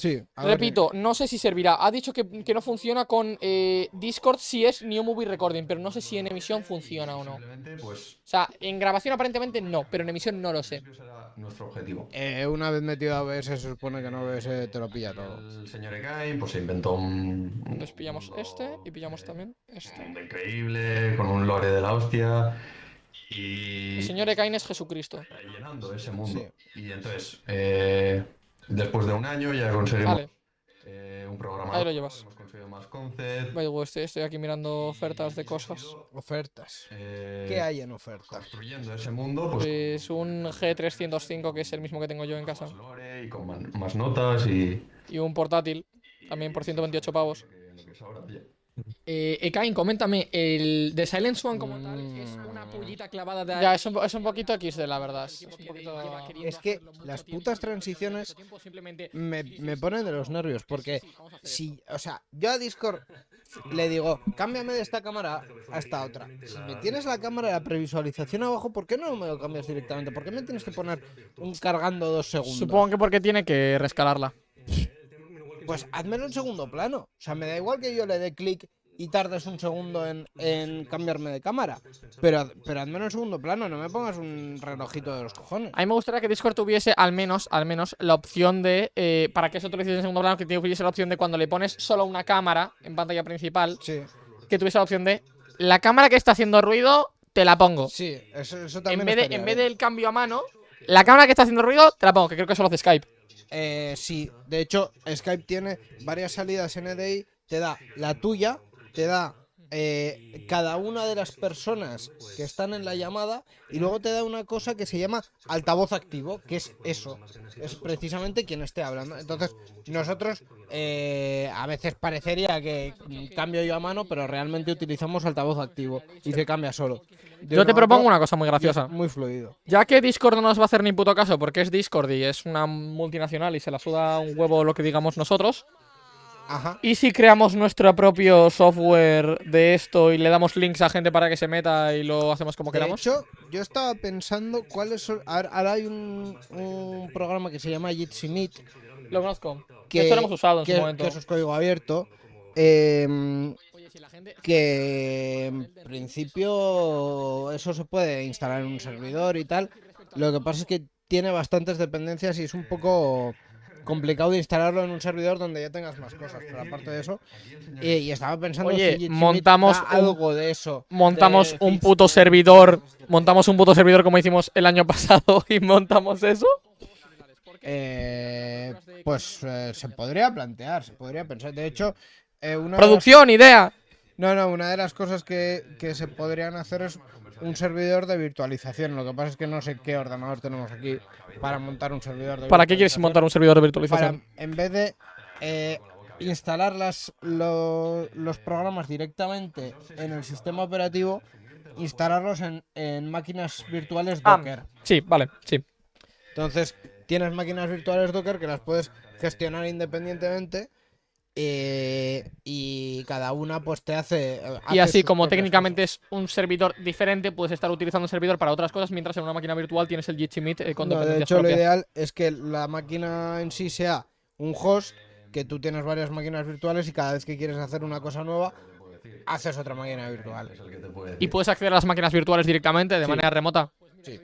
S2: Sí,
S1: Repito, no sé si servirá. Ha dicho que, que no funciona con eh, Discord si es New Movie Recording, pero no sé si en emisión funciona o no. O
S7: pues,
S1: sea, en grabación aparentemente no, pero en emisión no lo sé.
S7: ese era nuestro objetivo.
S2: eh, una vez metido a OBS se supone que no OBS te lo pilla todo.
S7: El señor Ekai pues se inventó un, un
S1: Entonces pillamos este y pillamos también
S7: un
S1: este.
S7: mundo increíble, con un lore de la hostia. Y
S1: El señor Ekain es Jesucristo.
S7: está llenando ese mundo. Y entonces, eh, después de un año ya conseguimos
S1: Vale,
S7: eh, un programa.
S1: Ahí lo llevas.
S7: Hemos conseguido más concept.
S1: way, estoy, estoy aquí mirando ofertas de cosas.
S2: Ofertas.
S7: eh,
S2: ¿Qué hay en ofertas?
S7: Construyendo ese mundo, pues.
S1: Es un G305 que es el mismo que tengo yo en casa.
S7: Más lore y con más notas y.
S1: Y un portátil, también por 128 pavos.
S7: lo que- lo que es ahora, oye.
S1: Eh, Ekain, coméntame, el The Silent Swan como tal es una pullita clavada de... Ya, es un, es un poquito X de la verdad. Es, un poquito...
S2: Es que las putas transiciones me, me ponen de los nervios porque si, o sea, yo a Discord le digo, cámbiame de esta cámara a esta otra. Si me tienes la cámara de la previsualización abajo, ¿por qué no me lo cambias directamente? ¿Por qué me tienes que poner un cargando dos segundos?
S1: Supongo que porque tiene que rescalarla. *laughs*
S2: Pues házmelo en segundo plano. O sea, me da igual que yo le dé clic y tardes un segundo en, en cambiarme de cámara. Pero, pero házmelo en segundo plano, no me pongas un relojito de los cojones.
S1: A mí me gustaría que Discord tuviese al menos, al menos, la opción de, eh, para que eso te lo hiciese en segundo plano, que tuviese la opción de cuando le pones solo una cámara en pantalla principal,
S2: Sí,
S1: que tuviese la opción de, la cámara que está haciendo ruido, te la pongo.
S2: sí, eso, eso
S1: En
S2: también
S1: vez, de, en vez del cambio a mano, la cámara que está haciendo ruido, te la pongo, que creo que solo hace Skype.
S2: Eh, sí, de hecho, Skype tiene varias salidas NDI, te da la tuya, te da eh, cada una de las personas que están en la llamada y luego te da una cosa que se llama altavoz activo, que es eso, es precisamente quien esté hablando. Entonces, nosotros eh, a veces parecería que cambio yo a mano, pero realmente utilizamos altavoz activo y se cambia solo. De
S1: Yo te propongo una cosa muy graciosa.
S2: Muy fluido.
S1: Ya que Discord no nos va a hacer ni puto caso porque es Discord y es una multinacional y se la suda un huevo lo que digamos nosotros.
S2: Ajá.
S1: ¿Y si creamos nuestro propio software de esto y le damos links a gente para que se meta y lo hacemos como
S2: De
S1: queramos?
S2: hecho, yo estaba pensando cuáles son. Ahora, hay un, un programa que se llama Jitsi Meet,
S1: Lo conozco.
S2: que,
S1: esto lo hemos usado en
S2: que,
S1: su momento.
S2: que eso es código abierto.
S1: gente...
S2: que en principio eso se puede instalar en un servidor y tal. Lo que pasa es que tiene bastantes dependencias y es un poco complicado de instalarlo en un servidor donde ya tengas más cosas. Pero aparte de eso, eh, y estaba pensando
S1: Oye,
S2: si
S1: montamos un-
S2: algo de eso.
S1: Montamos
S2: de
S1: un puto servidor. Montamos un puto servidor como hicimos el año *laughs* pasado y montamos eso.
S2: Eh, pues eh, se podría plantear, se podría pensar. De hecho, eh, una de las-
S1: Producción, idea.
S2: No, no, una de las cosas que, que se podrían hacer es un servidor de virtualización. Lo que pasa es que no sé qué ordenador tenemos aquí para montar un servidor de
S1: ¿Para qué quieres montar un servidor de
S2: Para,
S1: virtualización?
S2: en vez de eh, instalar las, lo- los programas directamente en el sistema operativo, instalarlos en, en máquinas virtuales
S1: Ah.
S2: Docker.
S1: Sí, vale, sí.
S2: Entonces, tienes máquinas virtuales Docker que las puedes gestionar independientemente eh, y cada una pues te hace... eh,
S1: Y así como técnicamente es un servidor diferente, puedes estar utilizando un servidor para otras cosas, mientras en una máquina virtual tienes el Jitsi Meet eh, con
S2: No, de hecho, lo ideal es que la máquina en sí sea un host, que tú tienes varias máquinas virtuales y cada vez que quieres hacer una cosa nueva, haces otra máquina virtual.
S1: Y puedes acceder a las máquinas virtuales directamente de
S2: Sí.
S1: manera remota.
S2: Sí.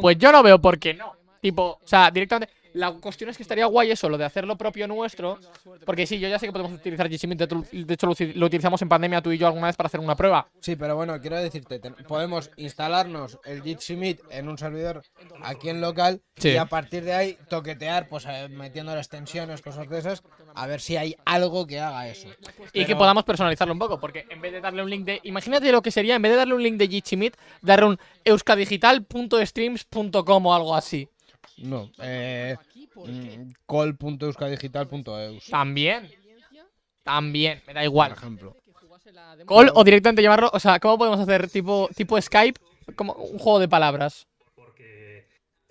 S1: Pues yo no veo por qué no. Tipo, o sea, directamente. La cuestión es que estaría guay eso, lo de hacer lo propio nuestro. Porque sí, yo ya sé que podemos utilizar Meet. De hecho, lo uti- lo utilizamos en pandemia tú y yo alguna vez para hacer una prueba.
S2: Sí, pero bueno, quiero decirte, podemos instalarnos el Meet en un servidor aquí en local
S1: Sí.
S2: y a partir de ahí toquetear, pues eh, metiendo las extensiones, cosas de esas, a ver si hay algo que haga eso.
S1: Y que podamos personalizarlo un poco, porque en vez de darle un link de. Imagínate lo que sería, en vez de darle un link de Meet, darle un euskadigital.streams.com o algo así.
S2: No, eh, mm, call.euskadigital.eus,
S1: También. También, me da
S2: por
S1: igual.
S2: ejemplo.
S1: Call o directamente llamarlo. O sea, ¿cómo podemos hacer tipo, tipo Skype? Como un juego de palabras.
S8: Porque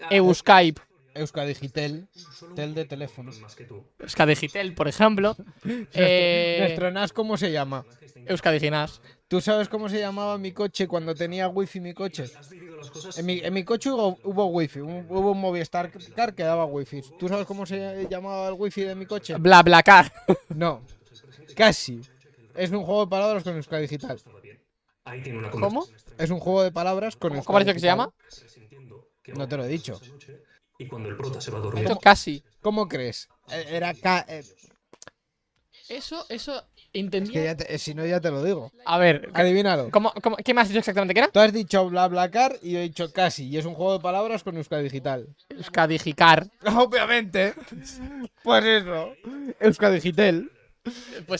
S1: Euskype.
S2: Euskadigitel, tel de teléfono.
S8: más que tú.
S1: Euskadigitel, por ejemplo. *laughs* Eh,
S2: Nuestro NAS, ¿cómo se llama?
S1: Euskadiginas.
S2: ¿Tú sabes cómo se llamaba mi coche cuando tenía wifi mi coche? En mi, en mi coche hubo, hubo wifi, un- hubo un Movistar Car que daba wifi. ¿Tú sabes cómo se llamaba el wifi de mi coche?
S1: Bla bla car. *laughs*
S2: No, casi. Es un juego de palabras con Euskadi Digital.
S8: Ahí tiene una
S1: ¿Cómo?
S2: Es un juego de palabras con
S1: ¿Cómo,
S2: Euskadi
S1: cómo dicho que se
S2: Digital.
S1: llama?
S2: No te lo he dicho.
S8: Y cuando el prota se va a dormir,
S1: casi.
S2: ¿Cómo crees? Eh, Era K. eh,
S1: Eso,
S2: es que ya te- eh, si no, ya te lo digo.
S1: A ver,
S2: Adivínalo.
S1: ¿cómo, cómo, qué me has dicho exactamente que era?
S2: Tú has dicho BlaBlaCar y yo he dicho casi. Y es un juego de palabras con Euskadi Digital.
S1: Euskadigicar. *laughs*
S2: Obviamente. Pues eso.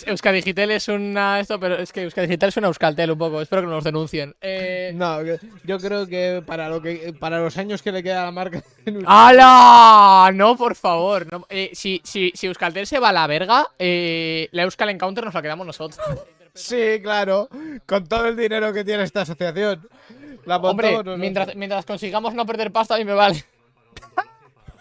S2: Euskadi Digital.
S1: Pues es una. Esto, pero es que Euskadigital es una Euskaltel un poco. Espero que no nos denuncien. Eh.
S2: No, yo creo que para lo que para los años que le queda a la marca. Euskadi-
S1: ¡Hala! No, por favor. no. Eh, si, si, si Euskaltel se va a la verga, eh, la Euskal Encounter nos la quedamos nosotros.
S2: Sí, claro. Con todo el dinero que tiene esta asociación. La
S1: Hombre, mientras, mientras consigamos no perder pasta, a mí me vale.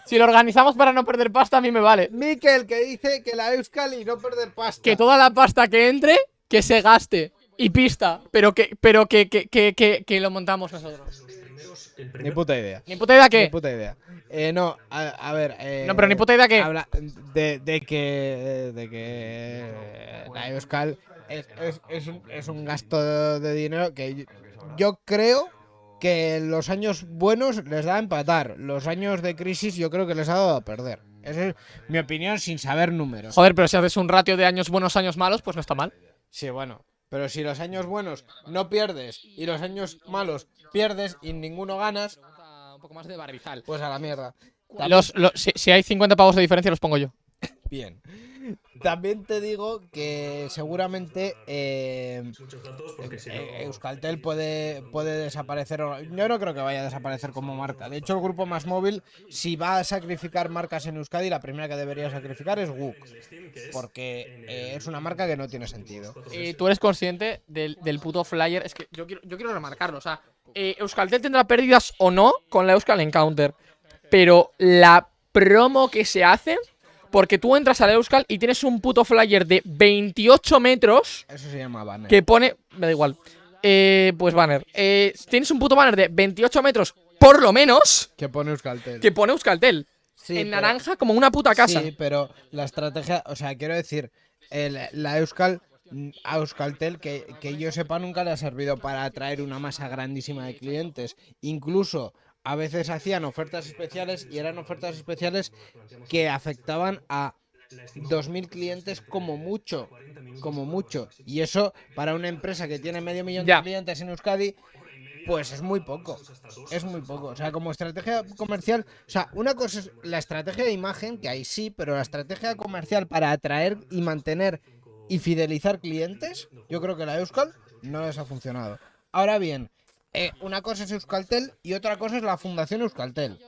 S1: Si lo organizamos para no perder pasta, a mí me vale.
S2: Miquel que dice que la Euskal y no perder pasta.
S1: Que toda la pasta que entre, que se gaste. Y pista. Pero que, pero que, que, que, que, que lo montamos nosotros.
S2: Ni puta idea.
S1: Ni puta idea
S2: Ni
S1: que.
S2: puta idea. Eh, no, a, a ver. eh,
S1: No, pero ni puta idea que.
S2: habla de, de que de que la Euskal es, es, es un, es un gasto de dinero que yo, yo creo que los años buenos les da a empatar. Los años de crisis yo creo que les ha dado a perder. Esa es mi opinión sin saber números.
S1: Joder, pero si haces un ratio de años buenos, años malos, pues no está mal.
S2: Sí, bueno. Pero si los años buenos no pierdes y los años malos pierdes y ninguno ganas,
S1: Un poco más de barrizal.
S2: pues a la mierda.
S1: Los, los- si, si hay 50 pavos de diferencia, los pongo yo.
S2: Bien. También te digo que seguramente eh, eh, Euskaltel puede, puede desaparecer. o- Yo no creo que vaya a desaparecer como marca. De hecho, el grupo más móvil, si va a sacrificar marcas en Euskadi, la primera que debería sacrificar es WUK. Porque eh, es una marca que no tiene sentido.
S1: Eh, tú eres consciente del, del puto flyer. Es que yo quiero, yo quiero remarcarlo. O sea, eh, Euskaltel tendrá pérdidas o no con la Euskal Encounter. Pero la promo que se hace. Porque tú entras a la Euskal y tienes un puto flyer de 28 metros
S2: Eso se llama banner.
S1: que pone. Me da igual. Eh, pues banner. Eh, tienes un puto banner de 28 metros, por lo menos,
S2: Que pone Euskaltel.
S1: que pone Euskaltel.
S2: Sí,
S1: en
S2: pero-
S1: naranja como una puta casa.
S2: Sí, pero la estrategia, o sea, quiero decir, el- la Euskal, a Euskaltel, que, que yo sepa, nunca le ha servido para atraer una masa grandísima de clientes. Incluso a veces hacían ofertas especiales y eran ofertas especiales que afectaban a 2.000 clientes como mucho, como mucho. Y eso para una empresa que tiene medio millón
S1: Ya.
S2: de clientes en Euskadi, pues es muy poco. Es muy poco. O sea, como estrategia comercial, o sea, una cosa es la estrategia de imagen, que ahí sí, pero la estrategia comercial para atraer y mantener y fidelizar clientes, yo creo que la Euskal no les ha funcionado. Ahora bien, eh, una cosa es Euskaltel y otra cosa es la Fundación Euskaltel.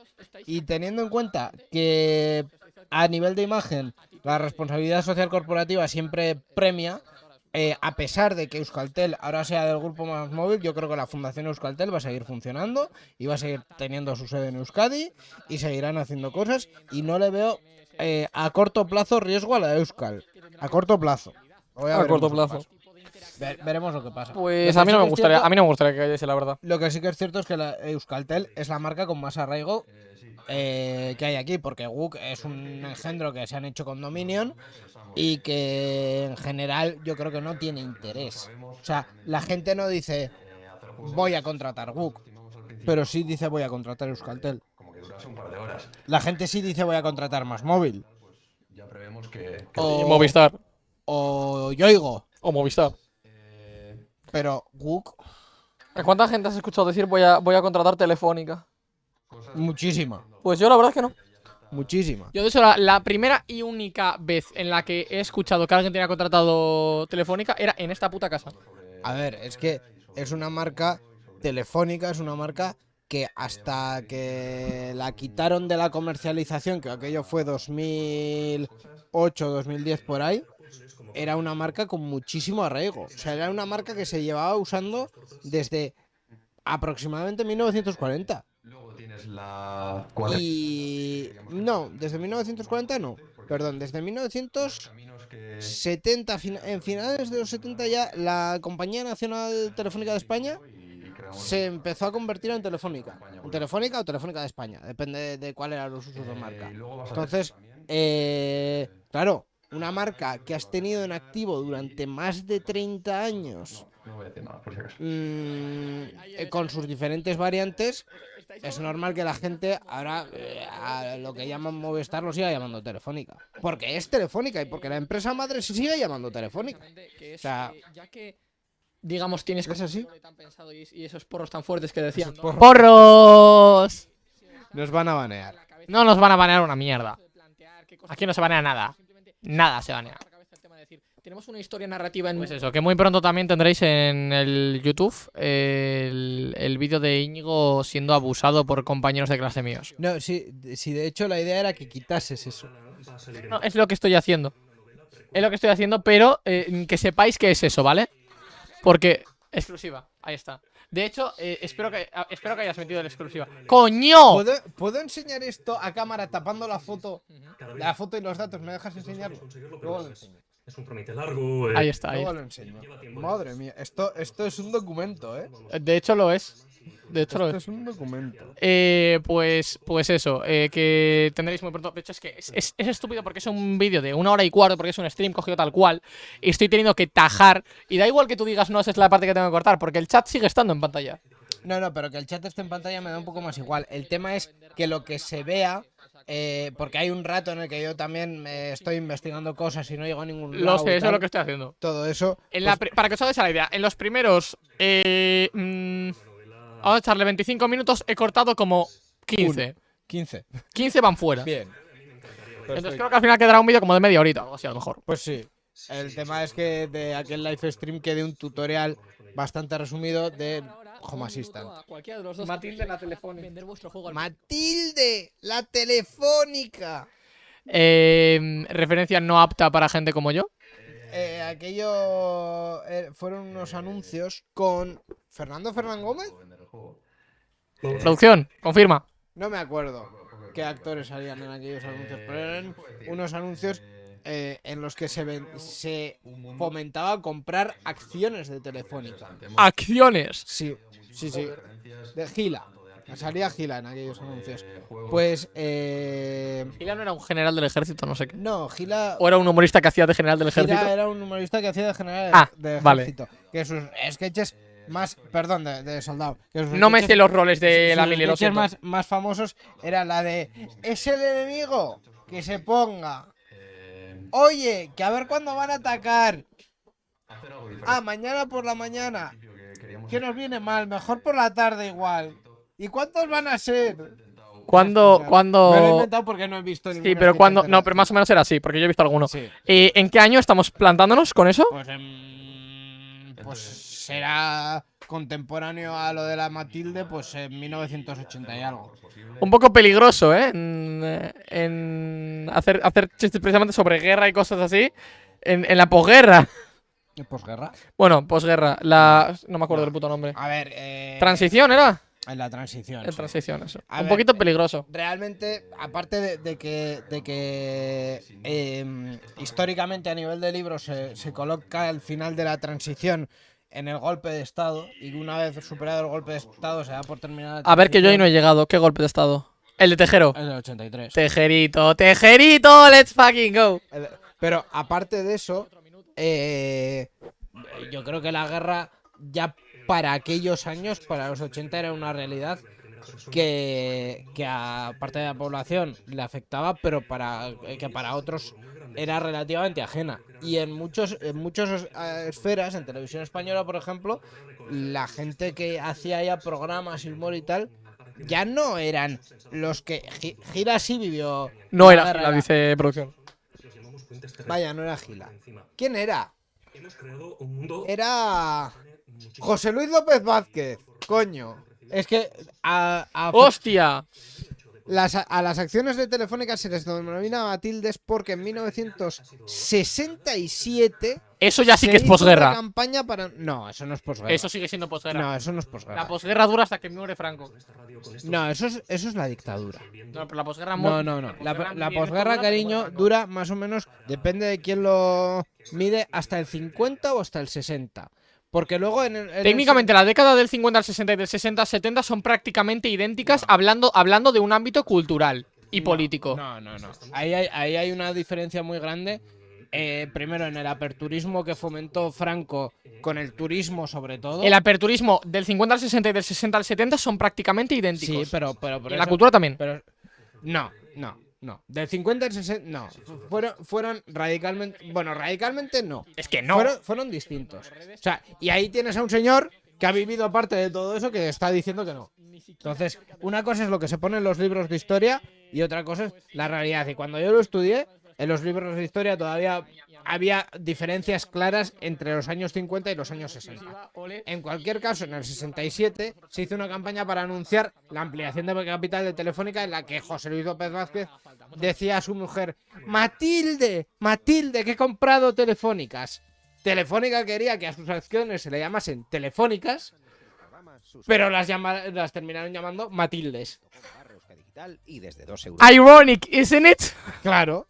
S2: Y teniendo en cuenta que a nivel de imagen la responsabilidad social corporativa siempre premia, eh, a pesar de que Euskaltel ahora sea del grupo más móvil, yo creo que la Fundación Euskaltel va a seguir funcionando y va a seguir teniendo su sede en Euskadi y seguirán haciendo cosas y no le veo eh, a corto plazo riesgo a la Euskal. A corto plazo.
S1: A corto plazo.
S2: Ve- veremos lo que pasa.
S1: Pues
S2: Lo
S1: a mí
S2: sí
S1: no
S2: que
S1: me
S2: es
S1: gustaría,
S2: cierto-
S1: a mí no me gustaría que cayese, la verdad.
S2: Lo que sí que es cierto es que la Euskaltel es la marca con más arraigo eh, que hay aquí, porque WUK es un engendro que se han hecho con Dominion y que en general yo creo que no tiene interés. O sea, la gente no dice voy a contratar WUK, pero sí dice voy a contratar Euskaltel.
S7: Como que durase un par de horas.
S2: La gente sí dice voy a contratar más móvil.
S7: Ya prevemos que... que-
S2: O,
S1: Movistar.
S2: o Yoigo,
S1: O Movistar.
S2: Pero
S1: ¿A cuánta gente has escuchado decir voy a, voy a contratar Telefónica?
S2: muchísima,
S1: Pues yo la verdad es que no.
S2: muchísima.
S1: Yo de hecho la, la primera y única vez en la que he escuchado que alguien tenía contratado Telefónica era en esta puta casa.
S2: A ver, es que es una marca telefónica, es una marca que hasta que la quitaron de la comercialización, que aquello fue 2008, 2010 por ahí, era una marca con muchísimo arraigo. O sea, era una marca que se llevaba usando desde aproximadamente 1940.
S7: Luego tienes la...
S2: Y... No, desde 1940 no. Perdón, desde 1970,
S7: Caminos que...
S2: fina- en finales de los 70 ya, la Compañía Nacional Telefónica de España se empezó a convertir en Telefónica. En Telefónica o Telefónica de España, depende de cuál eran los usos de
S7: Eh,
S2: marca. Entonces, eh, claro, una marca que has tenido en activo durante más de 30 años,
S7: No voy a decir nada, por si acaso.
S2: mm, eh, con sus diferentes variantes, es normal que la gente ahora eh, a lo que llaman Movistar lo siga llamando Telefónica. Porque es Telefónica y porque la empresa madre se sigue llamando Telefónica. O sea,
S1: eh, ya que, digamos, tienes
S2: ¿Es así?
S1: y, esos porros tan fuertes que decían.
S2: ¡Porros! Nos van a banear.
S1: No nos van a banear una mierda. Aquí no se banea nada. Nada se banea. Tenemos una historia narrativa en... Pues eso, que muy pronto también tendréis en el YouTube el, el vídeo de Íñigo siendo abusado por compañeros de clase míos.
S2: No, sí, de- sí, de hecho la idea era que quitases eso.
S1: No, es lo que estoy haciendo. Es lo que estoy haciendo, pero eh, que sepáis que es eso, ¿vale? Porque... Exclusiva, ahí está. De hecho, eh, espero, que, ah, espero que hayas metido la exclusiva. ¡Coño!
S2: ¿Puedo, puedo enseñar esto a cámara tapando la foto? La foto y los datos, ¿me dejas enseñarlo? Luego lo
S8: es-
S2: enseño.
S8: Es un trámite largo. eh,
S1: Ahí está, ahí
S2: Luego lo enseño. Madre mía, esto, esto es un documento, ¿eh?
S1: De hecho lo es. De hecho lo
S2: Esto
S1: es.
S2: un documento.
S1: Eh, pues, pues eso, eh, que tendréis muy pronto. De hecho, es que es, es- es estúpido porque es un vídeo de una hora y cuarto, porque es un stream cogido tal cual. Y estoy teniendo que tajar. Y da igual que tú digas, no, esa es la parte que tengo que cortar, porque el chat sigue estando en pantalla.
S2: No, no, pero que el chat esté en pantalla me da un poco más igual. El tema es que lo que se vea, eh, porque hay un rato en el que yo también me estoy investigando cosas y no llego a ningún lado.
S1: Lo sé, eso es lo que estoy haciendo.
S2: Todo eso.
S1: En la
S2: pues,
S1: para que os hagáis la idea, en los primeros. Eh, mm, vamos a echarle 25 minutos, he cortado como 15.
S2: 15.
S1: 15 van fuera.
S2: Bien.
S1: Entonces creo que al final quedará un vídeo como de media horita, algo así a lo mejor.
S2: Pues sí. El tema es que de aquel live stream quede un tutorial bastante resumido de Home Assistant.
S1: Cualquiera de los dos. Matilde la telefónica.
S3: Vender vuestro juego al
S2: Matilde, la telefónica.
S1: Eh, referencia no apta para gente como yo.
S2: Eh, aquello eh, fueron unos anuncios con Fernando Fernán Gómez.
S1: Producción, confirma.
S2: No me acuerdo qué actores salían en aquellos anuncios, pero eran unos anuncios eh, en los que se, ven- se fomentaba comprar acciones de Telefónica.
S1: Acciones.
S2: Sí, sí, sí. De Gila. Salía Gila en aquellos anuncios. Pues, eh...
S1: Gila no era un general del ejército, no sé qué.
S2: No, Gila...
S1: O era un humorista que hacía de general del ejército.
S2: Gila era un humorista que hacía de general
S1: Ah,
S2: de
S1: vale.
S2: ejército. Que sus sketches más... Perdón, de, de soldado. que
S1: No me sé los roles de la mili, lo
S2: sketches
S1: siento.
S2: más, más famosos era la de... Es el enemigo, que se ponga. Oye, que a ver cuándo van a atacar. Ah, mañana por la mañana. ¿Qué nos viene mal? Mejor por la tarde igual. ¿Y cuántos van a ser?
S1: ¿Cuándo,
S2: O sea,
S1: cuándo...
S2: Me lo he inventado porque no he visto
S1: Sí, pero cuando... No, pero más o menos era así, porque yo he visto alguno.
S2: Sí.
S1: Eh, ¿En qué año estamos plantándonos con eso?
S2: Pues, em, pues será contemporáneo a lo de la Matilde, pues en 1980 y algo.
S1: Un poco peligroso, ¿eh? En, en hacer, hacer chistes precisamente sobre guerra y cosas así. En, en la posguerra.
S2: ¿Y posguerra?
S1: Bueno, posguerra. La... No me acuerdo del puto nombre.
S2: A ver, eh,
S1: ¿Transición era?
S2: en la transición.
S1: En
S2: sí.
S1: transición, eso.
S2: A
S1: Un
S2: ver,
S1: poquito
S2: eh,
S1: peligroso.
S2: Realmente, aparte de, de que, de que em, históricamente a nivel de libros se, se coloca el final de la transición en el golpe de Estado y una vez superado el golpe de Estado se da por terminada
S1: A ver que yo ahí no he llegado. ¿Qué golpe de estado? El de Tejero.
S2: Es del 83.
S1: Tejerito, tejerito, let's fucking go.
S2: El- Pero aparte de eso, eh, yo creo que la guerra ya para aquellos años, para los 80, era una realidad que, que a parte de la población le afectaba, pero para que para otros era relativamente ajena. Y en muchos en muchas eh, esferas, en televisión española, por ejemplo, la gente que hacía ya programas y humor y tal, ya no eran los que Gi- Gira sí vivió.
S1: No era,
S2: guerra,
S1: la dice producción.
S2: Vaya, no era Gila. ¿Quién era? Era José Luis López Vázquez. Coño. Es que a, a-
S1: ¡Hostia!
S2: Las, a las acciones de Telefónica se les denomina Matildes porque en 1967
S1: Eso ya sí
S2: se
S1: que es posguerra.
S2: campaña para... No, eso no es posguerra.
S1: Eso sigue siendo posguerra.
S2: No, eso no es posguerra.
S1: La posguerra dura hasta que muere Franco.
S2: No, eso es, eso es la dictadura.
S1: No, pero la posguerra
S2: No, no, no. La,
S1: posguerra
S2: la cariño, dura más o menos, depende de quién lo mide, hasta el 50 o hasta el 60. Porque luego en el... en el
S1: Técnicamente, la década del 50 al 60 y del 60 al 70 son prácticamente idénticas hablando, hablando de un ámbito cultural y político.
S2: No, no, no. Ahí hay, ahí hay una diferencia muy grande. Eh, primero, en el aperturismo que fomentó Franco con el turismo, sobre todo.
S1: El aperturismo del 50 al 60 y del 60 al 70 son prácticamente idénticos.
S2: Sí, pero, pero por
S1: en la
S2: eso-
S1: cultura también.
S2: Pero no, no, no. Del 50 al 60, no. Fueron, fueron radicalmente. Bueno, radicalmente no.
S1: Es que no.
S2: Fueron, fueron distintos. O sea, y ahí tienes a un señor que ha vivido parte de todo eso que está diciendo que no. Entonces, una cosa es lo que se pone en los libros de historia y otra cosa es la realidad. Y cuando yo lo estudié, en los libros de historia todavía había diferencias claras entre los años 50 y los años 60. En cualquier caso, en el 67 se hizo una campaña para anunciar la ampliación de capital de Telefónica en la que José Luis López Vázquez decía a su mujer, Matilde, Matilde, que he comprado Telefónicas. Telefónica quería que a sus acciones se le llamasen Telefónicas, pero las, llama- las terminaron llamando Matildes.
S9: y desde 2 euros.
S1: Ironic, isn't it?
S2: Claro.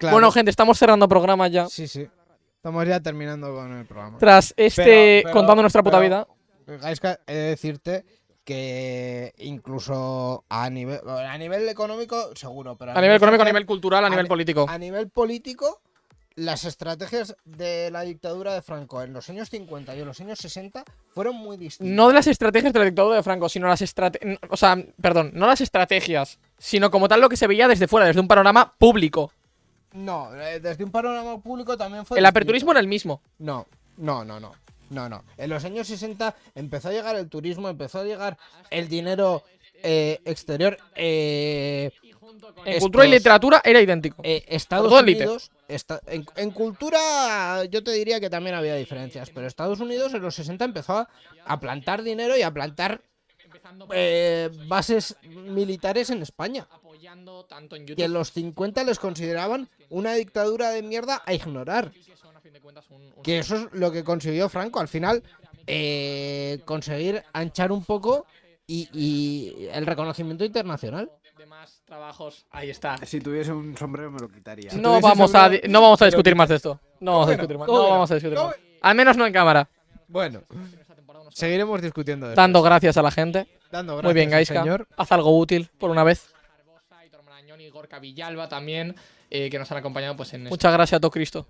S2: Claro.
S1: Bueno, gente, estamos cerrando programa ya.
S2: Sí, sí. Estamos ya terminando con el programa.
S1: Tras este
S2: Pero- pero-
S1: contando nuestra puta
S2: pero-
S1: vida.
S2: Gaiska, he de decirte que incluso a nivel, a nivel económico, seguro, pero
S1: A nivel económico, a nivel cultural, a
S2: a
S1: nivel
S2: ni-
S1: político.
S2: a nivel político, las estrategias de la dictadura de Franco en los años 50 y en los años 60 fueron muy distintas.
S1: No de las estrategias de la dictadura de Franco, sino las estrategias. O sea, perdón, no las estrategias, sino como tal lo que se veía desde fuera, desde un panorama público.
S2: No, eh, desde un panorama público también fue
S1: El aperturismo era el mismo.
S2: No, no, no, no. No, no. En los años 60 empezó a llegar el turismo, empezó a llegar el dinero eh, exterior. Eh,
S1: En
S2: estos-
S1: cultura y literatura era idéntico.
S2: eh, Estados. Unidos. esta- en, en cultura, yo te diría que también había diferencias. Pero Estados Unidos en los 60 empezó a, a plantar dinero y a plantar eh, bases militares en España. Que en los 50 les consideraban una dictadura de mierda a ignorar.
S1: que
S2: eso es lo que consiguió Franco. Al final, eh, conseguir anchar un poco y, y el reconocimiento internacional.
S1: de más trabajos. Ahí está.
S4: Si tuviese un sombrero me lo quitaría.
S1: No vamos a
S2: sombrero,
S1: no vamos a discutir más de esto. No vamos a discutir más.
S2: ¿cómo
S1: No vamos a discutir
S2: ¿Cómo
S1: más. Al menos no en cámara.
S2: Bueno, seguiremos discutiendo de
S1: Dando gracias a la gente.
S2: Dando
S1: Muy bien,
S2: gracias
S1: Gaiska.
S2: señor.
S1: Haz algo útil por una vez. Gorka Villalba también, eh, que nos han acompañado pues en Muchas gracias a todo Cristo.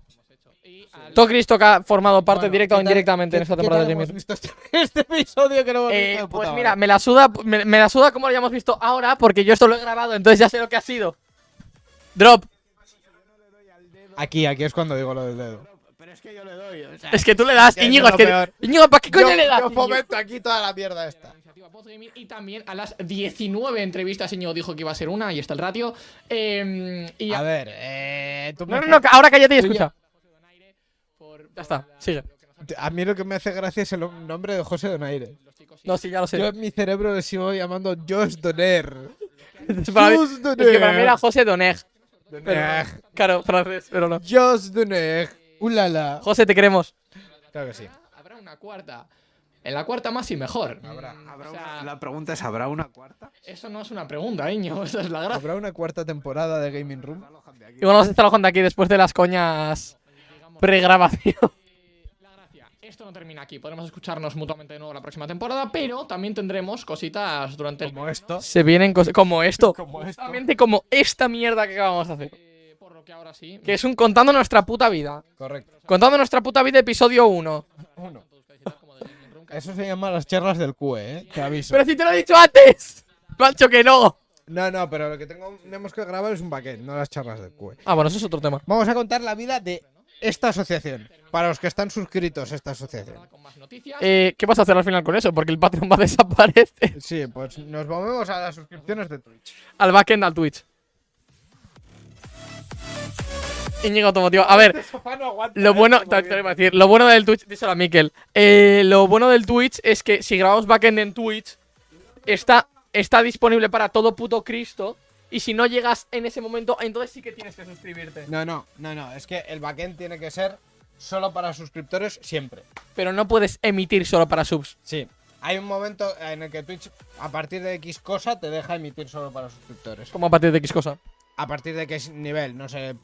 S1: Todo Cristo que ha formado parte
S2: Bueno,
S1: directa o
S2: ¿qué tal-
S1: indirectamente en esta temporada de
S2: hemos
S1: Jimmy.
S2: visto este, *laughs* este episodio que no hemos
S1: Eh,
S2: visto
S1: pues
S2: puta
S1: mira, me la suda, me, me la suda como lo hayamos visto ahora, porque yo esto lo he grabado, entonces ya sé lo que ha sido. Drop.
S2: Aquí, aquí es cuando digo lo del dedo.
S4: Pero es que yo le doy. O sea,
S1: Es que tú le das, Íñigo, es que. Íñigo, ¿para qué coño
S2: yo,
S1: le das?
S2: yo fomento aquí toda la mierda esta.
S1: Y también a las 19 entrevistas Íñigo dijo que iba a ser una, y está el ratio. Eh, y
S2: A ver, eh, tú
S1: No, no, no, ahora cállate y escucha. Ya está, sigue.
S2: A mí lo que me hace gracia es el nombre de José Donaire.
S1: No, sí, ya lo sé.
S2: Yo en mi cerebro le sigo llamando Josh Doner.
S1: Para mí-
S2: Josh
S1: es que para mí era
S2: Doner.
S1: José Doneg. Pero,
S2: Doner.
S1: claro, francés, pero no.
S2: Josh Doner. Ulala.
S1: José, te queremos.
S2: Claro que sí.
S1: Habrá una cuarta. En la cuarta más y mejor.
S4: habrá, habrá
S1: O sea-
S4: una- la pregunta es, ¿habrá una cuarta?
S1: Eso no es una pregunta, Íñigo, *laughs* esa es la gracia.
S2: ¿Habrá una cuarta temporada de Gaming Room?
S1: Y bueno, vamos a estar alojando aquí después de las coñas pregrabación. Esto no termina aquí, podremos escucharnos mutuamente de nuevo la próxima temporada, pero también tendremos cositas durante el...
S2: Como esto.
S1: Se vienen cosas como esto.
S2: Como esto.
S1: Justamente como esta mierda que acabamos de hacer. Que ahora sí. Que es un contando nuestra puta vida.
S2: Correcto.
S1: Contando nuestra puta vida, episodio 1.
S2: Uno. Eso se llama las charlas del QE, ¿eh? Te aviso.
S1: Pero si te lo he dicho antes. Macho que no.
S2: No, no, pero lo que tengo- tenemos que grabar es un backend, no las charlas del QE.
S1: Ah, bueno, eso es otro tema.
S2: Vamos a contar la vida de esta asociación. Para los que están suscritos a esta asociación.
S1: Eh, ¿Qué vas a hacer al final con eso? Porque el Patreon va a desaparecer.
S2: Sí, pues nos movemos a las suscripciones de Twitch.
S1: Al backend, al Twitch. Íñigo Automotivo. A ver, *laughs* lo bueno, te, te lo iba a decir, lo bueno del Twitch, díselo a Mikel. Eh, lo bueno del Twitch es que si grabamos backend en Twitch, está, está disponible para todo puto Cristo. Y si no llegas en ese momento, entonces sí que tienes que suscribirte.
S2: No, no, no, no. Es que el backend tiene que ser solo para suscriptores siempre.
S1: Pero no puedes emitir solo para subs.
S2: Sí. Hay un momento en el que Twitch, a partir de X cosa, te deja emitir solo para suscriptores.
S1: Como a partir de X cosa.
S2: A partir de qué nivel, no sé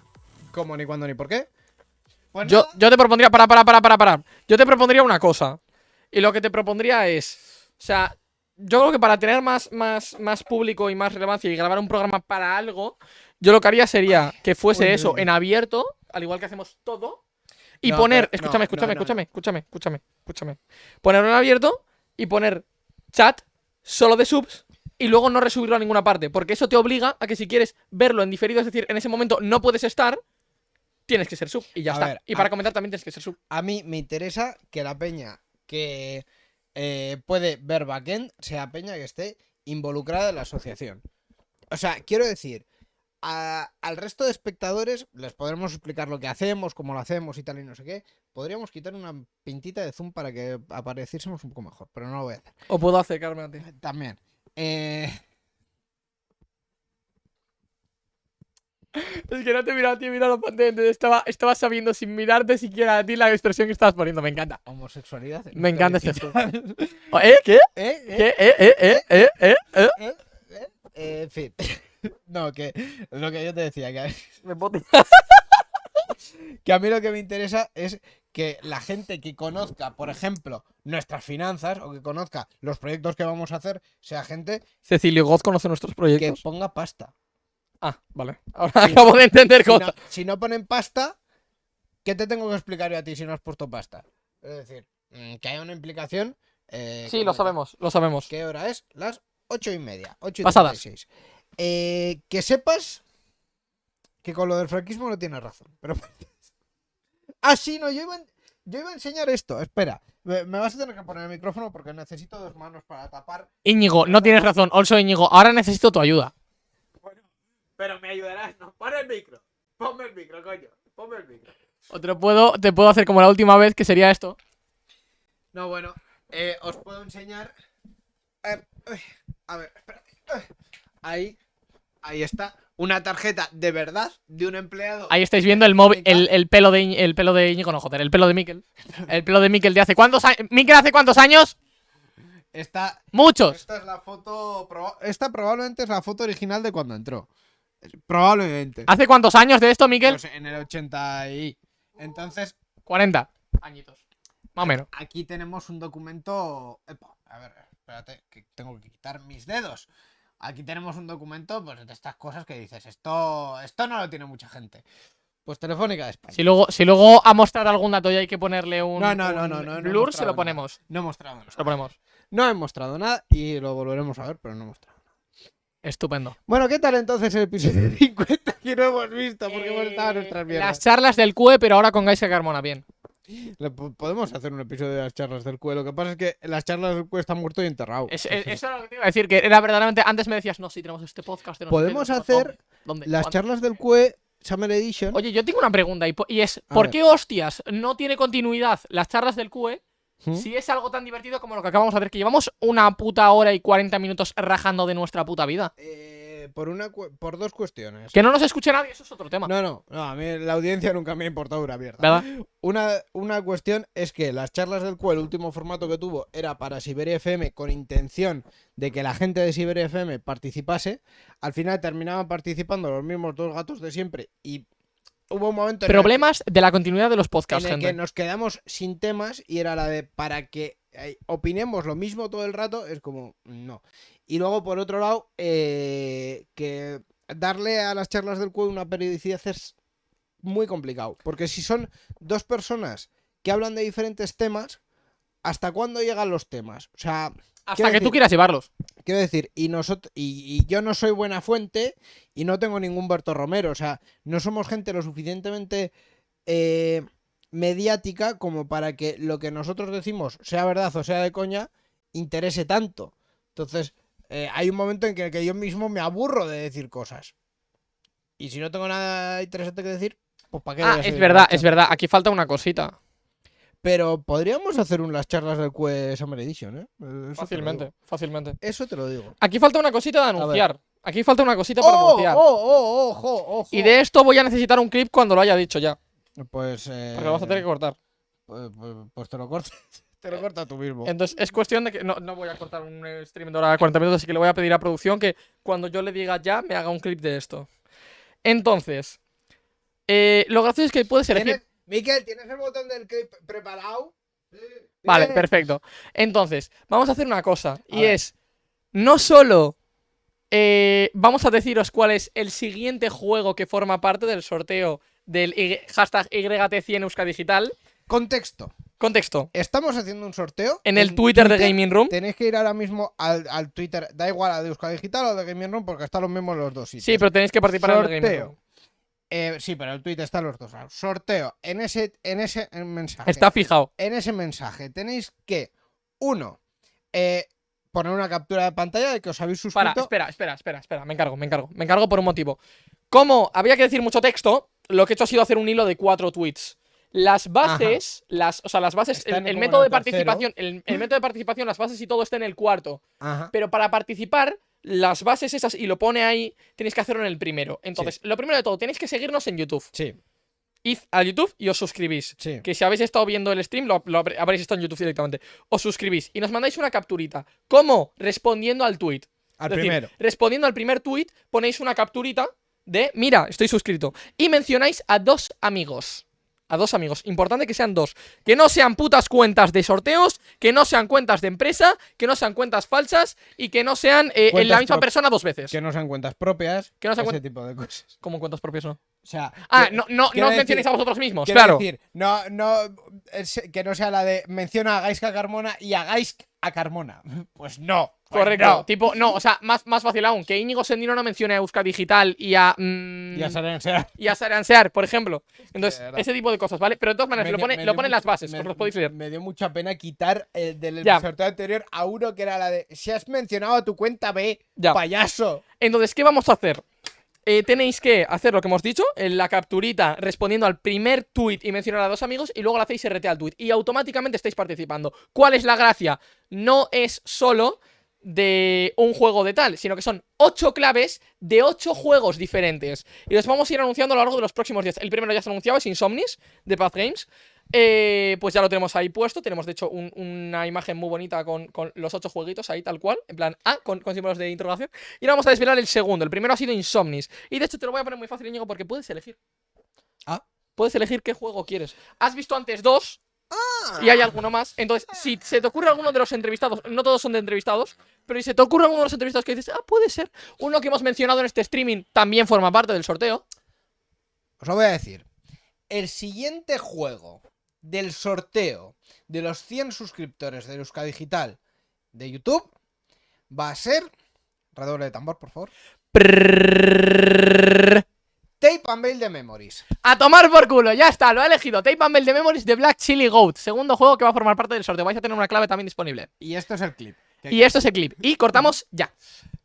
S2: cómo, ni cuándo, ni por qué. Pues
S1: Yo,
S2: nada.
S1: yo te propondría, para, para, para, para, para. Yo te propondría una cosa. Y lo que te propondría es. O sea, yo creo que para tener más, más, más público y más relevancia y grabar un programa para algo, yo lo que haría sería que fuese
S2: Uy, uy,
S1: eso
S2: uy.
S1: en abierto, al igual que hacemos todo. Y
S2: No,
S1: poner.
S2: pero- no,
S1: escúchame,
S2: no,
S1: escúchame,
S2: no,
S1: escúchame, escúchame, escúchame, escúchame. Ponerlo en abierto y poner chat solo de subs. Y luego no resubirlo a ninguna parte. Porque eso te obliga a que si quieres verlo en diferido, es decir, en ese momento no puedes estar, tienes que ser sub. Y ya
S2: A
S1: está.
S2: ver,
S1: y para
S2: a-
S1: comentar también tienes que ser sub.
S2: A mí me interesa que la peña que eh, puede ver backend sea peña que esté involucrada en la asociación. O sea, quiero decir, a- al resto de espectadores les podremos explicar lo que hacemos, cómo lo hacemos y tal y no sé qué. Podríamos quitar una pintita de zoom para que apareciésemos un poco mejor, pero no lo voy a hacer.
S1: O puedo acercarme a ti.
S2: También. Eh,
S1: Es que no te he mirado a ti, he mirado a la pantalla. entonces Estaba, estaba sabiendo sin mirarte siquiera a ti la expresión que estabas poniendo. Me encanta.
S2: homosexualidad. en
S1: Me encanta. Oh, *laughs* ¿Eh? ¿Qué? *laughs*
S2: ¿Eh? ¿Eh?
S1: ¿Qué? ¿Eh? ¿Eh? ¿Eh? ¿Eh? ¿Eh? ¿Eh?
S2: Eh, en fin. *laughs* no, que lo que yo te decía, que a,
S1: Me
S2: que a mí lo que me interesa es que la gente que conozca, por ejemplo, nuestras finanzas o que conozca los proyectos que vamos a hacer, sea gente
S1: Cecilio Goz conoce nuestros
S2: que
S1: proyectos.
S2: ponga pasta.
S1: Ah, vale. *laughs* Ahora acabo de entender
S2: Si no, si no ponen pasta, ¿qué te tengo que explicar yo a ti si no has puesto pasta? Es decir, mm, que haya una implicación. eh,
S1: Sí, lo sabemos, lo sabemos.
S2: ¿Qué hora es? Las ocho y media. Ocho y
S1: Pasadas.
S2: 36. Eh, que sepas que con lo del franquismo no tienes razón. Pero. *laughs* ah, sí, no, yo iba, en- yo iba a enseñar esto. Espera, me, vas a tener que poner el micrófono porque necesito dos manos para tapar.
S1: Íñigo, no tienes razón. Also, Íñigo, ahora necesito tu ayuda.
S2: Pero me ayudarás, no. Pon el micro. Ponme el micro, coño. Ponme el micro.
S1: O te lo puedo, te puedo hacer como la última vez, que sería esto.
S2: No, bueno, eh, os puedo enseñar. Eh, uy, a ver, espérate. Ahí, ahí está. Una tarjeta de verdad de un empleado.
S1: Ahí estáis viendo el móvil, el, el pelo de el pelo de Íñigo, no joder, el pelo de Miquel. El pelo de Miquel de hace cuántos años. ¿Miquel hace cuántos años?
S2: Esta,
S1: Muchos.
S2: esta es la foto. Esta probablemente es la foto original de cuando entró. Probablemente.
S1: ¿Hace cuántos años de esto, Miquel?
S2: Pues en el 80 y. Entonces,
S1: 40 añitos. Más o menos.
S2: aquí tenemos un documento. Epa, a ver, espérate, que tengo que quitar mis dedos. Aquí tenemos un documento pues, de estas cosas que dices, esto, esto no lo tiene mucha gente. Pues Telefónica de España.
S1: Si luego, si luego a mostrar algún dato y hay que ponerle un,
S2: No, no, no,
S1: un
S2: no, no,
S1: blur, se lo
S2: nada.
S1: ponemos.
S2: No he mostrado nada.
S1: Se lo ponemos.
S2: No he mostrado nada y lo volveremos a ver, pero no he mostrado.
S1: Estupendo.
S2: Bueno, ¿qué tal entonces el episodio 50 que no hemos visto? Porque hemos estado en nuestras
S1: Las
S2: mierdas.
S1: charlas del QE, pero ahora con Gaisa Carmona, bien.
S2: Podemos hacer un episodio de las charlas del cuello. Lo que pasa es que las charlas del cuello están muerto y enterrado.
S1: Es- es- eso era lo que te iba a decir, que era verdaderamente. Antes me decías, no, si tenemos este podcast. no
S2: Podemos
S1: no sé
S2: hacer
S1: dónde, dónde,
S2: Las
S1: cuándo.
S2: charlas del CUE Summer Edition.
S1: Oye, yo tengo una pregunta y, es:
S2: A
S1: ¿por
S2: ver.
S1: qué hostias no tiene continuidad las charlas del QE
S2: ¿Mm?
S1: si es algo tan divertido como lo que acabamos de hacer? Que llevamos una puta hora y 40 minutos rajando de nuestra puta vida.
S2: Eh, por, una, cu- por dos cuestiones.
S1: Que no nos escuche nadie, eso es otro tema.
S2: No, no, no, a mí la audiencia nunca me ha importado una mierda.
S1: ¿Verdad?
S2: Una, una cuestión es que las charlas del CUE, el último formato que tuvo, era para Siberia FM con intención de que la gente de Siberia FM participase. Al final terminaban participando los mismos dos gatos de siempre y hubo un momento en el que-
S1: Problemas de la continuidad de los
S2: en
S1: podcasts,
S2: el que
S1: gente.
S2: nos quedamos sin temas y era la de para que eh, opinemos lo mismo todo el rato, es como no. Y luego, por otro lado, eh, que darle a las charlas del cuello una periodicidad es muy complicado. Porque si son dos personas que hablan de diferentes temas, ¿hasta cuándo llegan los temas? O sea,
S1: Hasta que tú quieras llevarlos.
S2: Quiero decir, y, nosotros, y, y yo no soy buena fuente y no tengo ningún Berto Romero. O sea, no somos gente lo suficientemente eh, mediática como para que lo que nosotros decimos, sea verdad o sea de coña, interese tanto. Entonces, eh, hay un momento en que, que yo mismo me aburro de decir cosas. Y si no tengo nada interesante que decir, pues para qué
S1: Ah, es verdad, es verdad. Aquí falta una cosita.
S2: Pero podríamos hacer unas charlas del QE Summer Edition, ¿eh? Eso lo
S1: Fácilmente, fácilmente.
S2: Eso te lo digo.
S1: Aquí falta una cosita de anunciar. Aquí falta una cosita para
S2: ¡Oh,
S1: anunciar.
S2: oh, oh, ojo, ojo!
S1: Y de esto voy a necesitar un clip cuando lo haya dicho ya.
S2: Pues. Eh,
S1: Porque lo vas a tener que cortar.
S2: pues, pues- pues te lo cortas. *laughs* te lo cortas tú mismo.
S1: Entonces es cuestión de que no, no voy a cortar un eh, stream de hora de 40 minutos, así que le voy a pedir a producción que cuando yo le diga ya me haga un clip de esto. Entonces, eh, lo gracioso es que puedes elegir.
S2: ¿Tienes- Miquel, ¿tienes el botón del clip preparado?
S1: Vale, perfecto. Entonces, vamos a hacer una cosa. y
S2: ver.
S1: es, no solo eh, vamos a deciros cuál es el siguiente juego que forma parte del sorteo del Y- hashtag YT100 Euska Digital.
S2: Contexto.
S1: Contexto.
S2: Estamos haciendo un sorteo.
S1: En el Twitter de Gaming Room.
S2: Tenéis que ir ahora mismo al, al Twitter. Da igual a de Euskadi Digital o de Gaming Room porque están los mismos en los dos sitios.
S1: Sí, pero tenéis que participar en el Gaming
S2: Sorteo.
S1: Room.
S2: Eh, sí, pero el Twitter están los dos. Sorteo. En ese, en ese mensaje.
S1: Está fijado.
S2: en ese mensaje tenéis que, uno, eh, poner una captura de pantalla de que os habéis
S1: Para,
S2: suscrito.
S1: espera, espera, espera, espera, me encargo, me encargo. Me encargo por un motivo. Como había que decir mucho texto, lo que he hecho ha sido hacer un hilo de cuatro tweets. Las bases, las, o sea, las bases, el, método de
S2: tercero.
S1: participación, el, el método de participación, las bases y todo está en el cuarto.
S2: Ajá.
S1: Pero para participar, las bases esas, y lo pone ahí, tenéis que hacerlo en el primero. Entonces, lo primero de todo, tenéis que seguirnos en YouTube.
S2: Sí,
S1: Id a YouTube y os suscribís.
S2: sí.
S1: Que si habéis estado viendo el stream, lo, lo habré- habréis estado en YouTube directamente. Os suscribís y nos mandáis una capturita. ¿Cómo? Respondiendo al tweet.
S2: Al
S1: Es decir,
S2: primero.
S1: respondiendo al primer tweet, ponéis una capturita de, mira, estoy suscrito. Y mencionáis a dos amigos. A dos amigos. Importante que sean dos. Que no sean putas cuentas de sorteos, que no sean cuentas de empresa, que no sean cuentas falsas y que no sean eh, en la misma persona dos veces.
S2: Que no sean cuentas propias.
S1: Que no sean
S2: ese tipo de cosas.
S1: ¿Cómo cuentas propias no?
S2: O sea.
S1: Ah,
S2: que-
S1: no, no, no os
S2: decir-
S1: mencionéis a vosotros mismos, claro.
S2: decir, no, no, es- que no sea la de menciona a Gaiska Carmona y a Gais- a Carmona. *laughs* Pues no. pues
S1: Correcto.
S2: no.
S1: Tipo, no, o sea, más, más fácil aún. Que Íñigo Sendino no mencione a Euska Digital y a. mm,
S2: Ya saben, o sea,
S1: y a Saransear, por ejemplo. Entonces, ese tipo de cosas, ¿vale? Pero de todas maneras,
S2: me
S1: lo pone, lo
S2: dio
S1: pone en las bases,
S2: me-
S1: os los podéis leer.
S2: Me dio mucha pena quitar el del
S1: Ya.
S2: sorteo anterior a uno que era la de si has mencionado a tu cuenta B,
S1: Ya.
S2: payaso.
S1: Entonces, ¿qué vamos a hacer? Eh, tenéis que hacer lo que hemos dicho, en la capturita respondiendo al primer tweet y mencionar a dos amigos y luego le hacéis RT al tweet y automáticamente estáis participando. ¿Cuál es la gracia? No es solo de un juego de tal, sino que son ocho claves de ocho juegos diferentes. Y los vamos a ir anunciando a lo largo de los próximos días. El primero ya se ha anunciado, es Insomnis, de Path Games. Eh, pues ya lo tenemos ahí puesto. Tenemos, de hecho, un- una imagen muy bonita con, con los ocho jueguitos ahí, tal cual. En plan, ah, con, con símbolos de interrogación. Y ahora vamos a desvelar el segundo. El primero ha sido Insomnis. Y de hecho te lo voy a poner muy fácil, Íñigo, porque puedes elegir.
S2: Ah.
S1: Puedes elegir qué juego quieres. Has visto antes dos. Y hay alguno más. Entonces, si se te ocurre alguno de los entrevistados, no todos son de entrevistados, pero si se te ocurre alguno de los entrevistados que dices, ah, puede ser. Uno que hemos mencionado en este streaming también forma parte del sorteo.
S2: Os lo voy a decir. El siguiente juego del sorteo de los 100 suscriptores de Euska Digital de YouTube va a ser. Redoble de tambor, por favor. Tape and Bail de Memories.
S1: A tomar por culo, ya está, lo ha elegido. Tape and Bell de Memories de Black Chili Goat. Segundo juego que va a formar parte del sorteo. Vais a tener una clave también disponible.
S2: Y esto es el clip.
S1: Y esto es el clip. Y cortamos ya.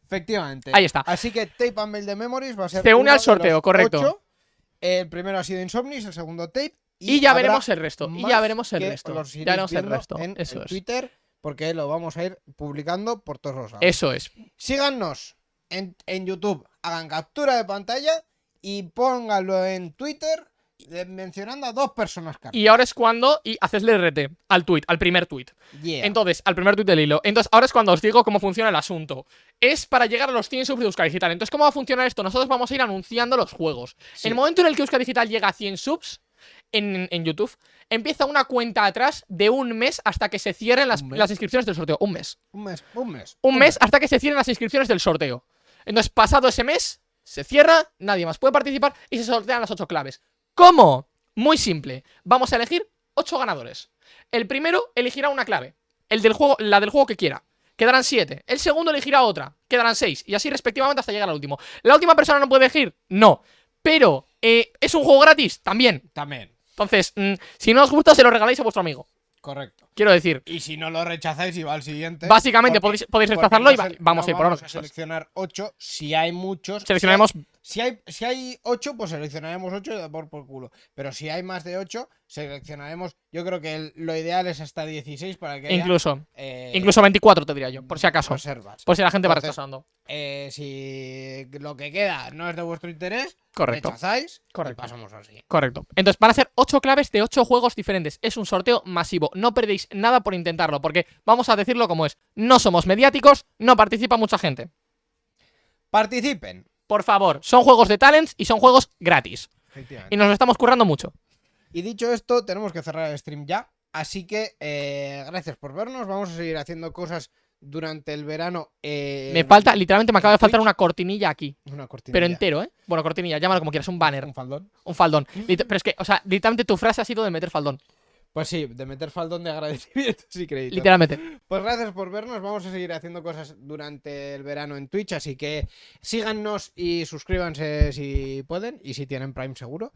S2: Efectivamente.
S1: Ahí está.
S2: Así que Tape and Mail de Memories va a ser.
S1: Se une al sorteo, correcto.
S2: El primero ha sido Insomnis, el segundo Tape.
S1: Y, ya veremos el resto. Y ya veremos el resto. Ya veremos el resto.
S2: En,
S1: Eso es.
S2: Twitter, porque lo vamos a ir publicando por todos los lados.
S1: Eso es.
S2: Síganos en, en YouTube, hagan captura de pantalla y pónganlo en Twitter de- mencionando a dos personas cada
S1: Y ahora es cuando. Y hacesle RT al tweet, al primer tweet.
S2: Yeah.
S1: Entonces, al primer tweet del hilo. Entonces, ahora es cuando os digo cómo funciona el asunto. Es para llegar a los 100 subs de Euskadi Digital. Entonces, ¿cómo va a funcionar esto? Nosotros vamos a ir anunciando los juegos.
S2: Sí.
S1: En el momento en el que Euskadi Digital llega a 100 subs en, en YouTube, empieza una cuenta atrás de un mes hasta que se cierren las,
S2: ¿Un mes?
S1: las inscripciones del sorteo. Un mes.
S2: Un mes, un mes.
S1: Un mes hasta que se cierren las inscripciones del sorteo. Entonces, pasado ese mes, se cierra, nadie más puede participar y se sortean las ocho claves. ¿Cómo? Muy simple. Vamos a elegir ocho ganadores. El primero elegirá una clave. El del juego, la del juego que quiera. Quedarán siete. El segundo elegirá otra. Quedarán seis. Y así respectivamente hasta llegar al último. ¿La última persona no puede elegir? No. Pero, eh, ¿es un juego gratis? También.
S2: También.
S1: Entonces, mm, si no os gusta, se lo regaláis a vuestro amigo.
S2: Correcto.
S1: Quiero decir,
S2: Y si no lo rechazáis y va al siguiente.
S1: básicamente
S2: porque-
S1: podéis, podéis rechazarlo y va- vamos
S2: no
S1: a ir por
S2: vamos a seleccionar 8. Si hay muchos.
S1: Seleccionaremos
S2: Si hay, si hay 8, pues seleccionaremos 8 y da por, por culo. Pero si hay más de 8, seleccionaremos. Yo creo que el- lo ideal es hasta 16 para que haya,
S1: incluso,
S2: eh,
S1: incluso 24 te diría yo, por si acaso.
S2: reservas.
S1: Por si la gente va rechazando.
S2: Eh, si lo que queda no es de vuestro interés,
S1: Correcto.
S2: rechazáis
S1: Correcto.
S2: y pasamos así.
S1: Correcto. Entonces van a ser 8 claves de 8 juegos diferentes. Es un sorteo masivo. No perdéis nada por intentarlo, porque vamos a decirlo como es. No somos mediáticos, no participa mucha gente.
S2: Participen.
S1: Por favor, son juegos de talents y son juegos gratis. Y nos lo estamos currando mucho.
S2: Y dicho esto, tenemos que cerrar el stream ya. Así que eh, gracias por vernos. Vamos a seguir haciendo cosas durante el verano. eh,
S1: Me falta, literalmente me acaba de faltar una cortinilla aquí.
S2: una cortinilla.
S1: Pero entero, ¿eh? Bueno, cortinilla, llámalo como quieras, un banner,
S2: Un faldón.
S1: un faldón. Pero es que, o sea, literalmente tu frase ha sido de meter faldón.
S2: Pues sí, de meter faldón de agradecimiento y crédito.
S1: Literalmente.
S2: Pues gracias por vernos. Vamos a seguir haciendo cosas durante el verano en Twitch. Así que síganos y suscríbanse si pueden. Y si tienen Prime seguro.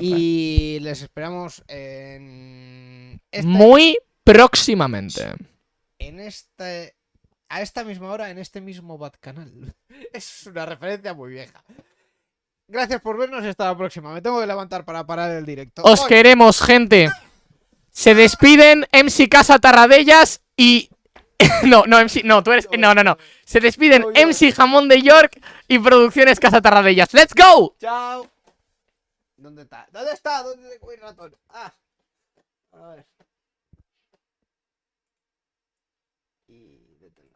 S2: Y les esperamos en. esta-
S1: Muy próximamente.
S2: En este. A esta misma hora, en este mismo Bad Canal. *laughs* Es una referencia muy vieja. Gracias por vernos y hasta la próxima. Me tengo que levantar para parar el directo.
S1: Os
S2: Hoy-
S1: queremos, gente. Se despiden MC Casa Tarradellas y. *laughs* no, no, MC. No, tú eres. No, no, no. Se despiden. MC Jamón de York y Producciones Casa Tarradellas. ¡Let's go!
S2: Chao. ¿Dónde está? ¿Dónde está? ¿Dónde tengo el ratón? Ah. A ver.